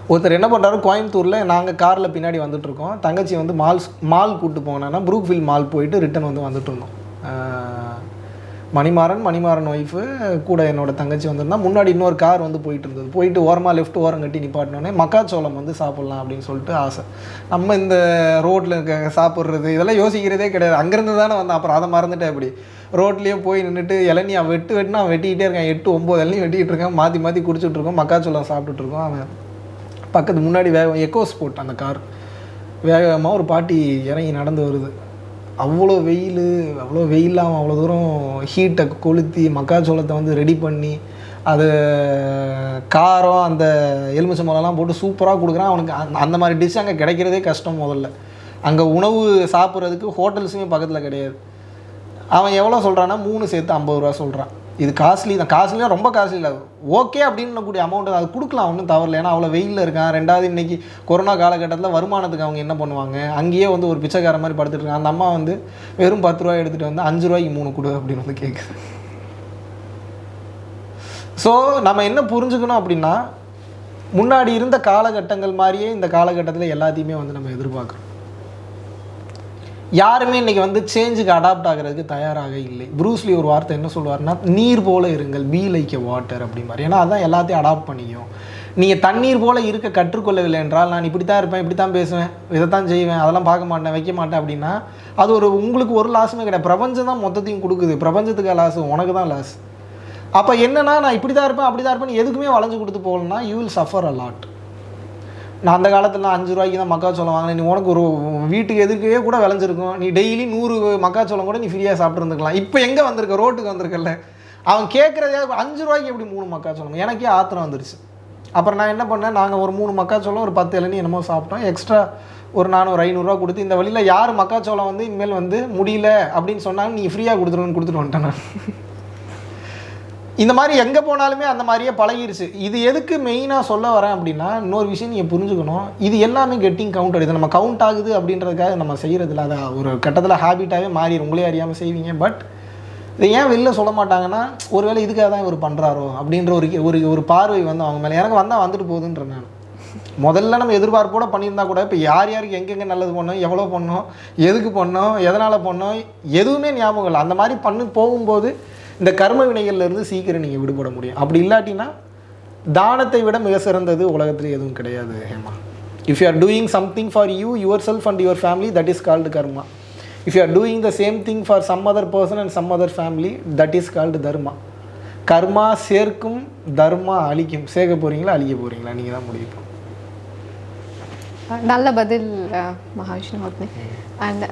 ஒருத்தர் என்ன பண்ணுறாரு கோயம்புத்தூரில் நாங்கள் காரில் பின்னாடி வந்துட்டுருக்கோம் தங்கச்சி வந்து மால்ஸ் மால் கூட்டு போனோன்னா ப்ரூக்ஃபீல்ட் மால் போயிட்டு ரிட்டன் வந்து வந்துட்டு இருந்தோம். மணிமாறன் மணிமாறன் ஒய்ஃபு கூட என்னோட தங்கச்சி வந்திருந்தா முன்னாடி இன்னொரு கார் வந்து போயிட்டு இருந்தது. போயிட்டு ஓரமாக லெஃப்ட் ஓரம் கட்டி நிப்பாட்டினோடனே மக்காச்சோளம் வந்து சாப்பிட்லாம் அப்படின்னு சொல்லிட்டு ஆசை. நம்ம இந்த ரோட்டில் இருக்க சாப்பிட்றது இதெல்லாம் யோசிக்கிறதே கிடையாது. அங்கேருந்து தானே வந்தேன். அப்புறம் அதை மறந்துட்டேன் அப்படி. ரோட்லேயே போய் நின்றுட்டு இளநீ அவன் வெட்டு வெட்டுனா அவன் வெட்டிக்கிட்டே இருக்கான். எட்டு ஒம்பது இளநீ வெட்டிக்கிட்டு இருக்கான். மாற்றி மாற்றி குடிச்சிட்ருக்கோம் மக்காச்சோளம் சாப்பிட்டுட்ருக்கோம் அவன் பக்கத்து முன்னாடி வேக எக்கோ ஸ்போர்ட் அந்த கார் வேகமாக ஒரு பாட்டி இறங்கி நடந்து வருது. அவ்வளோ வெயில் அவ்வளோ வெயிலில் அவன் அவ்வளோ தூரம் ஹீட்டை கொளுத்தி மக்காச்சோளத்தை வந்து ரெடி பண்ணி அது காரம் அந்த எலுமிச்சம்பழம்லாம் போட்டு சூப்பராக கொடுக்குறான். அவனுக்கு அந்த- அந்த மாதிரி டிஷ் அங்கே கிடைக்கிறதே கஷ்டம் முதல்ல. அங்கே உணவு சாப்பிட்றதுக்கு ஹோட்டல்ஸுமே பக்கத்தில் கிடையாது. அவன் எவ்வளோ சொல்கிறான்னா மூணு சேர்த்து ஐம்பது ரூபா சொல்கிறான் இது காஸ்ட்லி தான் காஸ்ட்லியாக ரொம்ப காஸ்ட்லி இல்லை. ஓகே அப்படின்னு கூடிய அது கொடுக்கலாம் ஒன்றும் தவறில்ல. ஏன்னா அவ்வளோ வெயிலில் இருக்கான். ரெண்டாவது இன்றைக்கி கொரோனா காலகட்டத்தில் வருமானத்துக்கு அவங்க என்ன பண்ணுவாங்க? அங்கேயே வந்து ஒரு பிச்சைக்கார மாதிரி படுத்துட்டு இருக்காங்க அந்த அம்மா வந்து வெறும் பத்து ரூபாய் எடுத்துகிட்டு வந்து அஞ்சு ரூபாய்க்கு மூணு கொடு அப்படின்னு வந்து கேட்குது ஸோ நம்ம என்ன புரிஞ்சுக்கணும் அப்படின்னா முன்னாடி இருந்த காலகட்டங்கள் மாதிரியே இந்த காலகட்டத்தில் எல்லாத்தையுமே வந்து நம்ம எதிர்பார்க்குறோம் யாருமே இன்னைக்கு வந்து சேஞ்சுக்கு அடாப்ட் ஆகிறதுக்கு தயாராக இல்லை. ப்ரூஸ்லி ஒரு வார்த்தை என்ன சொல்லுவார்னா நீர் போல இருங்கள் பீ லைக் எ வாட்டர் அப்படிம்பார். ஏன்னா அதான் எல்லாத்தையும் அடாப்ட் பண்ணிக்கும். நீங்கள் தண்ணீர் போல இருக்க கற்றுக்கொள்ளவில்லை என்றால் நான் இப்படி தான் இருப்பேன் இப்படி தான் பேசுவேன் இதை தான் செய்வேன் அதெல்லாம் பார்க்க மாட்டேன் வைக்க மாட்டேன் அப்படின்னா அது ஒரு உங்களுக்கு ஒரு லாஸுமே கிடையாது. பிரபஞ்சம் தான் மொத்தத்தையும் கொடுக்குது. பிரபஞ்சத்துக்கு லாஸ் உனக்கு தான் லாஸ் அப்போ என்னன்னா நான் இப்படி தான் இருப்பேன் அப்படி தான் இருப்பேன் எதுக்குமே வளைஞ்சு கொடுத்து போகலன்னா you will suffer a lot நான் அந்த காலத்தில் நான் அஞ்சு ரூபாய்க்கு தான் மக்காச்சோளம் வாங்கினேன். நீ உனக்கு ஒரு வீட்டுக்கு எதுக்கே கூட விளைஞ்சிருக்கும் நீ டெய்லி நூறு மக்காச்சோளம் கூட நீ ஃப்ரீயாக சாப்பிட்ருந்துக்கலாம் இப்போ எங்கே வந்திருக்க? ரோட்டுக்கு வந்திருக்கல அவன் கேட்குறதே அஞ்சு ரூபாய்க்கு எப்படி மூணு மக்காச்சோளம் எனக்கே ஆத்திரம் வந்துருச்சு. அப்புறம் நான் என்ன பண்ணேன்? நாங்கள் ஒரு மூணு மக்காச்சோளம் ஒரு பத்து இளநீ என்னமோ சாப்பிட்டோம். எக்ஸ்ட்ரா ஒரு நானூறு ஐநூறுரூவா கொடுத்து இந்த வழியில் யார் மக்காச்சோளம் வந்து இனிமேல் வந்து முடியல அப்படின்னு சொன்னாங்க நீ ஃப்ரீயாக கொடுத்துருன்னு கொடுத்துட்டு வந்துட்டேன் நான். இந்த மாதிரி எங்கே போனாலுமே அந்த மாதிரியே பழகிருச்சு. இது எதுக்கு மெயினாக சொல்ல வரேன் அப்படின்னா இன்னொரு விஷயம் நீங்கள் புரிஞ்சுக்கணும். இது எல்லாமே கெட்டிங் கவுண்ட் இது நம்ம கவுண்ட் ஆகுது அப்படின்றதுக்காக நம்ம செய்கிறதில்ல அதை ஒரு கட்டத்தில் ஹேபிட்டாகவே மாறிடும் உங்களே அறியாமல் செய்வீங்க. பட் இதை ஏன் வெளில சொல்ல மாட்டாங்கன்னா ஒருவேளை இதுக்காக தான் இவர் பண்ணுறாரோ அப்படின்ற ஒரு ஒரு ஒரு பார்வை வந்து அவங்க மேலே. எனக்கு வந்தால் வந்துட்டு போகுதுன்ற நான். முதல்ல நம்ம எதிர்பார்ப்போட பண்ணியிருந்தா கூட இப்போ யார் யாருக்கு எங்கெங்கே நல்லது பண்ணோம் எவ்வளோ பண்ணோம் எதுக்கு பண்ணோம் எதனால் பண்ணோம் எதுவுமே ஞாபகம் இல்லை. அந்த மாதிரி பண்ணி போகும்போது இந்த கர்ம வினைகள்ல இருந்து சீக்கிரம் நீங்கள் விடுபட முடியும். அப்படி இல்லாட்டினா தானத்தை விட மிக சிறந்தது உலகத்தில் எதுவும் கிடையாது Hema. If you are doing something for you yourself and your family that is called karma if you are doing the same thing for some other person and some other family that is called dharma கர்மா சேர்க்கும் தர்மா அழிக்கும். சேர்க்க போகிறீங்களா அழிக்க போகிறீங்களா நீங்கள் தான் முடிவு. நல்ல பதில் மகாவிஷ்ணு அண்ட்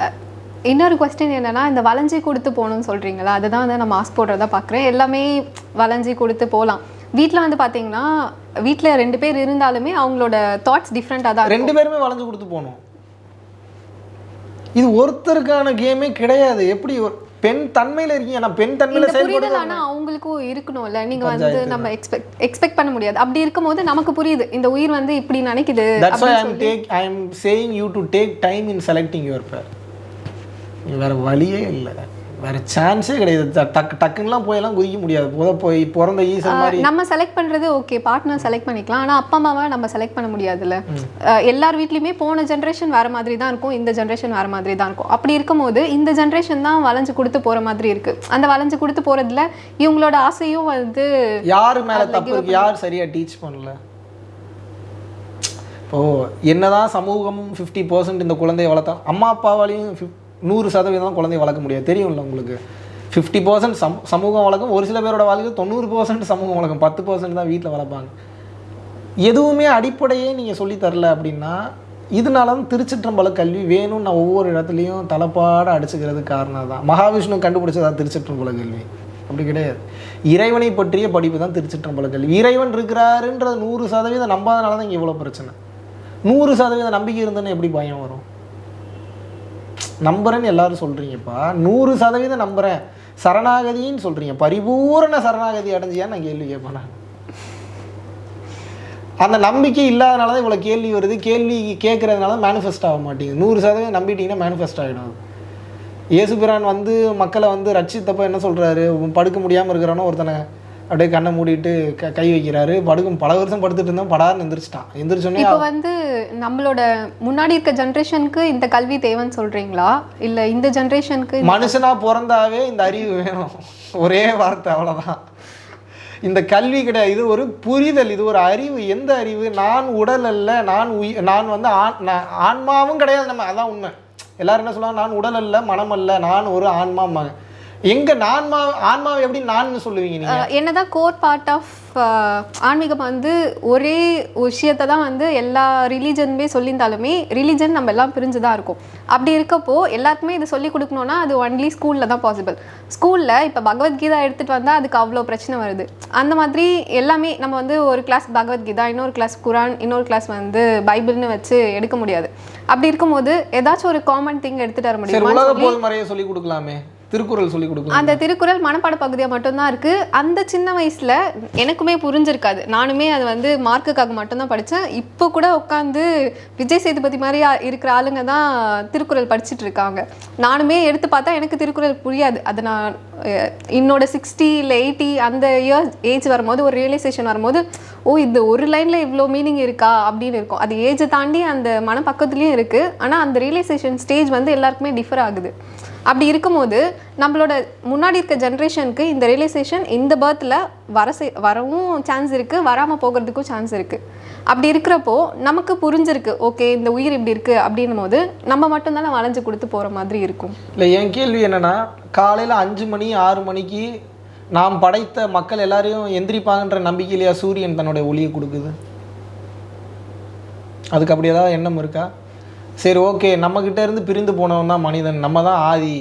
இன்னொரு கொஸ்டின் என்னன்னா இந்த வளைஞ்சி கொடுத்து போகணும்னு சொல்றீங்களா அதுதான் வந்து நான் மாஸ்க் போடுறதா பார்க்குறேன். எல்லாமே வளைஞ்சி கொடுத்து போகலாம். வீட்டில் வந்து பார்த்தீங்கன்னா வீட்டில் ரெண்டு பேர் இருந்தாலுமே அவங்களோட தாட்ஸ் டிஃப்ரெண்ட்டாக தான் ரெண்டு பேருமே வளைஞ்சு கொடுத்து போகணும். இது ஒருத்தருக்கான கேமே கிடையாது. எப்படி பெண் தன்மையில் இருக்கீங்க? நான் பெண் தன்மையில் செயல்படுறது ஆனா அவங்களுக்கும் இருக்கணும்ல. நீங்க வந்து நம்ம எக்ஸ்பெக்ட் எக்ஸ்பெக்ட் பண்ண முடியாது. அப்படி இருக்கும்போது நமக்கு புரியுது. இந்த உயிர் வந்து இப்படி நினைக்குது தட்ஸ் அப்படின்னு I'm take I am saying you to take time in selecting your pair வேற வழியே இல்லை. வேற சான்ஸே கிடையாது. டக்கு டக்குன்னுலாம் போயெல்லாம் குதிக்க முடியாது. போத போய் பிறந்த ஈசன் மாதிரி. நம்ம செலக்ட் பண்றது ஓகே பார்ட்னர் செலக்ட் பண்ணிக்கலாம். ஆனா அப்பா அம்மாவை நம்ம செலக்ட் பண்ண முடியாதுல்ல. எல்லார் வீட்லயுமே போன ஜென்ரேஷன் வேற மாதிரி தான் இருக்கும். இந்த ஜென்ரேஷன் வேற மாதிரி தான் இருக்கும். அப்படி இருக்கும்போது இந்த ஜென்ரேஷன் தான் வளைஞ்சு கொடுத்து போற மாதிரி இருக்கு. அந்த வளைஞ்சு கொடுத்து போறதுல இவங்களோட ஆசையும் வந்து யார் மேல தப்பு இருக்கு? யார் சரியா டீச் பண்ணல? இப்போ என்னதான் சமூகம் ஃபிஃப்டி பர்சன்ட் இந்த குழந்தையை வளர்த்தா அம்மா அப்பாவாலையும் fif- நூறு சதவீதம் தான் குழந்தைய வளர்க்க முடியாது. தெரியும்ல உங்களுக்கு? ஃபிஃப்டி பர்சன்ட் சம் சமூகம் வளர்க்கும். ஒரு சில பேரோட வாழ்க்கை தொண்ணூறு பர்சன்ட் சமூகம் வளர்க்கும். பத்து பர்சன்ட் தான் வீட்டில் வளர்ப்பாங்க. எதுவுமே அடிப்படையே நீங்கள் சொல்லி தரல அப்படின்னா இதனால தான் திருச்சிற்றம்பல கல்வி வேணும்னு நான் ஒவ்வொரு இடத்துலையும் தலைப்பாட அடிச்சுக்கிறது காரணம் தான். மகாவிஷ்ணு கண்டுபிடிச்சதா திருச்சிற்றம்பல கல்வி? அப்படி கிடையாது. இறைவனை பற்றிய படிப்பு தான் திருச்சிற்றம்பல கல்வி. இறைவன் இருக்கிறாருன்றது நூறு சதவீதம் நம்பாதனால தான் இங்கே இவ்வளோ பிரச்சனை. நூறு சதவீத நம்பிக்கை இருந்ததுன்னு எப்படி பயம் வரும்? நம்புறேன்னு எல்லாரும் சொல்கிறீங்கப்பா நூறு சதவீதம் நம்புகிறேன் சரணாகதின்னு சொல்கிறீங்க பரிபூரண சரணாகதி அடைஞ்சியான்னு நான் கேள்வி கேட்பேன் நான். அந்த நம்பிக்கை இல்லாதனால தான் இவ்வளோ கேள்வி வருது. கேள்வி கேட்கறதுனால மேனிஃபெஸ்ட் ஆக மாட்டேங்குது. நூறு சதவீதம் நம்பிட்டீங்கன்னா மேனிஃபெஸ்ட் ஆகிடும் இயேசுபிரான் வந்து மக்களை வந்து ரட்சித்தப்ப என்ன சொல்கிறாரு படுக்க முடியாமல் இருக்கிறானோ ஒருத்தனை. அப்படியே கண்ணை மூடிட்டு க கை வைக்கிறாரு. படுக்கும் பல வருஷம் படுத்துட்டு இருந்தான் படார்னு எந்திரிச்சிட்டான். எந்திரிச்சோடனே இப்போ வந்து நம்மளோட முன்னாடி இருக்க ஜென்ரேஷனுக்கு இந்த கல்வி தேவைன்னு சொல்றீங்களா? இல்ல இந்த ஜென்ரேஷனுக்கு மனுஷனா பிறந்தாவே இந்த அறிவு வேணும். ஒரே வார்த்தை அவ்வளவுதான். இந்த கல்வி கிடையாது. இது ஒரு புரிதல் இது ஒரு அறிவு. எந்த அறிவு? நான் உடல் அல்ல நான் உயிர் நான் வந்து ஆண் நான் ஆன்மாவும் கிடையாது நம்ம. அதான் உண்மை. எல்லாரும் என்ன சொல்லுவாங்க? நான் உடல் அல்ல மனம் அல்ல. நான் ஒரு ஆன்மாம்பாங்க எங்க நான்மா ஆன்மாவை எப்படி நான் சொல்லுவீங்க நீங்க? என்னதான் கோர் பார்ட் ஆஃப் ஆன்மீகம் வந்து ஒரே விஷயத்தை தான் வந்து எல்லா ரிலீஜனுமே சொல்லியிருந்தாலுமே ரிலீஜன் நம்ம எல்லாம் பிரிஞ்சு தான் இருக்கும். அப்படி இருக்கப்போ எல்லாருக்குமே இது சொல்லி கொடுக்கணும்னா அது ஒன்லி ஸ்கூலில் தான் பாசிபிள் ஸ்கூலில் இப்போ பகவத்கீதா எடுத்துகிட்டு வந்தால் அதுக்கு அவ்வளோ பிரச்சனை வருது. அந்த மாதிரி எல்லாமே நம்ம வந்து ஒரு கிளாஸ் பகவத்கீதா இன்னொரு கிளாஸ் குரான் இன்னொரு கிளாஸ் வந்து பைபிள்னு வச்சு எடுக்க முடியாது. அப்படி இருக்கும்போது ஏதாச்சும் ஒரு காமன் திங் எடுத்துகிட்டு வர முடியுமா? சொல்லி கொடுக்கலாமே. திருக்குறள் சொல்லி கொடுக்கும் அந்த திருக்குறள் மனப்பாட பகுதியாக மட்டும்தான் இருக்குது அந்த சின்ன வயசில் எனக்குமே புரிஞ்சிருக்காது. நானுமே அது வந்து மார்க்குக்காக மட்டும்தான் படித்தேன் இப்போ கூட உட்காந்து விஜய் சேதுபதி மாதிரி இருக்கிற ஆளுங்க தான் திருக்குறள் படிச்சிட்டு இருக்காங்க. நானுமே எடுத்து பார்த்தா எனக்கு திருக்குறள் புரியாது. அது நான் என்னோட சிக்ஸ்டி இல்லை எயிட்டி அந்த இயர் ஏஜ் வரும்போது ஒரு ரியலைசேஷன் வரும்போது ஓ இந்த ஒரு லைனில் இவ்வளோ மீனிங் இருக்கா அப்படின்னு இருக்கும். அது ஏஜை தாண்டி அந்த மனப்பக்கத்துலேயும் இருக்குது ஆனால் அந்த ரியலைசேஷன் ஸ்டேஜ் வந்து எல்லாருக்குமே டிஃபர் ஆகுது. அப்படி இருக்கும்போது நம்மளோட முன்னாடி இருக்க ஜென்ரேஷனுக்கு இந்த ரியலைசேஷன் இந்த பர்த்தில் வர செய்- வரவும் சான்ஸ் இருக்குது வராமல் போகிறதுக்கும் சான்ஸ் இருக்குது அப்படி இருக்கிறப்போ நமக்கு புரிஞ்சிருக்கு ஓகே இந்த உயிர் இப்படி இருக்குது அப்படின்னும் போது நம்ம மட்டும்தானே வளைஞ்சு கொடுத்து போகிற மாதிரி இருக்கும். இல்லை என் கேள்வி என்னென்னா காலையில் அஞ்சு மணி ஆறு மணிக்கு நாம் படைத்த மக்கள் எல்லாரையும் எந்திரிப்பாங்கன்ற நம்பிக்கையிலையா சூரியன் தன்னுடைய ஒளியை கொடுக்குது? அதுக்கு அப்படி ஏதாவது எண்ணம் இருக்கா? சரி ஓகே நம்மக்கிட்ட இருந்து பிரிந்து போனவன் தான் மனிதன் நம்ம தான் ஆதி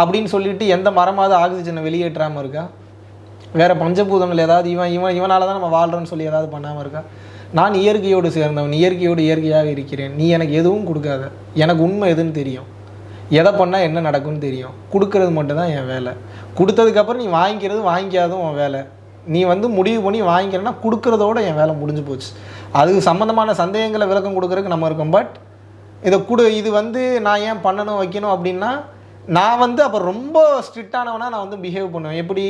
அப்படின்னு சொல்லிட்டு எந்த மரமாவது ஆக்சிஜனை வெளியேற்றாமல் இருக்கா? வேறு பஞ்சபூதங்கள் ஏதாவது இவன் இவன் இவனால் தான் நம்ம வாழ்கிறோன்னு சொல்லி ஏதாவது பண்ணாமல் இருக்கா? நான் இயற்கையோடு சேர்ந்தவன் இயற்கையோடு இயற்கையாக இருக்கிறேன். நீ எனக்கு எதுவும் கொடுக்காத. எனக்கு உண்மை எதுன்னு தெரியும். எதை பண்ணால் என்ன நடக்கும்னு தெரியும். கொடுக்கறது மட்டும்தான் என் வேலை. கொடுத்ததுக்கப்புறம் நீ வாங்கிக்கிறது வாங்கிக்காதும் உன் வேலை. நீ வந்து முடிவு பண்ணி வாங்கிக்கிறேன்னா கொடுக்கறதோட என் வேலை முடிஞ்சு போச்சு. அதுக்கு சம்மந்தமான சந்தேகங்களை விளக்கம் கொடுக்கறதுக்கு நம்ம இருக்கோம். பட் இதை கூட இது வந்து நான் ஏன் பண்ணணும் வைக்கணும் அப்படின்னா நான் வந்து அப்போ ரொம்ப ஸ்ட்ரிக்டானவனா நான் வந்து பிஹேவ் பண்ணுவேன். எப்படி?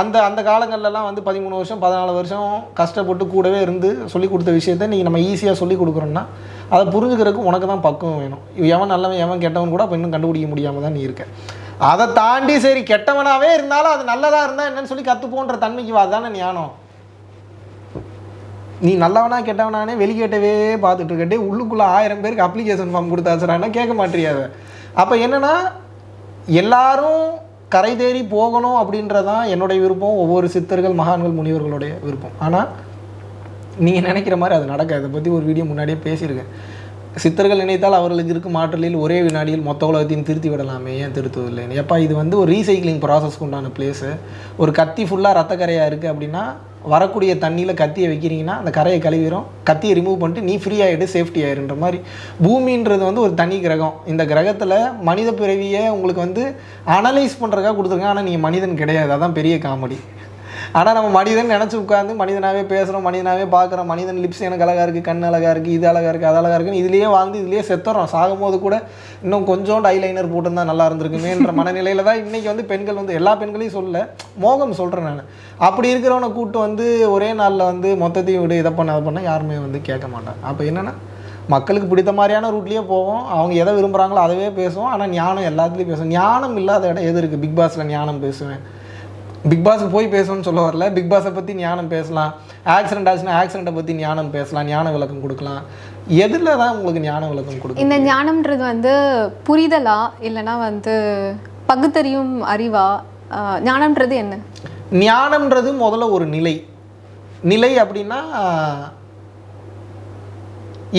அந்த அந்த காலங்கள்லலாம் வந்து பதிமூணு வருஷம் பதினாலு வருஷம் கஷ்டப்பட்டு கூடவே இருந்து சொல்லி கொடுத்த விஷயத்த நீங்கள் நம்ம ஈஸியாக சொல்லி கொடுக்குறோன்னா அதை புரிஞ்சுக்கிறதுக்கு உனக்கு தான் பக்குவம் வேணும். எவன் நல்லவன் எவன் கெட்டவன் கூட அப்போ இன்னும் கண்டுபிடிக்க முடியாமல் தான் நீ இருக்க. அதை தாண்டி சரி கெட்டவனாகவே இருந்தாலும் அது நல்லதாக இருந்தால் என்னன்னு சொல்லி கற்றுப்போன்ற தன்மைக்கு வாதானே ஞானம்? நீ நல்லவனா கெட்டவனானே வெளிக்கேட்டவே பார்த்துட்டு இருக்கட்டே உள்ளுக்குள்ளே ஆயிரம் பேருக்கு அப்ளிகேஷன் ஃபார்ம் கொடுத்தாச்சுறான்னா கேட்க மாட்டியாத அப்போ என்னென்னா எல்லாரும் கரை தேறி போகணும் அப்படின்றதான் என்னுடைய விருப்பம் ஒவ்வொரு சித்தர்கள் மகான்கள் முனிவர்களுடைய விருப்பம். ஆனால் நீங்கள் நினைக்கிற மாதிரி அது நடக்காது. அதை பற்றி ஒரு வீடியோ முன்னாடியே பேசியிருக்கேன். சித்தர்கள் நினைத்தால் அவர்களுக்கு இருக்கும் ஆற்றலில் ஒரே வினாடியில் மொத்த உலகத்தையும் திருத்தி விடலாமே ஏன் திருத்துவதில்லைன்னு எப்பா இது வந்து ஒரு ரீசைக்ளிங் ப்ராசஸ்க்கு உண்டான பிளேஸு ஒரு கத்தி ஃபுல்லாக ரத்தக்கரையாக இருக்குது அப்படின்னா வரக்கூடிய தண்ணியில் கத்தியை வைக்கிறீங்கன்னா அந்த கரையை கழுவிடும் கத்தியை ரிமூவ் பண்ணிட்டு நீ ஃப்ரீ ஆகிடு சேஃப்டி ஆயிருன்ற மாதிரி. பூமின்றது வந்து ஒரு தனி கிரகம். இந்த கிரகத்தில் மனித பிறவியை உங்களுக்கு வந்து அனலைஸ் பண்ணுறதுக்காக கொடுத்துருக்காங்க. ஆனால் நீங்கள் மனிதன் கிடையாது. அதான் பெரிய காமெடி. ஆனால் நம்ம மனிதன் நினச்சி உட்காந்து மனிதனாகவே பேசுகிறோம் மனிதனாகவே பார்க்குறோம் மனிதன் லிப்ஸ் எனக்கு அழகாக இருக்குது கண் அழகாக இருக்குது இது அழகாக இருக்குது அது அழகாக இருக்குன்னு இதுலேயே வாழ்ந்து இதுலேயே செத்துறோம். சாகும்போது கூட இன்னும் கொஞ்சோண்டு ஐலைனர் போட்டிருந்தா நல்லா இருந்திருக்குமேன்ற [laughs] மனநிலையில் தான் இன்றைக்கி வந்து பெண்கள் வந்து எல்லா பெண்களையும் சொல்ல மோகம் சொல்கிறேன் நான். அப்படி இருக்கிறவனை கூட்டு வந்து ஒரே நாளில் வந்து மொத்தத்தையும் விடு இதை பண்ண அதை பண்ண யாருமே வந்து கேட்க மாட்டாங்க. அப்போ என்னென்னா மக்களுக்கு பிடித்த மாதிரியான ரூட்லேயே போவோம். அவங்க எதை விரும்புகிறாங்களோ அதவே பேசுவோம். ஆனால் ஞானம் எல்லாத்துலேயும் பேசுவோம். ஞானம் இல்லாத இடம் எது இருக்குது பிக் பாஸில் ஞானம் பேசுவேன். பிக் பாஸ்க்கு போய் பேசணும்னு சொல்ல வரல. பிக் பாஸை பற்றி ஞானம் பேசலாம். ஆக்சிடென்ட் ஆச்சுன்னா ஆக்சிடெண்ட்டை பற்றி ஞானம் பேசலாம். ஞான விளக்கம் கொடுக்கலாம். எதில் தான் உங்களுக்கு ஞான விளக்கம் கொடுக்கும் இந்த ஞானம்ன்றது வந்து புரிதலா இல்லைன்னா வந்து பகுத்தறியும் அறிவா? ஞானம்ன்றது என்ன? ஞானம்ன்றது முதல்ல ஒரு நிலை. நிலை அப்படின்னா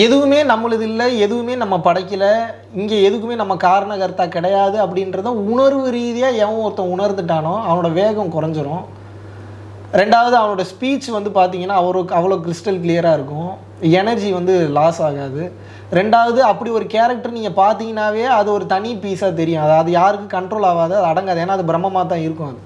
எதுவுமே நம்மளுது இல்லை எதுவுமே நம்ம படைக்கலை இங்கே எதுக்குமே நம்ம காரணகர்த்தா கிடையாது அப்படின்றத உணர்வு ரீதியாக எவன் ஒருத்தன் உணர்ந்துட்டானோ அவனோட வேகம் குறைஞ்சிரும். ரெண்டாவது அவனோட ஸ்பீச் வந்து பார்த்தீங்கன்னா அவருக்கு அவ்வளோ கிறிஸ்டல் கிளியராக இருக்கும். எனர்ஜி வந்து லாஸ் ஆகாது. ரெண்டாவது அப்படி ஒரு கேரக்டர் நீங்கள் பார்த்தீங்கன்னாவே அது ஒரு தனி பீஸாக தெரியும். அது அது யாருக்கும் கண்ட்ரோல் ஆகாது அது அடங்காது. ஏன்னா அது பிரம்மமாக தான் இருக்கும் அது.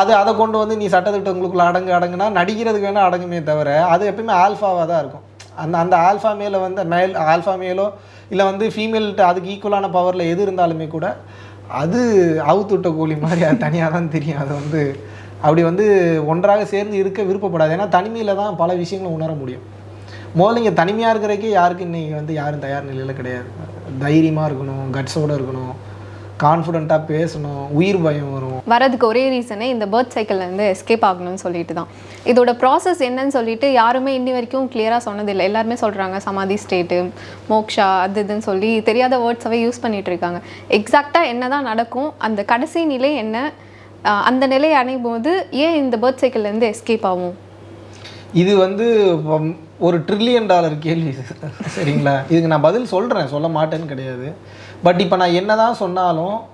அது அதை கொண்டு வந்து நீ சட்டத்திட்டங்களுக்குள்ள அடங்கு அடங்குனா நடிக்கிறதுக்கு வேணால் அடங்குமே தவிர அது எப்பயுமே ஆல்ஃபாவாக தான் இருக்கும். அந்த அந்த ஆல்ஃபா மேலே வந்து மேல் ஆல்ஃபா மேலோ இல்லை வந்து ஃபீமேல்கிட்ட அதுக்கு ஈக்குவலான பவரில் எது இருந்தாலுமே கூட அது அவுத்துட்ட கோழி மாதிரி அது தனியாக தான் தெரியும். அது வந்து அப்படி வந்து ஒன்றாக சேர்ந்து இருக்க விருப்பப்படாது. ஏன்னா தனிமையில் தான் பல விஷயங்களை உணர முடியும். முதல்ல இங்கே தனிமையாக இருக்கிறக்கே யாருக்கு இன்றைக்கி வந்து யாரும் தயார் நிலையில் கிடையாது. தைரியமாக இருக்கணும் கட்ஸோடு இருக்கணும் கான்ஃபிடெண்ட்டாக பேசணும் உயிர் பயம் வரும். வரதுக்கு ஒரே ரீசனே இந்த பேர்த் சைக்கிள்லேருந்து எஸ்கேப் ஆகணும்னு சொல்லிட்டு தான். இதோட ப்ராசஸ் என்னன்னு சொல்லிட்டு யாருமே இன்னி வரைக்கும் கிளியராக சொன்னதில்லை. எல்லாருமே சொல்கிறாங்க சமாதி ஸ்டேட்டு மோக்ஷா அது இதுன்னு சொல்லி தெரியாத வேர்ட்ஸாகவே யூஸ் பண்ணிகிட்டு இருக்காங்க. எக்ஸாக்டாக என்ன தான் நடக்கும் அந்த கடைசி நிலை என்ன அந்த நிலையை அணையும் போது ஏன் இந்த பேர்த் சைக்கிள்லேருந்து எஸ்கேப் ஆகும்? இது வந்து வம்- ஒரு ட்ரில்லியன் டாலர் கேள்வி. சரிங்களா? இதுக்கு நான் பதில் சொல்கிறேன் சொல்ல மாட்டேன்னு கிடையாது. பட் இப்போ நான் என்ன தான் சொன்னாலும்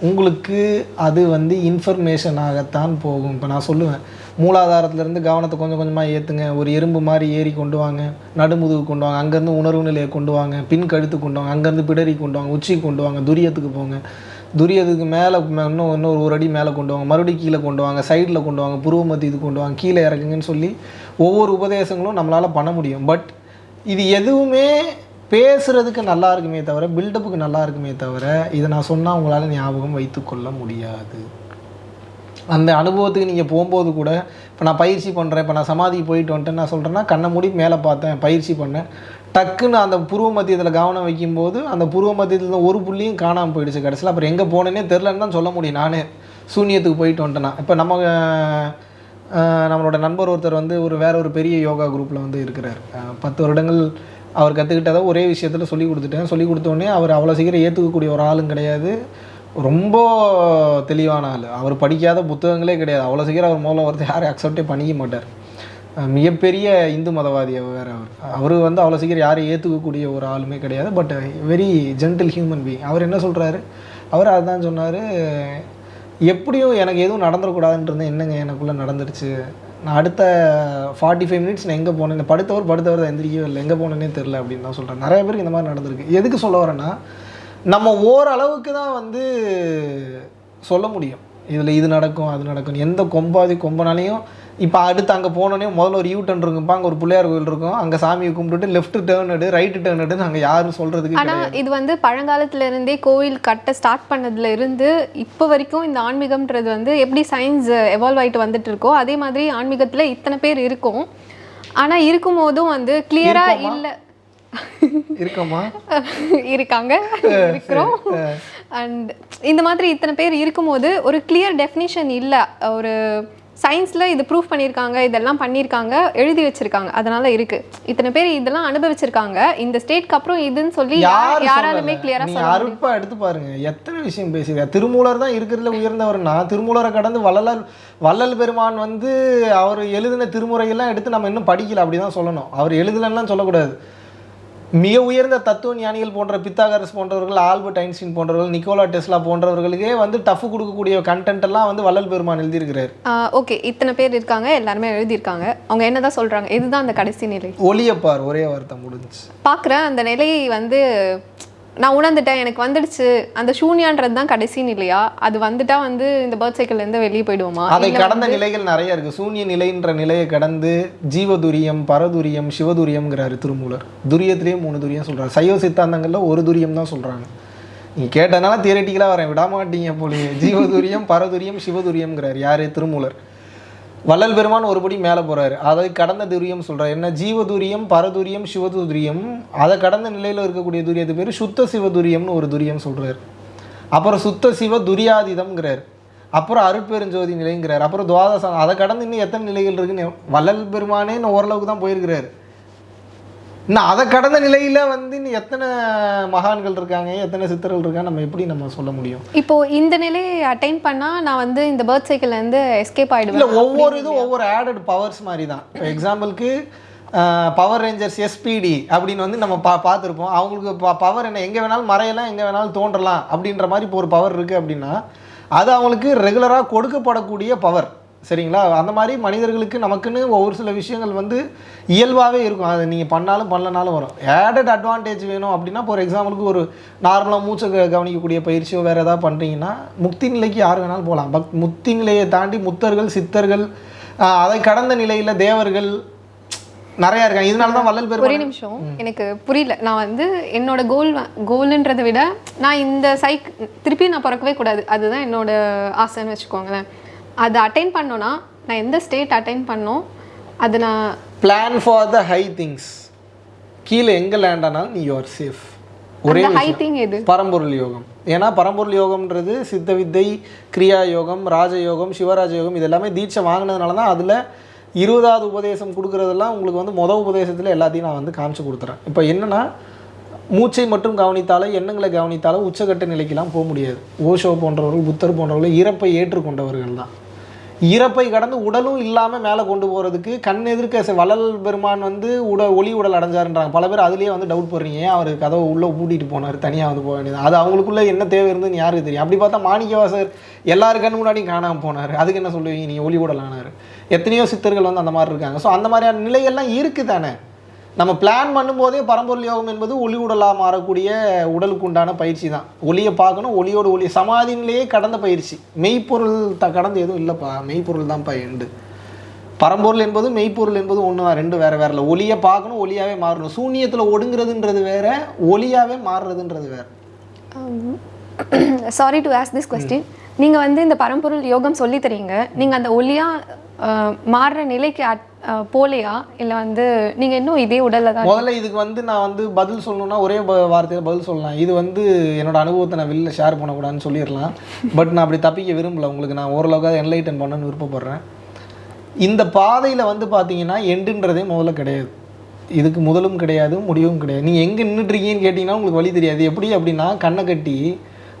உங்களுக்கு அது வந்து இன்ஃபர்மேஷனாகத்தான் போகும் இப்போ நான் சொல்லுவேன் மூலாதாரத்துலேருந்து கவனத்தை கொஞ்சம் கொஞ்சமாக ஏற்றுங்க ஒரு எறும்பு மாதிரி ஏறி கொண்டு வாங்க நடுமுதுகு கொண்டு வாங்க அங்கேருந்து உணர்வு நிலையை கொண்டு வாங்க பின் கழுத்து கொண்டு வாங்க அங்கேருந்து பிடரி கொண்டு வாங்க உச்சி கொண்டு வாங்க துரியத்துக்கு போங்க துரியத்துக்கு மேலே இன்னும் இன்னொரு ஒரு அடி மேலே கொண்டு வாங்க மறுபடியும் கீழே கொண்டு வாங்க சைடில் கொண்டு வாங்க புருவ இது கொண்டு வாங்க கீழே இறக்குங்கன்னு சொல்லி ஒவ்வொரு உபதேசங்களும் நம்மளால் பண்ண முடியும் பட் இது எதுவுமே பேசுறதுக்கு நல்லா இருக்குமே தவிர பில்டப்புக்கு நல்லா இருக்குமே தவிர இதை நான் சொன்னால் உங்களால் ஞாபகம் வைத்துக்கொள்ள முடியாது. அந்த அனுபவத்துக்கு நீங்கள் போகும்போது கூட இப்போ நான் பயிற்சி பண்ணுறேன் இப்போ நான் சமாதிக்கு போயிட்டு வந்துட்டேன் நான் சொல்கிறேன்னா கண்ணை மூடி மேலே பார்த்தேன் பயிற்சி பண்ணேன். டக்குன்னு அந்த புருவ மத்தியத்தில் கவனம் வைக்கும்போது அந்த புருவ மத்தியத்தில் ஒரு புள்ளியும் காணாமல் போயிடுச்சு கடைசியில். அப்புறம் எங்கே போனேனே தெரிலன்னு தான் சொல்ல முடியும் நானே. சூனியத்துக்கு போயிட்டு வந்துட்டேன்னா இப்போ நம்ம நம்மளோட நண்பர் ஒருத்தர் வந்து ஒரு வேற ஒரு பெரிய யோகா குரூப்பில் வந்து இருக்கிறார். பத்து வருடங்கள் அவர் கற்றுக்கிட்டதை ஒரே விஷயத்தில் சொல்லி கொடுத்துட்டேன். சொல்லி கொடுத்தோடனே அவர் அவ்வளோ சீக்கிரம் ஏற்றுக்கக்கூடிய ஒரு ஆளும் கிடையாது. ரொம்ப தெளிவான ஆள். அவர் படிக்காத புத்தகங்களே கிடையாது. அவ்வளோ சீக்கிரம் அவர் மூலம் ஒருத்தர் யாரும் அக்செப்டே பண்ணிக்க மாட்டார். மிகப்பெரிய இந்து மதவாதி வேறு அவர். அவர் வந்து அவ்வளோ சீக்கிரம் யாரையும் ஏற்றுக்கக்கூடிய ஒரு ஆளுமே கிடையாது. But very gentle human being அவர் என்ன சொல்கிறாரு அவர் அதுதான் சொன்னார் எப்படியும் எனக்கு எதுவும் நடந்துடக்கூடாதுன்றது இருந்தேன் என்னங்க எனக்குள்ளே நடந்துருச்சு? நான் அடுத்த ஃபார்ட்டி ஃபைவ் மினிட்ஸ் நான் எங்கே போனேன் படுத்தவர் படுத்தவர் தான் எந்திரிக்கவே இல்லை. எங்கே போனேனே தெரில அப்படின்னு தான் சொல்கிறேன் நிறைய பேருக்கு இந்த மாதிரி நடந்திருக்கு. எதுக்கு சொல்ல வரேன்னா நம்ம ஓரளவுக்கு தான் வந்து சொல்ல முடியும். இதில் இது நடக்கும் அது நடக்கும் எந்த கொம்பாதி கொம்பனாலையும் இப்போ அடுத்து அங்கே போனோடனே முதல்ல ஒரு யூ டர்ன் இருக்கும்பா அங்கே ஒரு பிள்ளையார் கோயில் இருக்கும். அங்கே சாமியை கும்பிட்டுட்டு லெஃப்ட் டேர்ன் எடு ரைட்டு டேர்ன் எடுன்னு அங்கே யாரும் சொல்கிறதுக்கு ஆனா இது வந்து பழங்காலத்துல இருந்தே கோயில் கட்ட ஸ்டார்ட் பண்ணதுல இருந்து இப்போ வரைக்கும் இந்த ஆன்மீகம்ன்றது வந்து எப்படி சயின்ஸ் எவால்வ் ஆயிட்டு வந்துட்டு இருக்கோ அதே மாதிரி ஆன்மீகத்துல இத்தனை பேர் இருக்கும். ஆனா இருக்கும் போதும் வந்து கிளியரா இல்ல. இருக்கோமா? [laughs] இருக்காங்க [laughs] இருக்கிறோம். அண்ட் இந்த மாதிரி இத்தனை பேர் இருக்கும்போது ஒரு கிளியர் டெஃபினிஷன் இல்லை. ஒரு சயின்ஸில் இது ப்ரூஃப் பண்ணியிருக்காங்க இதெல்லாம் பண்ணியிருக்காங்க எழுதி வச்சிருக்காங்க. அதனால இருக்கு. இத்தனை பேர் இதெல்லாம் அனுபவிச்சிருக்காங்க. இந்த ஸ்டேட்க்கு அப்புறம் இதுன்னு சொல்லி யாராலுமே சொல்லல. கிளியரா நீங்க சொல்ல எடுத்து பாருங்க. எத்தனை விஷயம் பேசுறீங்க திருமூலர் தான் இருக்கிறதுல உயர்ந்தவர்னா திருமூலரை கடந்து வள்ளலார் வள்ளல் பெருமான் வந்து அவர் எழுதின திருமுறையெல்லாம் எடுத்து நம்ம இன்னும் படிக்கல. அப்படிதான் சொல்லணும். அவர் எழுதலன்னா சொல்லக்கூடாது. மிக உயர்ந்த தத்துவ ஞானிகள் போன்ற பித்தாகரஸ் போன்றவர்கள் ஆல்பர்ட் ஐன்ஸ்டீன் போன்றவர்கள் நிக்கோலா டெஸ்லா போன்றவர்களுக்கே வந்து டஃப் கொடுக்கக்கூடிய கண்டென்ட் எல்லாம் வந்து வள்ளல் பெருமான் எழுதியிருக்கிறார். ஓகே இத்தனை பேர் இருக்காங்க எல்லாருமே எழுதியிருக்காங்க. அவங்க என்னதான் சொல்றாங்க? இதுதான் அந்த கடைசி நிலை. ஒளியப்பார் ஒரே வார்த்தை முடிஞ்சுச்சு. பார்க்குறேன் அந்த நிலையை வந்து நான் உணர்ந்துட்டேன். எனக்கு வந்துடுச்சு. அந்த சூன்யான்றது தான் கடைசி நிலையா? அது வந்துட்டா வந்து இந்த பேர்த் சைக்கிள்ல இருந்து வெளியே போயிடுவோமா? அதை கடந்த நிலைகள் நிறைய இருக்கு. சூன்ய நிலைன்ற நிலையை கடந்து ஜீவதுரியம் பரதுரியம் சிவதுரியம்ங்கிறாரு திருமூலர். துரியத்திலேயே மூணு துரியம் சொல்றாரு. சைவ சித்தாந்தங்கள்ல ஒரு துரியம் தான் சொல்றாங்க. நீங்க கேட்டனால தியரட்டிக்கலாக வரேன். விட மாட்டீங்க போலியே. ஜீவதுரியம் பரதுரியம் சிவதுரியம்ங்கிறாரு. யாரு? திருமூலர். வள்ளல் பெருமான் ஒருபடி மேலே போகிறார் அதை கடந்த துரியம் சொல்கிறார் என்ன? ஜீவதுரியம் பரதுரியம் சிவதுரியம். அதை கடந்த நிலையில் இருக்கக்கூடிய துரியத்து பேர்? சுத்த சிவதுரியம்னு ஒரு துரியம் சொல்கிறார் அப்புறம் சுத்த சிவ துரியாதீதம்ங்கிறார். அப்புறம் அருட்பெருஞ்சோதி நிலைங்கிறார். அப்புறம் துவாதசம். அதை கடந்து இன்னும் எத்தனை நிலைகள் இருக்குன்னு வள்ளல் பெருமானே இன்னும் ஓரளவுக்கு தான் போயிருக்கிறார். இன்னும் அதை கடந்த நிலையில வந்து இன்னும் எத்தனை மகான்கள் இருக்காங்க எத்தனை சித்தர்கள் இருக்காங்க நம்ம எப்படி நம்ம சொல்ல முடியும்? இப்போ இந்த நிலையை அட்டைன் பண்ணா நான் வந்து இந்த பேர்த் சைக்கிள்ல இருந்து எஸ்கேப் இல்லை ஆயிடுவேன் ஒவ்வொரு இதுவும் ஒவ்வொரு ஆடட் பவர்ஸ் மாதிரி தான். இப்போ எக்ஸாம்பிளுக்கு பவர் ரேஞ்சர்ஸ் எஸ்பிடி அப்படின்னு வந்து நம்ம பா பார்த்துருப்போம். அவங்களுக்கு பவர் என்ன எங்கே வேணாலும் மறையலாம் எங்கே வேணாலும் தோன்றலாம் அப்படின்ற மாதிரி இப்போ ஒரு பவர் இருக்குது அப்படின்னா அது அவங்களுக்கு ரெகுலராக கொடுக்கப்படக்கூடிய பவர் சரிங்களா? அந்த மாதிரி மனிதர்களுக்கு நமக்குன்னு ஒவ்வொரு சில விஷயங்கள் வந்து இயல்பாகவே இருக்கும். அதை நீங்கள் பண்ணாலும் பண்ணலனாலும் வரும். ஆடட் அட்வான்டேஜ் வேணும் அப்படின்னா இப்போ ஒரு எக்ஸாம்பிளுக்கு ஒரு நார்மலாக மூச்சை கவனிக்கக்கூடிய பயிற்சியோ வேறு ஏதாவது பண்ணுறீங்கன்னா முக்தி நிலைக்கு யார் வேணாலும் போகலாம் பட் முக்தி நிலையை தாண்டி முத்தர்கள் சித்தர்கள் அதை கடந்த நிலையில் தேவர்கள் நிறையா இருக்காங்க. இதனால தான் வள்ளல் ஒரே பெருமாள் நிமிஷம் எனக்கு புரியல. நான் வந்து என்னோட கோல் கோல்ன்றதை விட நான் இந்த சைக் திருப்பி நான் பிறக்கவே கூடாது. அதுதான் என்னோட ஆசைன்னு வச்சுக்கோங்களேன். அதை அட்டைன் பண்ணோன்னா நான் எந்த ஸ்டேட் அட்டைன் பண்ணோம் அது நான் plan for the high things கீழே எங்கே லேண்ட் ஆனாலும் நீ யூஆர் சேஃப் ஒரே ஹை. திங் எது? பரம்பொருள் யோகம். ஏன்னா பரம்பொருள் யோகம்ன்றது சித்த வித்தை கிரியா யோகம் ராஜயோகம் சிவராஜ யோகம் இது எல்லாமே தீட்சை வாங்கினதுனால தான் அதில் இருபதாவது உபதேசம் கொடுக்குறதெல்லாம் உங்களுக்கு வந்து மொதல் உபதேசத்தில் எல்லாத்தையும் நான் வந்து காமிச்சு கொடுத்துறேன். இப்போ என்னன்னா மூச்சை மட்டும் கவனித்தாலே எண்ணங்களை கவனித்தாலே உச்சகட்ட நிலைக்கெல்லாம் போக முடியாது. ஓஷோ போன்றவர்கள் புத்தர் போன்றவர்கள் இறப்பை ஏற்றுக்கொண்டவர்கள் தான். இறப்பை கடந்து உடலும் இல்லாமல் மேலே கொண்டு போகிறதுக்கு கண் எதிர்க்க ச- வள்ளல் பெருமான் வந்து உட ஒளி உடல் அடைஞ்சாருன்றாங்க. பல பேர் அதுலேயே வந்து டவுட் போடுறீங்க. ஏன் அவர் கதவை உள்ளே பூட்டிட்டு போனார்? தனியாக வந்து போக வேண்டியது. அது அவங்களுக்குள்ளே என்ன தேவை இருந்ததுன்னு யாருக்கு தெரியும்? அப்படி பார்த்தா மாணிக்கவாசர் எல்லாரு கண் முன்னாடியும் காணாமல் போனார். அதுக்கு என்ன சொல்லுவீங்க? நீங்கள் ஒளி உடல் ஆனார் எத்தனையோ சித்தர்கள் வந்து அந்த மாதிரி இருக்காங்க. ஸோ அந்த மாதிரியான நிலையெல்லாம் இருக்குது தானே? நம்ம பிளான் பண்ணும்போதே பரம்பொருள் யோகம் என்பது ஒளி உடலாக மாறக்கூடிய உடலுக்கு உண்டான பயிற்சி தான் ஒளியை பார்க்கணும் ஒளியோடு ஒளி சமாதியிலேயே கடந்த பயிற்சி. மெய்ப்பொருள் த கடந்து எதுவும் இல்லைப்பா. மெய்ப்பொருள் தான்ப்பா எண்டு பரம்பொருள் என்பது மெய்ப்பொருள் என்பது ஒன்று ரெண்டு வேறு வேற இல்லை ஒளியை பார்க்கணும் ஒளியாகவே மாறணும். சூன்யத்தில் ஒடுங்கிறதுன்றது வேற ஒளியாகவே மாறுறதுன்றது வேற. Sorry to ask this question நீங்கள் வந்து இந்த பரம்பொருள் யோகம் சொல்லி தரீங்க. நீங்கள் அந்த ஒளியாக மாறுற நிலைக்கு போலையா? இல்லை வந்து நீங்கள் இன்னும் இதே உடலில் தான் முதல்ல இதுக்கு வந்து நான் வந்து பதில் சொல்லணும்னா ஒரே வார்த்தையில் பதில் சொல்லலாம். இது வந்து என்னோட அனுபவத்தை நான் வெளில ஷேர் பண்ணக்கூடாதுன்னு சொல்லிடலாம். பட் நான் அப்படி தப்பிக்க விரும்பல. உங்களுக்கு நான் ஓரளவுக்காக என்லைட்டன் பண்ணணும்னு விருப்பப்படுறேன். இந்த பாதையில் வந்து பார்த்தீங்கன்னா எண்டுன்றதே முதல்ல கிடையாது. இதுக்கு முதலும் கிடையாது முடிவும் கிடையாது. நீங்கள் எங்கே நின்றுட்டுருக்கீங்கன்னு கேட்டிங்கன்னா உங்களுக்கு வழி தெரியாது. எப்படி அப்படின்னா கண்ணை கட்டி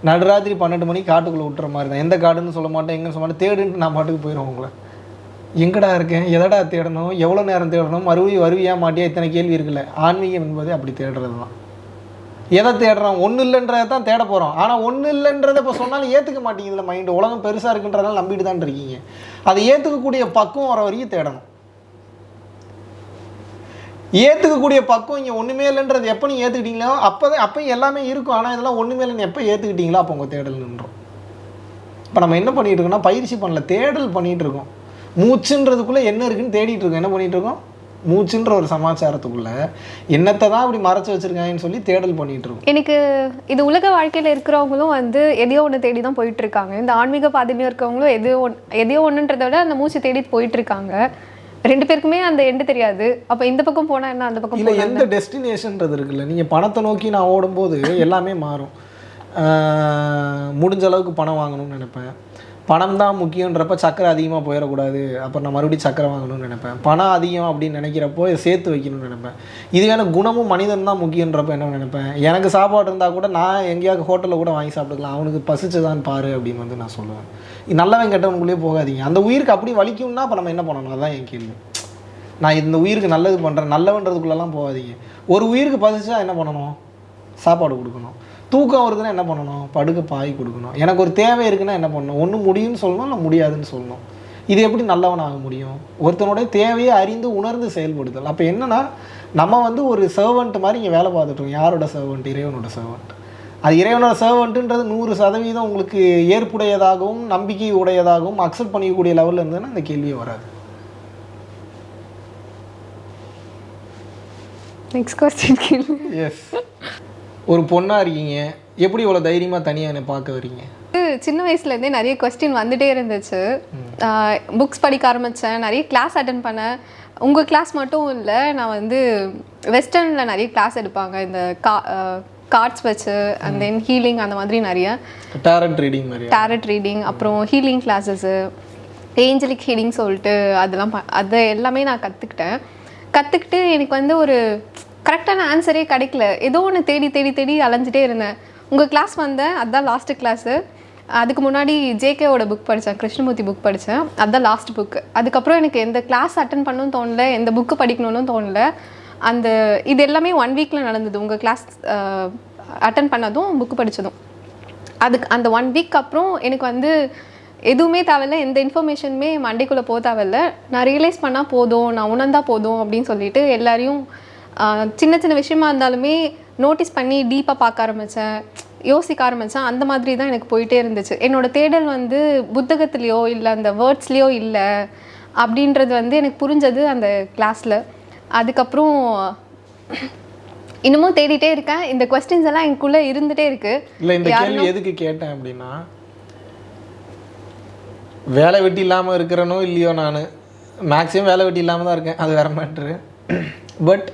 நடுராத்திரி பன்னெண்டு மணிக்கு காட்டுக்குள்ளே விட்டுற மாதிரி தான். எந்த காடுன்னு சொல்ல மாட்டேன் எங்கன்னு சொல்ல மாட்டேன். தேடுன்ட்டு நான் பாட்டுக்கு போயிடுவோம் உங்களை. எங்கடா இருக்கேன்? எதடா தேடணும்? எவ்வளோ நேரம் தேடணும்? மறுபடியும் வருவியா மாட்டியா? இத்தனை கேள்வி இருக்குல்ல. ஆன்மீகம் என்பதே அப்படி தேடுறது தான். எதை தேடுறோம்? ஒன்றும் இல்லைன்றதை தான் தேட போகிறோம் ஆனால் ஒன்றும் இல்லைன்றதை இப்போ சொன்னாலும் ஏற்றுக்க மாட்டேங்குதுல மைண்டு உலகம் பெருசாக இருக்குன்றதால நம்பிட்டு தான் இருக்கீங்க. அதை ஏற்றுக்கக்கூடிய பக்குவம் வர வரைக்கும் தேடணும். ஏற்றுக்கக்கூடிய பக்குவம் இங்கே ஒன்றுமே இல்லைன்றது எப்போ நீங்கள் ஏற்றுக்கிட்டீங்களோ அப்போ தான் அப்போ எல்லாமே இருக்கும். ஆனால் இதெல்லாம் ஒன்றுமே இல்லைன்னு எப்போ ஏற்றுக்கிட்டீங்களோ அப்போ உங்கள் தேடல் நின்றோம். இப்போ நம்ம என்ன பண்ணிகிட்டு இருக்கோம்னா பயிற்சி பண்ணல தேடல் பண்ணிகிட்ருக்கோம் இருக்கோம். மூச்சுன்றதுக்குள்ளே என்ன இருக்குன்னு தேடிட்டு இருக்கோம். என்ன பண்ணிகிட்ருக்கோம் இருக்கோம்? மூச்சுன்ற ஒரு சமாச்சாரத்துக்குள்ள என்னத்தை தான் அப்படி மறைச்சு வச்சிருக்காங்கன்னு சொல்லி தேடல் பண்ணிட்டு இருக்கோம். எனக்கு இது உலக வாழ்க்கையில் இருக்கிறவங்களும் வந்து எதையோ ஒன்று தேடி தான் போயிட்டு இருக்காங்க. இந்த ஆன்மீக பாதையிலும் இருக்கிறவங்களும் எதையோ ஒன் எதையோ ஒன்றுன்றத விட அந்த மூச்சு தேடி போயிட்டு இருக்காங்க. ரெண்டு பேருக்குமே அந்த எண்டு தெரியாது. அப்போ இந்த பக்கம் போனால் என்ன அந்த பக்கம் இல்லை எந்த டெஸ்டினேஷன்றது இருக்குல்ல. நீங்கள் பணத்தை நோக்கி நான் ஓடும்போது எல்லாமே மாறும். முடிஞ்ச அளவுக்கு பணம் வாங்கணும்னு நினைப்பேன். பணம் தான் முக்கியன்றப்ப சக்கரை அதிகமாக போயிடக்கூடாது. அப்புறம் நான் மறுபடியும் சக்கரை வாங்கணும்னு நினைப்பேன். பணம் அதிகம் அப்படின்னு நினைக்கிறப்போ இதை சேர்த்து வைக்கணும்னு நினைப்பேன். இதுவே குணமும் மனிதன் தான் முக்கியன்றப்ப என்ன நினைப்பேன்? எனக்கு சாப்பாடு இருந்தால் கூட நான் எங்கேயாவது ஹோட்டலில் கூட வாங்கி சாப்பிட்டுக்கலாம். அவனுக்கு பசிச்சதான் பாரு அப்படின்னு வந்து நான் சொல்லுவேன். நல்லவன் கெட்டவனுக்குள்ளேயே போகாதீங்க. அந்த உயிருக்கு அப்படி வலிக்கும்னா அப்போ நம்ம என்ன பண்ணணும்? அதான் என் கேள்வி. நான் இந்த உயிருக்கு நல்லது பண்ணுறேன் நல்லவன்றதுக்குள்ளெல்லாம் போகாதீங்க. ஒரு உயிருக்கு பதிச்சா என்ன பண்ணணும்? சாப்பாடு கொடுக்கணும். தூக்கம் வருதுன்னா என்ன பண்ணணும்? படுக்க பாய் கொடுக்கணும். எனக்கு ஒரு தேவை இருக்குன்னா என்ன பண்ணணும்? ஒன்று முடியும்னு சொல்லணும் இல்லை முடியாதுன்னு சொல்லணும். இது எப்படி நல்லவன் ஆக முடியும்? ஒருத்தனுடைய தேவையை அறிந்து உணர்ந்து செயல்படுத்தல் அப்போ என்னென்னா நம்ம வந்து ஒரு சர்வெண்ட் மாதிரி இங்கே வேலை பார்த்துட்ருக்கோம் யாரோட சர்வெண்ட் இறைவனோட சர்வெண்ட் அது இறைவனோட சர்வெண்ட்டுன்றது நூறு சதவீதம் உங்களுக்கு ஏற்புடையதாகவும் நம்பிக்கை உடையதாகவும் அக்செப்ட் பண்ணிக்கக்கூடிய லெவலில் இருந்ததுன்னா அந்த கேள்வியே வராது. நெக்ஸ்ட் கொஸ்டின் கேள்வி எஸ் ஒரு பொண்ணாக இருக்கீங்க. எப்படி இவ்வளோ தைரியமாக தனியாக என்னை பார்க்க வரீங்க சின்ன வயசுலேருந்தே நிறைய கொஸ்டின் வந்துட்டே இருந்துச்சு. புக்ஸ் படிக்க ஆரம்பித்தேன் நிறைய கிளாஸ் அட்டன் பண்ணேன். உங்கள் கிளாஸ் மட்டும் இல்லை நான் வந்து வெஸ்டர்னில் நிறைய கிளாஸ் எடுப்பாங்க. இந்த கா கார்ட்ஸ் வச்சு அண்ட் தென் ஹீலிங் அந்த மாதிரி நிறைய. டேரண்ட் ரீடிங் டேரட் ரீடிங் அப்புறம் ஹீலிங் கிளாஸஸ்ஸு ஏஞ்சலிக் ஹீலிங் சொல்லிட்டு அதெல்லாம் அது எல்லாமே நான் கற்றுக்கிட்டேன் கற்றுக்கிட்டு எனக்கு வந்து ஒரு கரெக்டான ஆன்சரே கிடைக்கல. ஏதோ ஒன்று தேடி தேடி தேடி அலைஞ்சிட்டே இருந்தேன். உங்கள் கிளாஸ் வந்தேன் அதுதான் லாஸ்ட்டு கிளாஸு அதுக்கு முன்னாடி ஜேகேவோட புக் படித்தேன் கிருஷ்ணமூர்த்தி புக் படித்தேன் அதுதான் லாஸ்ட் புக் அதுக்கப்புறம் எனக்கு எந்த கிளாஸ் அட்டன் பண்ணணும்னு தோணல எந்த புக்கு படிக்கணும்னு தோணல. அந்த இது எல்லாமே ஒன் வீக்கில் நடந்தது. உங்கள் கிளாஸ் அட்டன் பண்ணதும் புக்கு படித்ததும் அதுக்கு அந்த ஒன் வீக் அப்புறம் எனக்கு வந்து எதுவுமே தேவையில்ல. எந்த இன்ஃபர்மேஷனுமே மண்டைக்குள்ளே போக தேவையில்ல. நான் ரியலைஸ் பண்ணால் போதும் நான் உணர்ந்தால் போதும் அப்படின்னு சொல்லிட்டு எல்லாரையும் சின்ன சின்ன விஷயமா இருந்தாலுமே நோட்டீஸ் பண்ணி டீப்பாக பார்க்க ஆரம்பித்தேன் யோசிக்க ஆரம்பித்தேன் அந்த மாதிரி தான் எனக்கு போயிட்டே இருந்துச்சு. என்னோட தேடல் வந்து புத்தகத்துலேயோ இல்லை அந்த வேர்ட்ஸ்லேயோ இல்லை அப்படின்றது வந்து எனக்கு புரிஞ்சது அந்த கிளாஸில் அதுக்கப்புறம் இன்னமும் தேடிட்டே இருக்கேன். இந்த கொஸ்டின்ஸ் எல்லாம் எனக்குள்ளே இருந்துகிட்டே இருக்குது இல்லை இந்த கேள்வி எதுக்கு கேட்டேன் அப்படின்னா வேலை வெட்டி இல்லாமல் இருக்கிறனோ இல்லையோ நான் மேக்ஸிமம் வேலை வெட்டி இல்லாமல் தான் இருக்கேன். அது வேற மேட்ரு பட்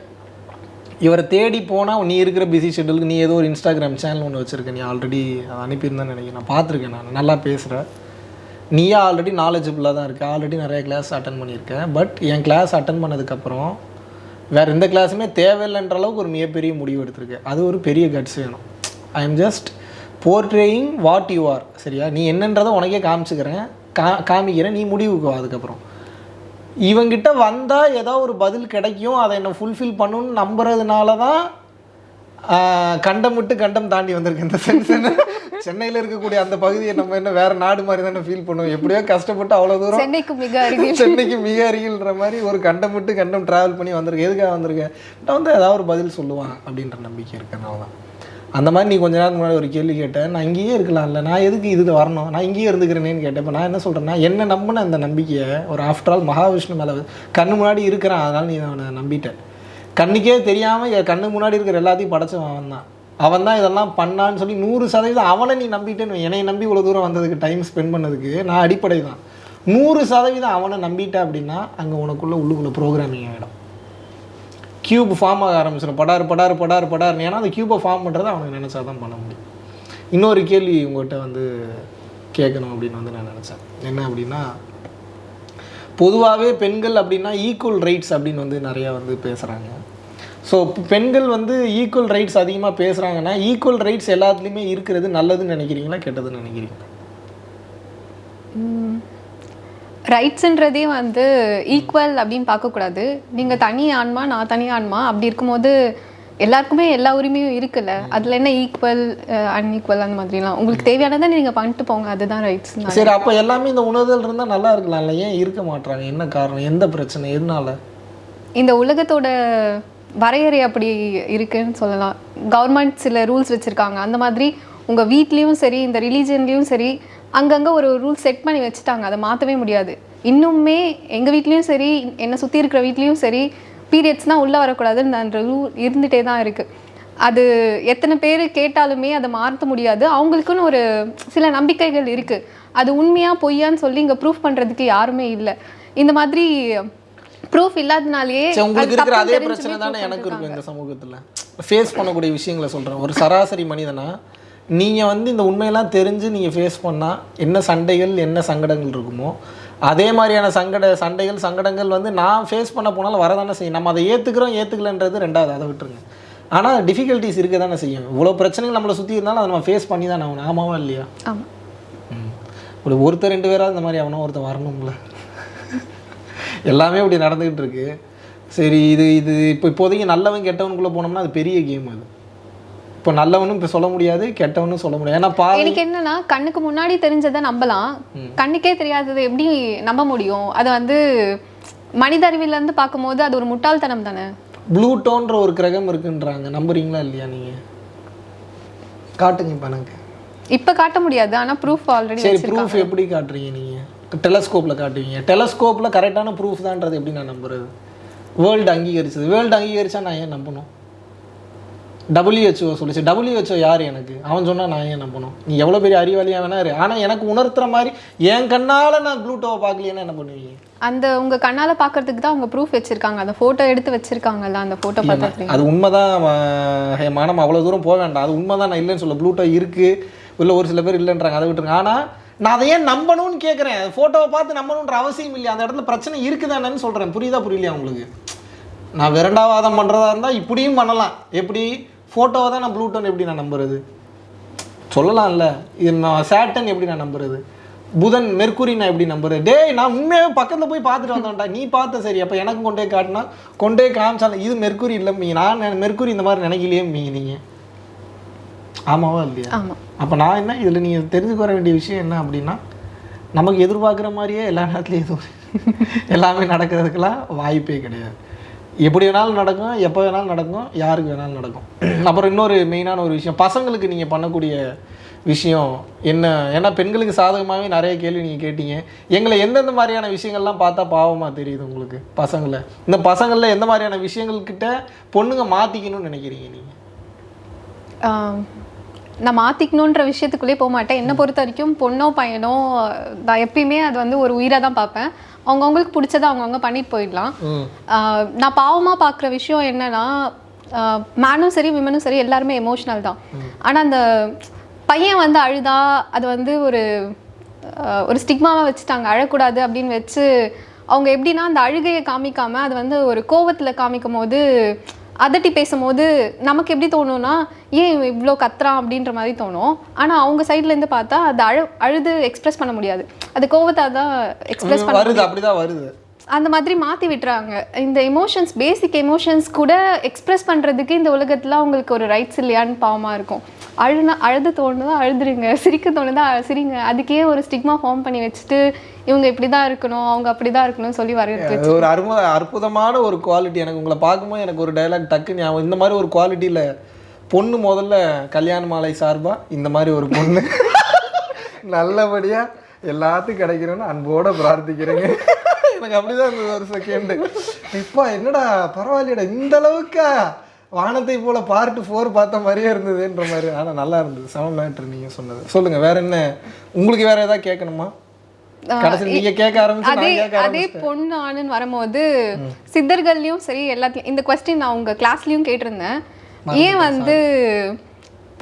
இவரை தேடி போனால் நீ இருக்கிற பிஸி ஷெட்யூலுக்கு நீ ஏதோ ஒரு இன்ஸ்டாகிராம் சேனல் ஒன்று வச்சுருக்க. நீ ஆல்ரெடி அதை அனுப்பியிருந்தேன்னு நினைக்கிறேன். நான் பார்த்துருக்கேன் நான். நல்லா பேசுகிறேன் நீயே ஆல்ரெடி நாலேஜபிளாக தான் இருக்க. ஆல்ரெடி நிறைய கிளாஸ் அட்டன் பண்ணியிருக்கேன் பட் என் கிளாஸ் அட்டன் பண்ணதுக்கப்புறம் வேறு எந்த கிளாஸுமே தேவையில்லைன்ற அளவுக்கு ஒரு மிகப்பெரிய முடிவு எடுத்திருக்கு. அது ஒரு பெரிய கட்ஸ் வேணும் I am just portraying what you are சரியா? நீ என்னன்றதை உனக்கே காமிச்சுக்கிறேன். கா காமிக்கிறேன். நீ முடிவுக்கு வா அதுக்கப்புறம். இவங்கிட்ட வந்தால் ஏதோ ஒரு பதில் கிடைக்கும். அதை என்ன ஃபுல்ஃபில் பண்ணுன்னு நம்புறதுனால தான் கண்டமிட்டு கண்டம் விட்டு கண்டம் தாண்டி வந்திருக்கு இந்த சென்ஸ் சென்னையில இருக்கக்கூடிய அந்த பகுதியை நம்ம என்ன வேற நாடு மாதிரி தானே ஃபீல் பண்ணுவோம். எப்படியோ கஷ்டப்பட்டு அவ்வளவு தூரம் சென்னைக்கு மிக அருகில். சென்னைக்கு மிக அருகில்ன்ற மாதிரி ஒரு கண்டம் விட்டு கண்டம் டிராவல் பண்ணி வந்திருக்க எதுக்காக வந்திருக்க நான் வந்து ஏதாவது ஒரு பதில் சொல்லுவான் அப்படின்ற நம்பிக்கை இருக்கனால தான் அந்த மாதிரி நீ கொஞ்ச நேரம் முன்னாடி ஒரு கேள்வி கேட்டேன். நான் இங்கேயே இருக்கலாம்ல. நான் எதுக்கு இதுக்கு வரணும்? நான் இங்கேயே இருந்துக்கிறேனேன்னு கேட்டேன். இப்போ நான் என்ன சொல்கிறேன்னா என்ன நம்பின அந்த நம்பிக்கையை ஒரு ஆஃப்டர் ஆல் மகாவிஷ்ணு மேலே கண்ணு முன்னாடி இருக்கிறான். அதனால நீ அவனை நம்பிட்டேன் கண்ணுக்கே தெரியாமல் கண்ணு முன்னாடி இருக்கிற எல்லாத்தையும் படைச்சவன் அவன் தான் அவன் தான் இதெல்லாம் பண்ணான்னு சொல்லி நூறு சதவீதம் அவனை நீ நம்பிட்டேன்னு என்னை நம்பி இவ்வளோ தூரம் வந்ததுக்கு டைம் ஸ்பெண்ட் பண்ணதுக்கு நான் அடிப்படை தான் நூறு சதவீதம் அவனை நம்பிட்ட அப்படின்னா அங்கே உனக்குள்ளே உள்ளுக்குள்ளே ப்ரோக்ராமிங் ஆகிடும் கியூப் ஃபார்ம் ஆக ஆரம்பிச்சிடும். படார் படார் படார் படார்னு ஏன்னா அந்த கியூபை ஃபார்ம் பண்ணுறது அவனுக்கு நினச்சா தான் பண்ண முடியும். இன்னொரு கேள்வி உங்கள்கிட்ட வந்து கேட்கணும் அப்படின்னு வந்து நான் நினச்சேன். என்ன அப்படின்னா பொதுவாகவே பெண்கள் அப்படின்னா ஈக்குவல் ரைட்ஸ் அப்படின்னு வந்து நிறையா வந்து பேசுகிறாங்க ஸோ பெண்கள் வந்து ஈக்குவல் ரைட்ஸ் அதிகமாக பேசுகிறாங்கன்னா ஈக்குவல் ரைட்ஸ் எல்லாத்துலேயுமே இருக்கிறது நல்லதுன்னு நினைக்கிறீங்களா கெட்டதுன்னு நினைக்கிறீங்களா? ரைட்ஸுன்றதே வந்து ஈக்குவல் அப்படின்னு பார்க்கக்கூடாது. நீங்கள் தனி ஆன்மா நான் தனி ஆன்மா அப்படி இருக்கும்போது எல்லாருக்குமே எல்லா உரிமையும் இருக்குல்ல? அதில் என்ன ஈக்குவல் அன்ஈக்குவல் அந்த மாதிரிலாம்? உங்களுக்கு தேவையானதை நீங்கள் பண்ணிட்டு போங்க. அதுதான் ரைட்ஸ் சரி அப்போ எல்லாமே இந்த உணர்தல் இருந்தால் நல்லா இருக்கலாம்ல ஏன் இருக்க மாட்றாங்க? என்ன காரணம்? எந்த பிரச்சனை? எதனால? இந்த உலகத்தோட வரையறை அப்படி இருக்குன்னு சொல்லலாம். கவர்மெண்ட் சில ரூல்ஸ் வச்சுருக்காங்க. அந்த மாதிரி உங்கள் வீட்லேயும் சரி இந்த ரிலீஜன்லேயும் சரி அங்கங்கே ஒரு ரூல் செட் பண்ணி வச்சுட்டாங்க. அதை மாற்றவே முடியாது. இன்னுமே எங்கள் வீட்லேயும் சரி என்னை சுற்றி இருக்கிற வீட்லேயும் சரி பீரியட்ஸ்னால் உள்ளே வரக்கூடாதுன்னு அந்த ரூல் இருந்துகிட்டே தான் இருக்குது அது எத்தனை பேர் கேட்டாலுமே அதை மாற்ற முடியாது. அவங்களுக்குன்னு ஒரு சில நம்பிக்கைகள் இருக்குது அது உண்மையாக பொய்யான்னு சொல்லி இங்கே ப்ரூஃப் பண்ணுறதுக்கு யாருமே இல்லை. இந்த மாதிரி ப்ரூஃப் இல்லாதனாலேயே உங்களுக்கு இருக்கிற அதே பிரச்சனை தானே எனக்கு. இருக்கும் இந்த சமூகத்தில். ஃபேஸ் பண்ணக்கூடிய விஷயங்களை சொல்கிறேன் ஒரு சராசரி மனிதனா நீங்கள் வந்து இந்த உண்மையெல்லாம் தெரிஞ்சு நீங்கள் ஃபேஸ் பண்ணால் என்ன சண்டைகள் என்ன சங்கடங்கள் இருக்குமோ அதே மாதிரியான சங்கட சண்டைகள் சங்கடங்கள் வந்து நான் ஃபேஸ் பண்ண போனாலும் வரதானே செய்யும். நம்ம அதை ஏற்றுக்கிறோம் ஏற்றுக்கலன்றது ரெண்டாவது அதை விட்டுருங்க. ஆனால் டிஃபிகல்ட்டிஸ் இருக்க தானே செய்யும். இவ்வளோ பிரச்சனைகள் நம்மளை சுற்றி இருந்தாலும் அதை நம்ம ஃபேஸ் பண்ணி தானே ஆகணும். ஆமாவா இல்லையா. ஒரு ஒருத்தர் ரெண்டு பேராவது இந்த மாதிரி அவனும் ஒருத்தர் வரணும்ல. எல்லாமே இப்படி நடந்துக்கிட்டு இருக்கு சரி இது இது இப்போ இப்போதைக்கு நல்லவன் கெட்டவனுக்குள்ளே போனோம்னா அது பெரிய கேம் அது. இப்போ நல்லவனும் இப்போ சொல்ல முடியாது கெட்டவனும் சொல்ல முடியாது. ஏன்னா பா எனக்கு என்னன்னா கண்ணுக்கு முன்னாடி தெரிஞ்சதை நம்பலாம். கண்ணுக்கே தெரியாததை எப்படி நம்ப முடியும்? அது வந்து மனித அறிவில இருந்து பார்க்கும்போது அது ஒரு முட்டாள்தனம் தானே? ப்ளூட்டோன்ற ஒரு கிரகம் இருக்குன்றாங்க. நம்புறீங்களா இல்லையா நீங்கள் காட்டுங்க இப்போ எனக்கு. இப்ப காட்ட முடியாது ஆனா ப்ரூஃப் ஆல்ரெடி சரி ப்ரூஃப் எப்படி காட்டுறீங்க நீங்கள் டெலஸ்கோப்பில் காட்டுவீங்க. டெலஸ்கோப்பில் கரெக்டான ப்ரூஃப் தான்றது எப்படி நான் நம்புறது? வேர்ல்டு அங்கீகரிச்சது. வேர்ல்டு அங்கீகரிச்சா நான் ஏன் நம்பணும்? டபிள்யூஹெச்ஓ சொல்லிச்சு. டபிள்யூஹெச்ஓ யார் எனக்கு? அவன் சொன்னா நான் ஏன் நம்பணும்? நீ எவ்வளோ பெரிய அறிவாளியா வேணா இரு. ஆனால் எனக்கு உணர்த்துற மாதிரி என் கண்ணால் நான் ப்ளூட்டோவை பார்க்கலையேன்னா என்ன பண்ணுவீங்க? அந்த உங்க கண்ணால பாக்குறதுக்கு தான் அவங்க ப்ரூஃப் வச்சிருக்காங்க. அந்த போட்டோ எடுத்து வச்சிருக்காங்கல்ல அந்த போட்டோ பார்த்து அது உண்மைதான் ம- ஹே, மானம் அவ்வளோ தூரம் போக வேண்டாம். அது உண்மைதான் நான் இல்லைன்னு சொல்ல ப்ளூட்டோ இருக்கு. இல்லை ஒரு சில பேர் இல்லைன்றாங்க அதை விட்டுருங்க. ஆனால் நான் அதை ஏன் நம்பணும்னு கேட்குறேன் ஃபோட்டோவை பார்த்து நம்பணுன்ற அவசியம் இல்லையா? அந்த இடத்துல பிரச்சனை இருக்குதானேன்னு சொல்கிறேன் புரியுதா புரியலையா உங்களுக்கு? நான் விரண்டாவாதம் பண்ணுறதா இருந்தால் இப்படியும் பண்ணலாம். எப்படி? ஃபோட்டோவை தான் நான் ப்ளூட்டோன்னு எப்படி நான் நம்புறது? சொல்லலாம்ல. இது நான் சேட்டன் எப்படி நான் நம்புறது? புதன் மெர்க்குரி நான் எப்படி நம்புறது? டேய் நான் உண்மையாகவே பக்கத்தில் போய் பார்த்துட்டு வந்தேன்டா. நீ பார்த்த சரி. அப்போ எனக்கும் கொண்டே காட்டினா கொண்டே காமிச்சாலும் இது மெர்க்குரி இல்லை மீ நான் மெர்க்குரி இந்த மாதிரி நினைக்கலையே மீ நீங்கள் ஆமாவா இல்லையா? ஆமா. அப்போ நான் என்ன இதில் நீங்கள் தெரிஞ்சுக்க வர வேண்டிய விஷயம் என்ன அப்படின்னா நமக்கு எதிர்பார்க்குற மாதிரியே எல்லா நேரத்துலையும் எதுவும் [laughs] எல்லாமே நடக்கிறதுக்கெல்லாம் வாய்ப்பே கிடையாது. எப்படி வேணாலும் நடக்கும் எப்போ வேணாலும் நடக்கும் யாருக்கு வேணாலும் நடக்கும். [clears throat] அப்புறம் இன்னொரு மெயினான ஒரு விஷயம் பசங்களுக்கு நீங்கள் பண்ணக்கூடிய விஷயம் என்ன? ஏன்னா பெண்களுக்கு சாதகமாகவே நிறைய கேள்வி நீங்கள் கேட்டீங்க. எங்களை எந்தெந்த மாதிரியான விஷயங்கள்லாம் பார்த்தா பாவமாக தெரியுது உங்களுக்கு பசங்களை? இந்த பசங்களில் எந்த மாதிரியான விஷயங்கள்கிட்ட பொண்ணுங்க மாற்றிக்கணும்னு நினைக்கிறீங்க நீங்கள் நான் மாற்றிக்கணுன்ற விஷயத்துக்குள்ளே போக மாட்டேன். என்னை பொறுத்த வரைக்கும் பொண்ணோ பையனோ நான் எப்பயுமே அது வந்து ஒரு உயிராக தான் பார்ப்பேன். அவங்கவுங்களுக்கு பிடிச்சதை அவங்கவுங்க பண்ணிட்டு போயிடலாம். நான் பாவமாக பார்க்குற விஷயம் என்னன்னா மேனும் சரி விமனும் சரி எல்லாருமே எமோஷ்னல் தான். ஆனால் அந்த பையன் வந்து அழுதா அது வந்து ஒரு ஒரு ஸ்டிக்மாவை வச்சுட்டாங்க. அழக்கூடாது அப்படின்னு வச்சு அவங்க எப்படின்னா அந்த அழுகையை காமிக்காம அது வந்து ஒரு கோவத்தில் காமிக்கும் போது அதட்டி பேசும்போது நமக்கு எப்படி தோணும்னா ஏன் இவ்வளோ கத்துறான்? அப்படின்ற மாதிரி தோணும். ஆனால் அவங்க சைட்லேருந்து பார்த்தா அது அழு அழுது எக்ஸ்பிரஸ் பண்ண முடியாது. அது கோவத்தை தான் எக்ஸ்பிரஸ் பண்ண வருது அப்படிதான் வருது. அந்த மாதிரி மாற்றி விட்டுறாங்க. இந்த எமோஷன்ஸ் பேசிக் எமோஷன்ஸ் கூட எக்ஸ்பிரஸ் பண்ணுறதுக்கு இந்த உலகத்தில் அவங்களுக்கு ஒரு ரைட்ஸ் இல்லையான்னு பாவமாக இருக்கும். அழுனா அழுது தோணுதா அழுதுருங்க. சிரிக்க தோணுதா சிரிங்க. அதுக்கே ஒரு ஸ்டிக்மா ஃபார்ம் பண்ணி வச்சுட்டு இவங்க இப்படி தான் இருக்கணும் அவங்க அப்படி தான் இருக்கணும்னு சொல்லி வரவேற்று அது ஒரு அரும அற்புதமான ஒரு குவாலிட்டி எனக்கு உங்களை பார்க்கும்போது எனக்கு ஒரு டைலாக் டக்கு ஞாபகம். இந்த மாதிரி ஒரு குவாலிட்டியில் பொண்ணு முதல்ல கல்யாண மாலை சார்பா இந்த மாதிரி ஒரு பொண்ணு. [laughs] நல்லபடியாக எல்லாத்துக்கும் கிடைக்கணும்னு அன்போட பிரார்த்திக்கிறேங்க. எனக்கு அப்படிதான் இருந்தது ஒரு செகண்டு இப்போ என்னடா பரவாயில்லையடா இந்த அளவுக்கா வானத்தை போல பார்ட் ஃபோர் பார்த்த மாதிரியே இருந்ததுன்ற மாதிரி. ஆனால் நல்லா இருந்தது. செம மேட்ரு நீங்கள் சொன்னது. சொல்லுங்க வேற என்ன? உங்களுக்கு வேற ஏதாவது கேட்கணுமா? அதே அதே பொண்ணு ஆணுன்னு வரும்போது சித்தர்கள்லயும் சரி எல்லாத்துலயும் இந்த கொஸ்டின் நான் உங்க கிளாஸ்லயும் கேட்டிருந்தேன். ஏன் வந்து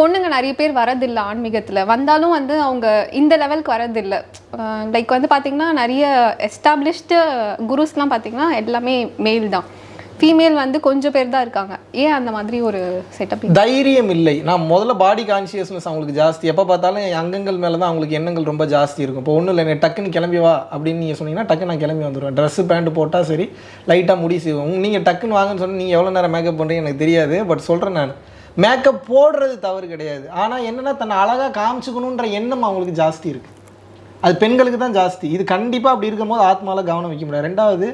பொண்ணுங்க நிறைய பேர் வரதில்லை ஆன்மீகத்தில். வந்தாலும் வந்து அவங்க இந்த லெவலுக்கு வரதில்லை. லைக் வந்து பார்த்திங்கன்னா நிறைய எஸ்டாப்ளிஷ்டு குருஸ்லாம் பார்த்திங்கன்னா எல்லாமே மேல் தான். ஃபீமேல் வந்து கொஞ்சம் பேர் தான் இருக்காங்க. ஏன் அந்த மாதிரி ஒரு செட்டப் தைரியம் இல்லை. நான் முதல்ல பாடி கான்சியஸ்னஸ் அவங்களுக்கு ஜாஸ்தி. எப்போ பார்த்தாலும் என் அங்கங்கள் மேலே தான் அவங்களுக்கு எண்ணங்கள் ரொம்ப ஜாஸ்தி இருக்கும். இப்போ ஒன்றும் இல்லை டக்குன்னு கிளம்பி வா அப்படின்னு நீங்கள் சொன்னீங்கன்னா டக்குன்னு நான் கிளம்பி வந்துடுவேன் ட்ரெஸ்ஸு பேண்ட் போட்டால் சரி லைட்டாக முடி செய்வோம். நீங்கள் டக்குன்னு வாங்கன்னு சொன்னால் நீங்கள் எவ்வளோ நேரம் மேக்கப் பண்ணுறீங்க எனக்கு தெரியாது. பட் சொல்கிறேன் நான். மேக்கப் போடுறது தவறு கிடையாது. ஆனால் என்னென்னா தன்னை அழகாக காமிச்சுக்கணுன்ற எண்ணம் அவங்களுக்கு ஜாஸ்தி இருக்குது அது பெண்களுக்கு தான் ஜாஸ்தி. இது கண்டிப்பாக அப்படி இருக்கும்போது ஆத்மாவில் கவனம் வைக்க முடியாது. ரெண்டாவது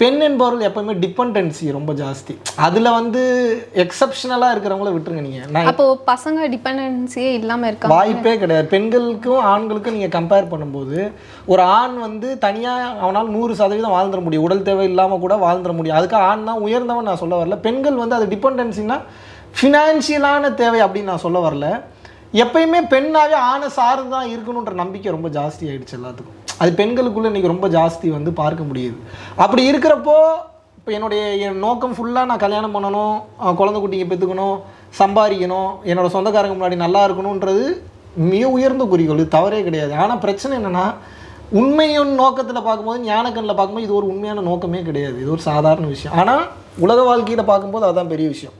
பெண் என்பவர்கள் எப்பவுமே டிபெண்டன்சி ரொம்ப ஜாஸ்தி. அதில் வந்து எக்ஸப்ஷனலாக இருக்கிறவங்கள விட்டுருங்க நீங்கள் நான் அப்போ பசங்க டிபெண்டன்சியே இல்லாம இருக்காங்க. வாய்ப்பே கிடையாது. பெண்களுக்கும் ஆண்களுக்கும் நீங்கள் கம்பேர் பண்ணும்போது ஒரு ஆண் வந்து தனியாக அவனால் நூறு சதவீதம் வாழ்ந்துட முடியும். உடல் தேவை இல்லாமல் கூட வாழ்ந்துட முடியும். அதுக்கு ஆண் தான் உயர்ந்தவன் நான் சொல்ல வரல. பெண்கள் வந்து அது டிபெண்டன்சினா ஃபினான்ஷியலான தேவை அப்படின்னு நான் சொல்ல வரல. எப்பயுமே பெண்ணாகவே ஆணை சார்ந்து தான் இருக்கணுன்ற நம்பிக்கை ரொம்ப ஜாஸ்தி ஆகிடுச்சு எல்லாத்துக்கும். அது பெண்களுக்குள்ளே இன்றைக்கி ரொம்ப ஜாஸ்தி வந்து பார்க்க முடியுது. அப்படி இருக்கிறப்போ இப்போ என்னுடைய என் நோக்கம் ஃபுல்லாக நான் கல்யாணம் பண்ணணும் குழந்தை குட்டிங்க பெற்றுக்கணும் சம்பாதிக்கணும் என்னோடய சொந்தக்காரங்க முன்னாடி நல்லா இருக்கணுன்றது மிக உயர்ந்த குறிக்கோள். இது தவறே கிடையாது. ஆனால் பிரச்சனை என்னென்னா உண்மையின் நோக்கத்தில் பார்க்கும்போது ஞானக்கண்ணில் பார்க்கும்போது இது ஒரு உண்மையான நோக்கமே கிடையாது. இது ஒரு சாதாரண விஷயம். ஆனால் உலக வாழ்க்கையில் பார்க்கும்போது அதுதான் பெரிய விஷயம்.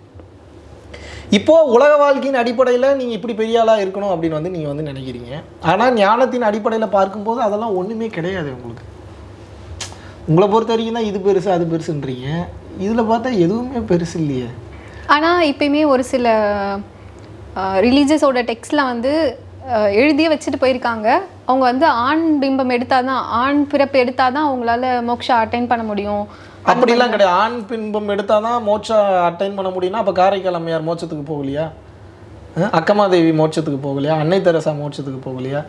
இப்போது உலக வாழ்க்கையின் அடிப்படையில் நீங்கள் இப்படி பெரிய ஆளாக இருக்கணும் அப்படின்னு வந்து நீங்கள் வந்து நினைக்கிறீங்க. ஆனால் ஞானத்தின் அடிப்படையில் பார்க்கும்போது அதெல்லாம் ஒன்றுமே கிடையாது உங்களுக்கு. உங்களை பொறுத்த வரைக்கும் தான் இது பெருசு அது பெருசுன்றீங்க. இதில் பார்த்தா எதுவுமே பெருசு இல்லையே. ஆனா இப்பயுமே ஒரு சில ரிலீஜியஸோட டெக்ஸ்டில் வந்து எழுதியே வச்சுட்டு போயிருக்காங்க. அவங்க வந்து ஆண் பிம்பம் எடுத்தாதான் ஆண் பிறப்பு எடுத்தாதான் அவங்களால மோக்ஷா அட்டைன் பண்ண முடியும். அப்படிலாம் கிடையாது. ஆண் பின்பம் எடுத்தால் தான் மோட்சா அட்டைன் பண்ண முடியும்னா அப்போ காரைக்கால் அம்மையார் மோட்சத்துக்கு போகலையா? அக்கமாதேவி மோட்சத்துக்கு போகலையா? அன்னை தெரசா மோட்சத்துக்கு போகலையா?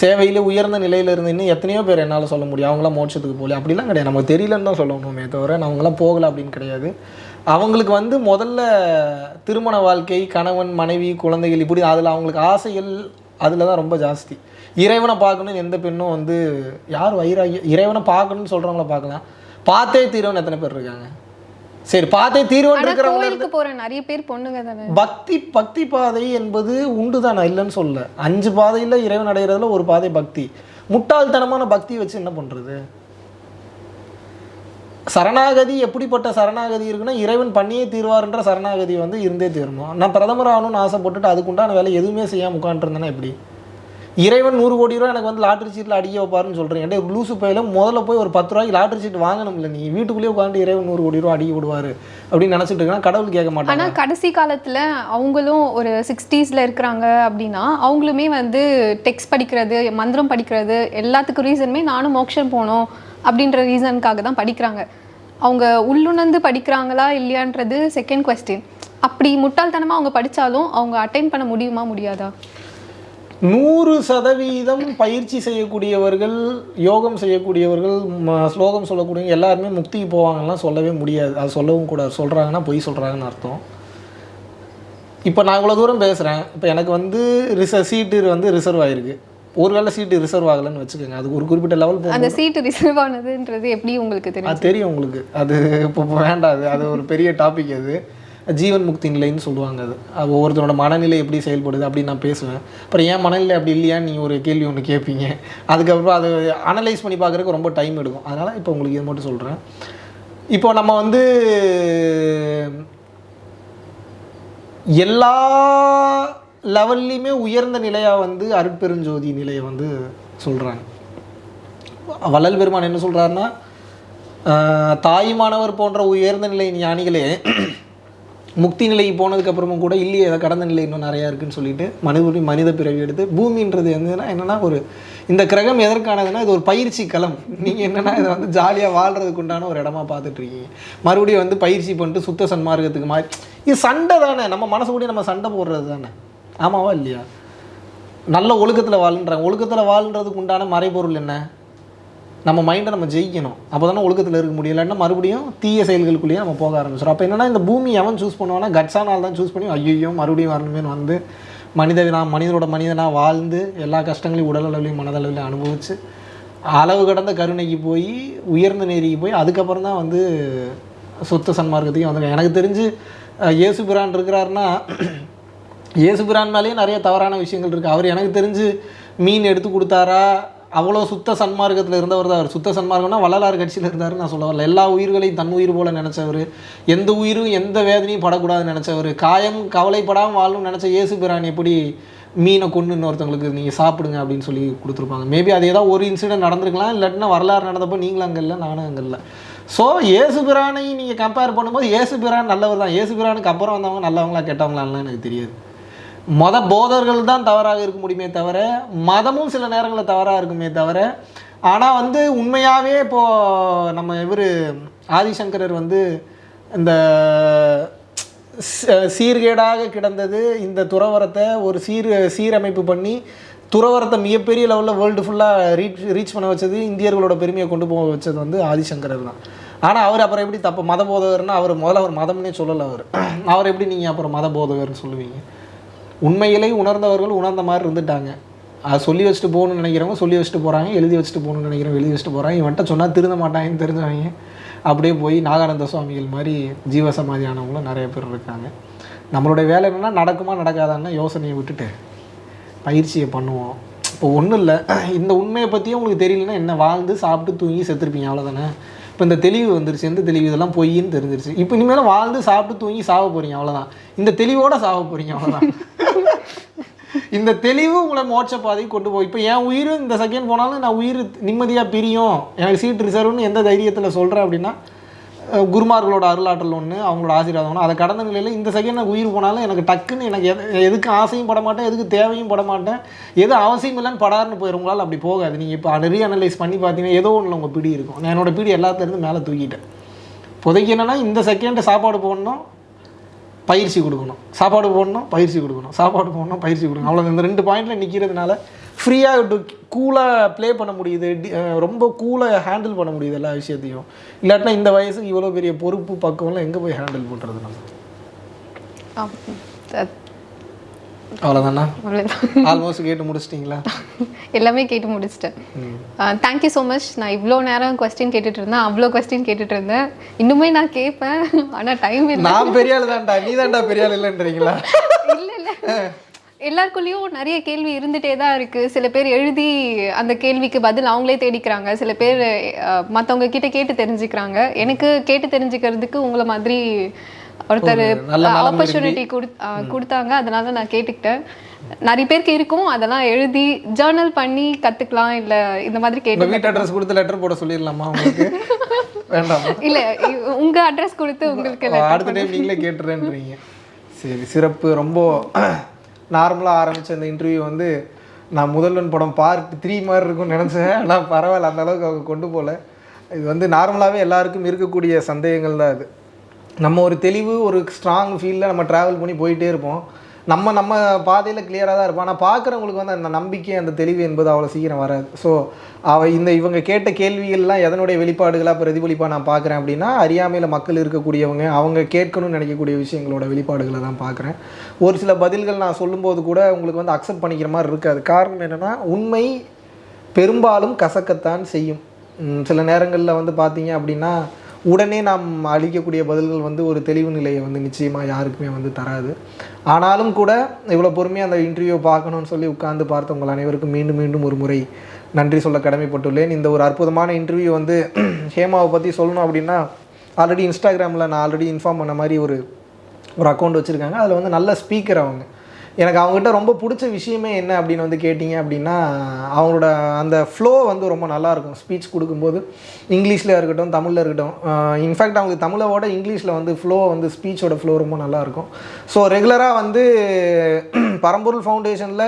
சேவையில் உயர்ந்த நிலையில் இருந்து இன்னும் எத்தனையோ பேர் என்னால் சொல்ல முடியும். அவங்களாம் மோட்சத்துக்கு போகலையா அப்படிலாம் கிடையாது. நமக்கு தெரியலன்னு தான் சொல்லணுமே தவிர அவங்களாம் போகலை அப்படின்னு கிடையாது. அவங்களுக்கு வந்து முதல்ல திருமண வாழ்க்கை கணவன் மனைவி குழந்தைகள் இப்படி அதில் அவங்களுக்கு ஆசைகள் அதில் தான் ரொம்ப ஜாஸ்தி. இறைவனை பார்க்கணும்னு எந்த பெண்ணும் வந்து யார் வைராகி இறைவனை பார்க்கணும்னு சொல்கிறவங்கள பார்க்கலாம். பார்த்தே தீரவன் எத்தனை பேர் இருக்காங்க? சரி பார்த்தே தீர்வன் ஆனா இருக்கிறவங்க கோயிலுக்கு போற நிறைய பேர் பொண்ணுங்க தானே. பக்தி பக்தி பாதை என்பது உண்டு தான் நான் இல்லைன்னு சொல்ல அஞ்சு பாதையில் இறைவன் அடைகிறதுல ஒரு பாதை பக்தி. முட்டாள்தனமான பக்தி வச்சு என்ன பண்ணுறது சரணாகதி எப்படிப்பட்ட சரணாகதி இருக்குன்னா இறைவன் பண்ணியே தீர்வார்ன்ற சரணாகதி வந்து இருந்தே தீரணும். நான் பிரதமர் ஆகணும்னு ஆசைப்பட்டுட்டு அதுக்குண்டான வேலை எதுவுமே செய்யாமல் உட்காந்துருந்தேன்னா எப்படி? இறைவன் நூறு கோடி ரூபா எனக்கு வந்து லாட்ரி சீட்டில் அடிக்க வைப்பாருன்னு சொல்கிறேன் ஏன்டா லூசு பையில முதல்ல போய் ஒரு பத்து ரூபாய்க்கு லாட்ரி சீட் வாங்கணும் இல்லை நீ? வீட்டுக்குள்ளேயே உட்காந்து இறைவன் நூறு கோடி ரூபா அடிக்க விடுவார் அப்படின்னு நினச்சிட்டு இருக்கா கடவுள் கேட்க மாட்டாங்க. ஆனால் கடைசி காலத்தில் அவங்களும் ஒரு சிக்ஸ்டீஸில் இருக்கிறாங்க அப்படின்னா அவங்களுமே வந்து டெக்ஸ்ட் படிக்கிறது மந்திரம் படிக்கிறது எல்லாத்துக்கும் ரீசனுமே நானும் மோக்ஷன் போகணும் அப்படின்ற ரீசனுக்காக தான் படிக்கிறாங்க. அவங்க உள்ளுணர்ந்து படிக்கிறாங்களா இல்லையான்றது செகண்ட் கொஸ்டின் அப்படி முட்டாள்தனமாக அவங்க படித்தாலும் அவங்க அட்டைன் பண்ண முடியுமா முடியாதா? நூறு சதவீதம் பயிற்சி செய்யக்கூடியவர்கள் யோகம் செய்யக்கூடியவர்கள் ஸ்லோகம் சொல்லக்கூடியவங்க எல்லாருமே முக்திக்கு போவாங்கலாம் சொல்லவே முடியாது. அது சொல்லவும் கூடாது. சொல்கிறாங்கன்னா பொய் சொல்கிறாங்கன்னு அர்த்தம். இப்போ நான் இவ்வளோ தூரம் பேசுகிறேன் இப்போ எனக்கு வந்து ரிச சீட்டு வந்து ரிசர்வ் ஆகிருக்கு ஒருவேளை சீட்டு ரிசர்வ் ஆகலைன்னு வச்சுக்கோங்க. அது ஒரு குறிப்பிட்ட லெவல் போ அந்த சீட்டு ரிசர்வ் ஆனதுன்றது எப்படி உங்களுக்கு தெரியும்? அது தெரியும் உங்களுக்கு. அது இப்போ இப்போ வேண்டாம். அது அது ஒரு பெரிய டாபிக் அது. ஜீவன் முக்தி நிலைன்னு சொல்லுவாங்க அது. அது ஒவ்வொருத்தரோட மனநிலை எப்படி செயல்படுது அப்படின்னு நான் பேசுவேன். அப்புறம் ஏன் மனநிலை அப்படி இல்லையான்னு நீங்கள் ஒரு கேள்வி ஒன்று கேட்பீங்க அதுக்கப்புறம் அதை அனலைஸ் பண்ணி பார்க்குறதுக்கு ரொம்ப டைம் எடுக்கும். அதனால் இப்போ உங்களுக்கு இது மட்டும் சொல்கிறேன் இப்போ நம்ம வந்து எல்லா லெவல்லையுமே உயர்ந்த நிலையாக வந்து அருட்பெருஞ்சோதி நிலையை வந்து சொல்கிறாங்க வள்ளல் பெருமான் என்ன சொல்கிறாருன்னா தாயுமானவர் போன்ற உயர்ந்த நிலை ஞானிகளே முக்தி நிலைக்கு போனதுக்கு அப்புறமும் கூட இல்லையே அதை கடந்த நிலை இன்னும் நிறையா இருக்குன்னு சொல்லிட்டு மனித மனித பிறவி எடுத்து பூமின்றது என்னன்னா என்னென்னா ஒரு இந்த கிரகம் எதற்கானதுன்னா இது ஒரு பயிற்சி களம். நீங்கள் என்னென்னா இதை வந்து ஜாலியாக வாழ்கிறதுக்கு உண்டான ஒரு இடமா பார்த்துட்டு இருக்கீங்க மறுபடியும் வந்து பயிற்சி பண்ணிட்டு சுத்த சன்மார்க்கத்துக்கு மாறி இது சண்டை தானே. நம்ம மனசு கூட நம்ம சண்டை போடுறது தானே. ஆமாவா இல்லையா? நல்ல ஒழுக்கத்தில் வாழ்ன்றாங்க ஒழுக்கத்தில் வாழ்ன்றதுக்கு உண்டான மறைபொருள் என்ன? நம்ம மைண்டை நம்ம ஜெயிக்கணும். அப்போ தானே ஒழுக்கத்தில் இருக்க முடியும். இல்லைன்னா மறுபடியும் தீய செயல்களுக்குள்ளேயே நம்ம போக ஆரம்பிச்சிடும் அப்போ என்னன்னா இந்த பூமி எவன் சூஸ் பண்ணுவானா கட்ஸானால் தான் சூஸ் பண்ணி ஐயோ மறுபடியும் வரணுமேனு வந்து மனிதனா மனிதனோட மனிதனாக வாழ்ந்து எல்லா கஷ்டங்களையும் உடல் அளவுலையும் மனதளவுலையும் அனுபவித்து அளவு கடந்த கருணைக்கு போய் உயர்ந்த நேரிக்கு போய் அதுக்கப்புறம் தான் வந்து சொத்த சன்மார்க்கத்துக்கே வந்து எனக்கு தெரிஞ்சு இயேசு பிரான் இருக்கிறாருன்னா இயேசு பிரான் மேலேயே நிறைய தவறான விஷயங்கள் இருக்குது அவர் எனக்கு தெரிஞ்சு மீன் எடுத்து கொடுத்தாரா அவ்வளோ சுத்த சன்மார்க்கத்தில் இருந்தவர் தான் அவர். சுத்த சன்மார்க்கம்னா வள்ளலார் கட்சியில் இருந்தாருன்னு நான் சொல்ல வரல. எல்லா உயிர்களையும் தன் உயிர் போல நினச்சவர். எந்த உயிரும் எந்த வேதனையும் படக்கூடாதுன்னு நினச்சவர். காயம் கவலைப்படாமல் வாழும் நினச்ச இயேசு பிரான் எப்படி மீனை கொண்டு இன்னொருத்தவங்களுக்கு நீங்கள் சாப்பிடுங்க அப்படின்னு சொல்லி கொடுத்துருப்பாங்க. மேபி அது ஏதாவது ஒரு இன்சிடென்ட் நடந்திருக்கலாம். இல்லாட்டினா வரலாறு நடந்தப்போ நீங்களும் அங்கே இல்லை நானும் அங்கே இல்லை. ஸோ ஏசு பிரானை நீங்கள் கம்பேர் பண்ணும்போது ஏசு பிரான் நல்லவர் தான். ஏசு பிரானுக்கு அப்புறம் வந்தவங்க நல்லவங்களா கெட்டவங்களான்லாம் எனக்கு தெரியாது. மத போதர்கள் தான் தவறாக இருக்க முடியுமே தவிர மதமும் சில நேரங்களில் தவறாக இருக்குமே தவிர ஆனால் வந்து உண்மையாகவே இப்போது நம்ம இவர் ஆதிசங்கரர் வந்து இந்த சீர்கேடாக கிடந்தது இந்த துறவரத்தை ஒரு சீர் சீரமைப்பு பண்ணி துறவரத்தை மிகப்பெரிய லெவலில் வேர்ல்டு ஃபுல்லாக ரீச் ரீச் பண்ண வச்சது இந்தியர்களோட பெருமையை கொண்டு போக வச்சது வந்து ஆதிசங்கரர் தான். ஆனால் அவர் அப்புறம் எப்படி தப்பு மத போதகர்னா அவர் முதல்ல அவர் மதம்னே சொல்லலை அவர். [clears throat] அவர் எப்படி நீங்கள் அப்புறம் மத போதகர்னு சொல்லுவீங்க? உண்மையிலே உணர்ந்தவர்கள் உணர்ந்த மாதிரி இருந்துட்டாங்க. அதை சொல்லி வச்சுட்டு போகணும்னு நினைக்கிறவங்க சொல்லி வச்சுட்டு போகிறாங்க எழுதி வச்சுட்டு போகணும்னு நினைக்கிறவங்க எழுதி வச்சுட்டு போகிறாங்க இவன்ட்ட சொன்னால் திருந்த மாட்டாங்கன்னு தெரிஞ்சவங்க அப்படியே போய் நாகானந்த சுவாமிகள் மாதிரி ஜீவசமாதி ஆனவங்களும் நிறைய பேர் இருக்காங்க. நம்மளுடைய வேலை என்னென்னா நடக்குமா நடக்காதான்னு யோசனையை விட்டுட்டு பயிற்சியை பண்ணுவோம். இப்போ ஒன்றும் இல்லை. இந்த உண்மையை பற்றியும் உங்களுக்கு தெரியலன்னா என்ன வாழ்ந்து சாப்பிட்டு தூங்கி செத்துருப்பீங்க அவ்வளோதானே இப்போ இந்த தெளிவு வந்துருச்சு எந்த தெளிவு? இதெல்லாம் பொய்ன்னு தெரிஞ்சிருச்சு. இப்போ இனிமேல் வாழ்ந்து சாப்பிட்டு தூங்கி சாக போகிறீங்க அவ்வளோதான் இந்த தெளிவோட சாக போகிறீங்க அவ்வளோதான் [laughs] இந்த தெளிவு உங்களை மோட்ச பாதைக்கு கொண்டு போய் இப்போ என் உயிர் இந்த செகண்ட் போனாலும் நான் உயிர் நிம்மதியாக பிரியும். எனக்கு சீட் ரிசர்வ்னு எந்த தைரியத்தில் சொல்கிறேன் அப்படின்னா குருமார்களோட அருளாற்றல் ஒன்று அவங்களோட ஆசீர்வாதம் ஒன்று அதை கடந்த நிலையில் இந்த செகண்ட் எனக்கு உயிர் போனாலும் எனக்கு டக்குன்னு எனக்கு எது எதுக்கு ஆசையும் பட மாட்டேன் எதுக்கு தேவையும் பட மாட்டேன் எது அவசியம் இல்லைன்னு படாருன்னு போயிடும் உங்களால் அப்படி போகாது. நீங்கள் இப்போ ரீ அனலைஸ் பண்ணி பார்த்தீங்கன்னா ஏதோ ஒன்றில் உங்கள் பிடி இருக்கும். நான் என்னோட பிடி எல்லாத்துலேருந்து மேலே தூக்கிட்டேன். புதைக்கு என்னென்னா இந்த செகண்டு சாப்பாடு போடணும் பயிற்சி கொடுக்கணும். சாப்பாடு போடணும் பயிற்சி கொடுக்கணும். சாப்பாடு போடணும் பயிற்சி கொடுக்கணும். அவ்வளோ இந்த ரெண்டு பாயிண்டில் நிற்கிறதுனால ஃப்ரீயாக கூலாக ப்ளே பண்ண முடியுது. ரொம்ப கூலாக ஹேண்டில் பண்ண முடியுது எல்லா விஷயத்தையும். இல்லாட்டினா இந்த வயசுக்கு இவ்வளோ பெரிய பொறுப்பு பக்குவம்லாம் எங்கே போய் ஹேண்டில் பண்ணுறது நம்ம? அவ்வளோதானா அவ்வளோதான் ஆல்மோஸ்ட் கேட்டு முடிச்சிட்டிங்களா? எல்லாமே கேட்டு முடிச்சிட்டேன். தேங்க்யூ ஸோ மச் நான் இவ்வளோ நேரம் கொஸ்டின் கேட்டுட்டு இருந்தேன். அவ்வளோ கொஸ்டின் கேட்டுட்டு இருந்தேன். இன்னுமே நான் கேட்பேன். ஆனால் டைம் இல்லை. நான் பெரிய ஆள் தான்டா. நீ தான்டா பெரிய ஆள் இல்லைன்றீங்களா? இல்லை இல்லை. எல்லாருக்குள்ளேயும் நிறைய கேள்வி இருந்துட்டே தான் இருக்கு. சில பேர் எழுதி அந்த கேள்விக்கு பதில் அவங்களே தேடிக்கிறாங்க. சில பேர் மற்றவங்க கிட்ட கேட்டு தெரிஞ்சுக்கிறாங்க. எனக்கு கேட்டு தெரிஞ்சுக்கிறதுக்கு உங்களை மாதிரி ஒருத்தர் ஆப்பர்ச்சுனிட்டி கொடுத்தாங்க. அதனால நான் கேட்டுக்கிட்டேன். நிறைய பேருக்கு இருக்கும். அதெல்லாம் எழுதி ஜேர்னல் பண்ணி கத்துக்கலாம். இல்ல இந்த மாதிரி கேட்டு வீட்டு அட்ரஸ் கொடுத்து லெட்டர் போட சொல்லிடலாமா உங்களுக்கு? [laughs] வேண்டாமா? இல்ல உங்க அட்ரஸ் கொடுத்து உங்களுக்கு அடுத்த டைம் நீங்களே கேட்டுறேன்றீங்க. சரி சிறப்பு. ரொம்ப நார்மலாக ஆரம்பித்த இந்த இன்டர்வியூ வந்து நான் முதல்வன் படம் பார்ட் த்ரீ மாதிரி இருக்கும்னு நினச்சேன். ஆனால் பரவாயில்ல அந்த அளவுக்கு அவங்க கொண்டு போகல இது வந்து நார்மலாகவே எல்லாருக்கும் இருக்கக்கூடிய சந்தேகங்கள் தான் இது. நம்ம ஒரு தெளிவு ஒரு ஸ்ட்ராங் ஃபீலில் நம்ம ட்ராவல் பண்ணி போயிட்டே இருப்போம். நம்ம நம்ம பாதையில் கிளியராக தான் இருப்போம். ஆனால் பார்க்குறவங்களுக்கு வந்து அந்த நம்பிக்கை அந்த தெளிவு என்பது அவ்வளோ சீக்கிரம் வராது. ஸோ அவ இந்த இவங்க கேட்ட கேள்விகள்லாம் எதனுடைய வெளிப்பாடுகளாக பிரதிபலிப்பாக நான் பார்க்குறேன் அப்படின்னா அறியாமையில் மக்கள் இருக்கக்கூடியவங்க அவங்க கேட்கணும்னு நினைக்கக்கூடிய விஷயங்களோட வெளிப்பாடுகளை தான் பார்க்குறேன். ஒரு சில பதில்கள் நான் சொல்லும்போது கூட உங்களுக்கு வந்து அக்செப்ட் பண்ணிக்கிற மாதிரி இருக்காது. காரணம் என்னென்னா உண்மை பெரும்பாலும் கசக்கத்தான் செய்யும். சில நேரங்களில் வந்து பார்த்தீங்க அப்படின்னா உடனே நாம் அளிக்கக்கூடிய பதில்கள் வந்து ஒரு தெளிவு நிலையை வந்து நிச்சயமாக யாருக்குமே வந்து தராது. ஆனாலும் கூட இவ்வளோ பொறுமையாக அந்த இன்டர்வியூ பார்க்கணும்னு சொல்லி உட்கார்ந்து பார்த்த உங்கள் அனைவருக்கும் மீண்டும் மீண்டும் ஒரு முறை நன்றி சொல்ல கடமைப்பட்டுள்ளேன். இந்த ஒரு அற்புதமான இன்டர்வியூ வந்து [clears throat] ஹேமாவை பற்றி சொல்லணும் அப்படின்னா ஆல்ரெடி இன்ஸ்டாகிராமில் நான் ஆல்ரெடி இன்ஃபார்ம் பண்ண மாதிரி ஒரு ஒரு அக்கௌண்ட் வச்சுருக்காங்க. அதில் வந்து நல்ல ஸ்பீக்கர் அவங்க. எனக்கு அவங்ககிட்ட ரொம்ப பிடிச்ச விஷயமே என்ன அப்படின்னு வந்து கேட்டிங்க அப்படின்னா அவங்களோட அந்த ஃப்ளோ வந்து ரொம்ப நல்லாயிருக்கும் ஸ்பீச் கொடுக்கும்போது இங்கிலீஷில் இருக்கட்டும் தமிழில் இருக்கட்டும். இன்ஃபேக்ட் அவங்களுக்கு தமிழோட இங்கிலீஷில் வந்து ஃப்ளோ வந்து ஸ்பீச்சோட ஃப்ளோ ரொம்ப நல்லா இருக்கும். ஸோ ரெகுலராக வந்து [clears throat] பரம்பொருள் ஃபவுண்டேஷனில்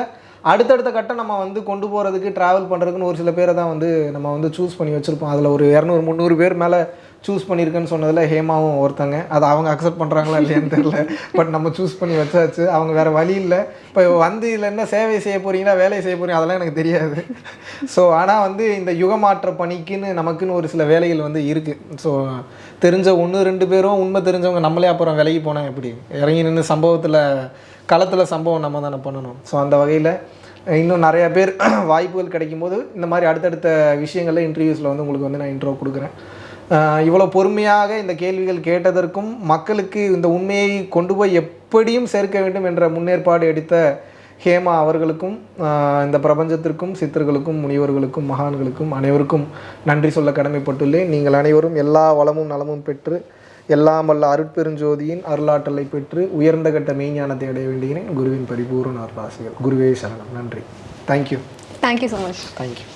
அடுத்தடுத்த கட்டம் நம்ம வந்து கொண்டு போகிறதுக்கு ட்ராவல் பண்ணுறதுக்குன்னு ஒரு சில பேரை தான் வந்து நம்ம வந்து சூஸ் பண்ணி வச்சுருப்போம். அதில் ஒரு இரநூறு முந்நூறு பேர் மேலே சூஸ் பண்ணியிருக்கேன்னு சொன்னதில் ஹேமாவும் ஒருத்தங்க. அதை அவங்க அக்செப்ட் பண்ணுறாங்களா இல்லையான்னு தெரில பட் நம்ம சூஸ் பண்ணி வச்சாச்சு. அவங்க வேறு வழி இல்லை. இப்போ வந்து இதில் என்ன சேவை செய்ய போகிறீங்களா வேலை செய்ய போகிறீங்க அதெல்லாம் எனக்கு தெரியாது. ஸோ ஆனால் வந்து இந்த யுகமாற்ற பணிக்குன்னு நமக்குன்னு ஒரு சில வேலைகள் வந்து இருக்குது ஸோ தெரிஞ்ச ஒன்று ரெண்டு பேரும் உண்மை தெரிஞ்சவங்க நம்மளே அப்புறம் விலகி போனால் எப்படி? இறங்கி நின்று சம்பவத்தில் களத்தில் சம்பவம் நம்ம தானே பண்ணணும். ஸோ அந்த வகையில் இன்னும் நிறையா பேர் [clears throat] வாய்ப்புகள் கிடைக்கும்போது இந்த மாதிரி அடுத்தடுத்த விஷயங்களில் இன்டர்வியூஸில் வந்து உங்களுக்கு வந்து நான் இன்ட்ரோ கொடுக்குறேன். இவ்வளோ பொறுமையாக இந்த கேள்விகள் கேட்டதற்கும் மக்களுக்கு இந்த உண்மையை கொண்டு போய் எப்படியும் சேர்க்க வேண்டும் என்ற முன்னேற்பாடு எடுத்த ஹேமா அவர்களுக்கும் இந்த பிரபஞ்சத்திற்கும் சித்தர்களுக்கும் முனிவர்களுக்கும் மகான்களுக்கும் அனைவருக்கும் நன்றி சொல்ல கடமைப்பட்டுள்ளேன். நீங்கள் அனைவரும் எல்லா வளமும் நலமும் பெற்று எல்லாம் வல்ல அருட்பெருஞ்சோதியின் அருளாற்றலை பெற்று உயர்ந்த கட்ட மெய்ஞானத்தை அடைய வேண்டுகிறேன். குருவின் பரிபூர்ண அருளாசிகள். குருவே சரணம். நன்றி. Thank you thank you so much thank you